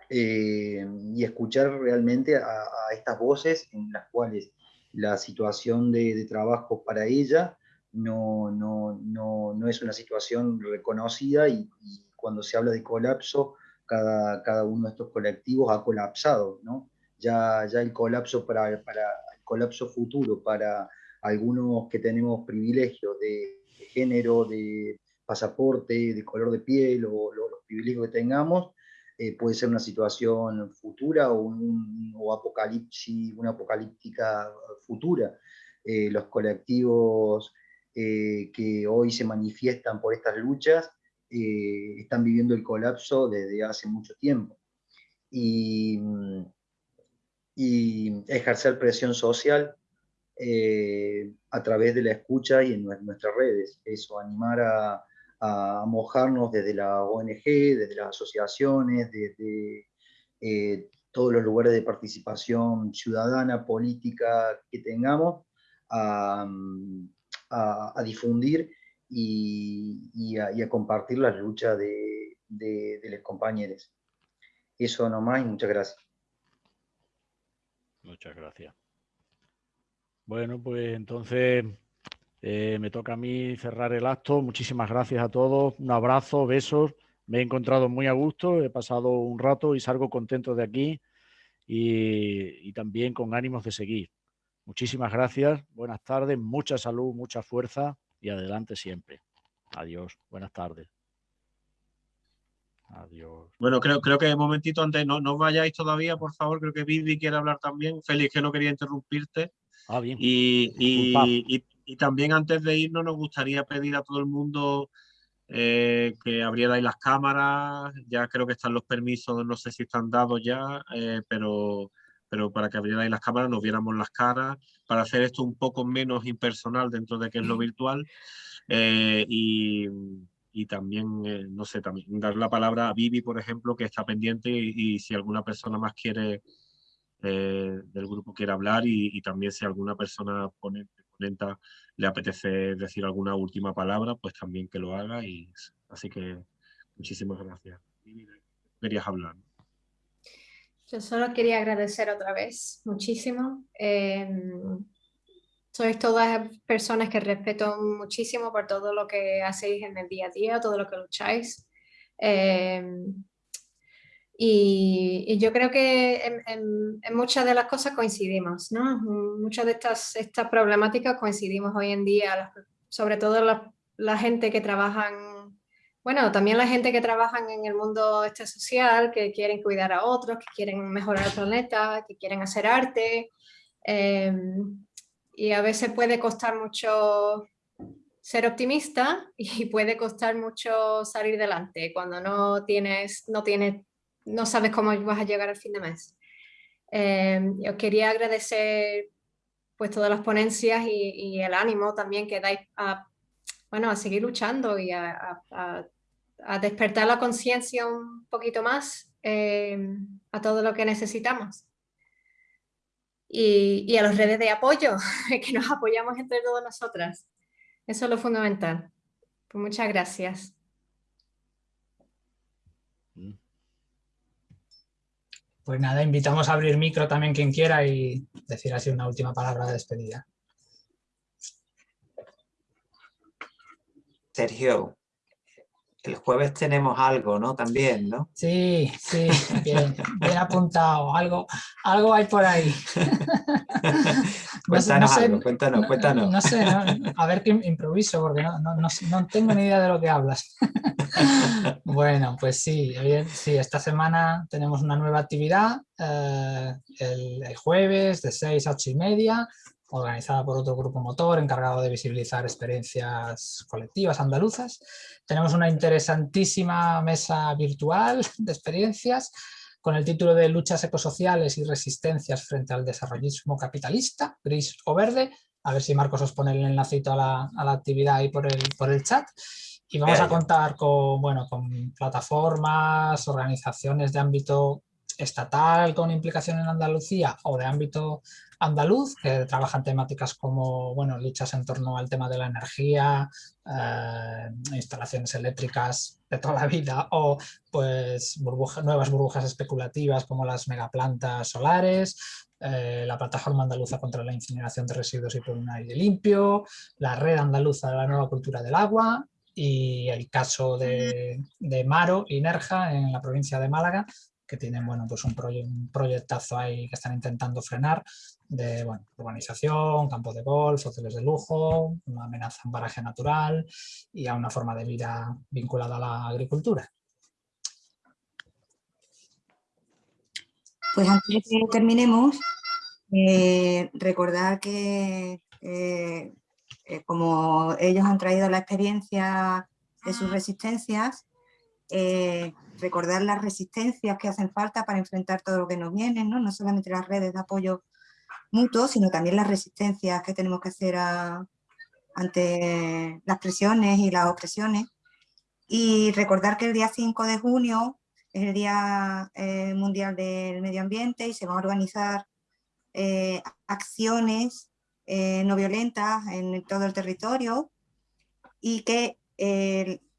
eh, y escuchar realmente a, estas voces en las cuales la situación de, trabajo para ella no, no, es una situación reconocida y, cuando se habla de colapso, cada, cada, uno de estos colectivos ha colapsado, ¿no? Ya, ya el colapso para, para el colapso futuro para algunos que tenemos privilegios de, género, de pasaporte, de color de piel o los privilegios que tengamos, eh, puede ser una situación futura o, un, apocalipsis, una apocalíptica futura. Eh, los colectivos eh, que hoy se manifiestan por estas luchas están viviendo el colapso desde hace mucho tiempo. Y, y ejercer presión social eh, a través de la escucha y en nuestras redes. Eso, animar a, mojarnos desde la ONG, desde las asociaciones, desde eh, todos los lugares de participación ciudadana, política que tengamos, a, difundir y, a, compartir las luchas de, de, de los compañeros. Eso nomás y muchas gracias. Muchas gracias. Bueno, pues entonces eh, me toca a mí cerrar el acto. Muchísimas gracias a todos. Un abrazo, besos. Me he encontrado muy a gusto, he pasado un rato y salgo contento de aquí y, y también con ánimos de seguir. Muchísimas gracias, buenas tardes, mucha salud, mucha fuerza y adelante siempre. Adiós, buenas tardes. Adiós. Bueno, creo, creo que un momentito antes, no, no vayáis todavía, por favor, creo que Vivi quiere hablar también. Félix, que no quería interrumpirte. Ah, bien. Y, también antes de irnos nos gustaría pedir a todo el mundo eh, que abrierais las cámaras, ya creo que están los permisos, no sé si están dados ya, eh, pero, pero para que abrierais las cámaras, nos viéramos las caras, para hacer esto un poco menos impersonal dentro de que es lo virtual. Eh, y, también, no sé, también dar la palabra a Vivi, por ejemplo, que está pendiente y si alguna persona más quiere eh, del grupo quiere hablar y, también si alguna persona ponente, ponenta le apetece decir alguna última palabra, pues también que lo haga. Y, así que muchísimas gracias. Querías hablar. Yo solo quería agradecer otra vez muchísimo. Em, sois todas personas que respeto muchísimo por todo lo que hacéis en el día a día, todo lo que lucháis. Em, y, yo creo que en, muchas de las cosas coincidimos, ¿no? Muchas de estas, estas problemáticas coincidimos hoy en día, sobre todo la, gente que trabajan, bueno, también la gente que trabajan en el mundo este social, que quieren cuidar a otros, que quieren mejorar el planeta, que quieren hacer arte. Em, y a veces puede costar mucho ser optimista y puede costar mucho salir delante cuando no tienes, no tienes no sabes cómo vas a llegar al fin de mes. Eh, yo quería agradecer pues todas las ponencias y, el ánimo también que dais a, bueno, a seguir luchando y a, despertar la conciencia un poquito más eh, a todo lo que necesitamos. Y, a las redes de apoyo, que nos apoyamos entre todas nosotras. Eso es lo fundamental. Pues muchas gracias. Pues nada, invitamos a abrir micro también quien quiera y decir así una última palabra de despedida. Sergio, el jueves tenemos algo, ¿no? También, ¿no? Sí, sí, bien, bien apuntado. Algo, algo hay por ahí. cuéntanos algo, cuéntanos, cuéntanos. No, sé, a ver qué improviso, porque no, tengo ni idea de lo que hablas. bueno, pues sí, sí, esta semana tenemos una nueva actividad eh, el, el, jueves de 6 a 8 y media organizada por otro grupo motor encargado de visibilizar experiencias colectivas andaluzas. Tenemos una interesantísima mesa virtual de experiencias con el título de Luchas ecosociales y resistencias frente al desarrollismo capitalista, gris o verde. A ver si Marcos os pone el enlacito a la, a la actividad ahí por el, por el chat. Y vamos a contar con, bueno, con plataformas, organizaciones de ámbito estatal con implicación en Andalucía o de ámbito andaluz, que trabajan temáticas como bueno, luchas en torno al tema de la energía, eh, instalaciones eléctricas de toda la vida o pues nuevas burbujas especulativas como las megaplantas solares, eh, la plataforma andaluza contra la incineración de residuos y por un aire limpio, la red andaluza de la nueva cultura del agua y el caso de, de Maro y Nerja en la provincia de Málaga, que tienen bueno, pues un, proyectazo ahí que están intentando frenar de urbanización, campos de golf, hoteles de lujo, una amenaza en paraje natural y a una forma de vida vinculada a la agricultura. Pues antes de que terminemos, eh, recordar que eh, eh, como ellos han traído la experiencia de sus resistencias, recordar las resistencias que hacen falta para enfrentar todo lo que nos viene, no, no solamente las redes de apoyo mutuo, sino también las resistencias que tenemos que hacer ante las presiones y las opresiones. Y recordar que el día 5 de junio es el Día eh, Mundial del Medio Ambiente y se van a organizar eh, acciones eh, no violentas en todo el territorio y que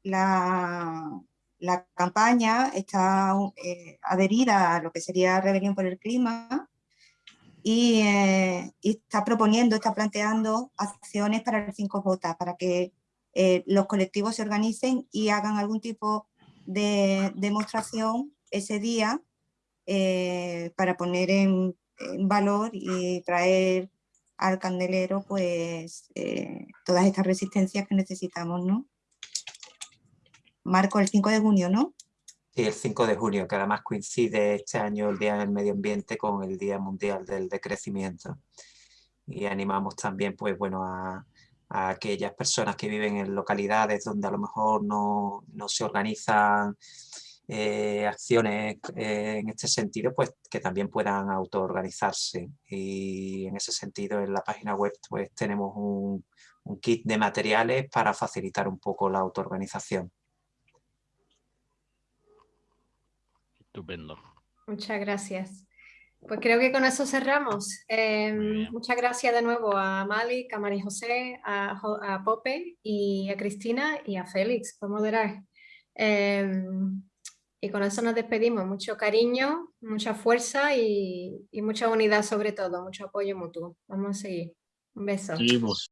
la, la campaña está eh, adherida a lo que sería Rebelión por el Clima eh, y, está proponiendo, está planteando acciones para el 5J, para que eh, los colectivos se organicen y hagan algún tipo de demostración ese día para poner en, valor y traer al candelero pues todas estas resistencias que necesitamos, ¿no? Marco, el 5 de junio, ¿no? Sí, el 5 de junio, que además coincide este año el Día del Medio Ambiente con el Día Mundial del Decrecimiento. Y animamos también, pues bueno, a, aquellas personas que viven en localidades donde a lo mejor no, se organizan eh, acciones eh, en este sentido, pues que también puedan autoorganizarse. Y en ese sentido en la página web pues tenemos un, un kit de materiales para facilitar un poco la autoorganización. Estupendo. Muchas gracias. Pues creo que con eso cerramos. Em, muchas gracias de nuevo a Malik, a María José, a, Pope y a Cristina y a Félix por moderar. Em, y con eso nos despedimos. Mucho cariño, mucha fuerza y, y, mucha unidad sobre todo, mucho apoyo mutuo. Vamos a seguir. Un beso. Seguimos.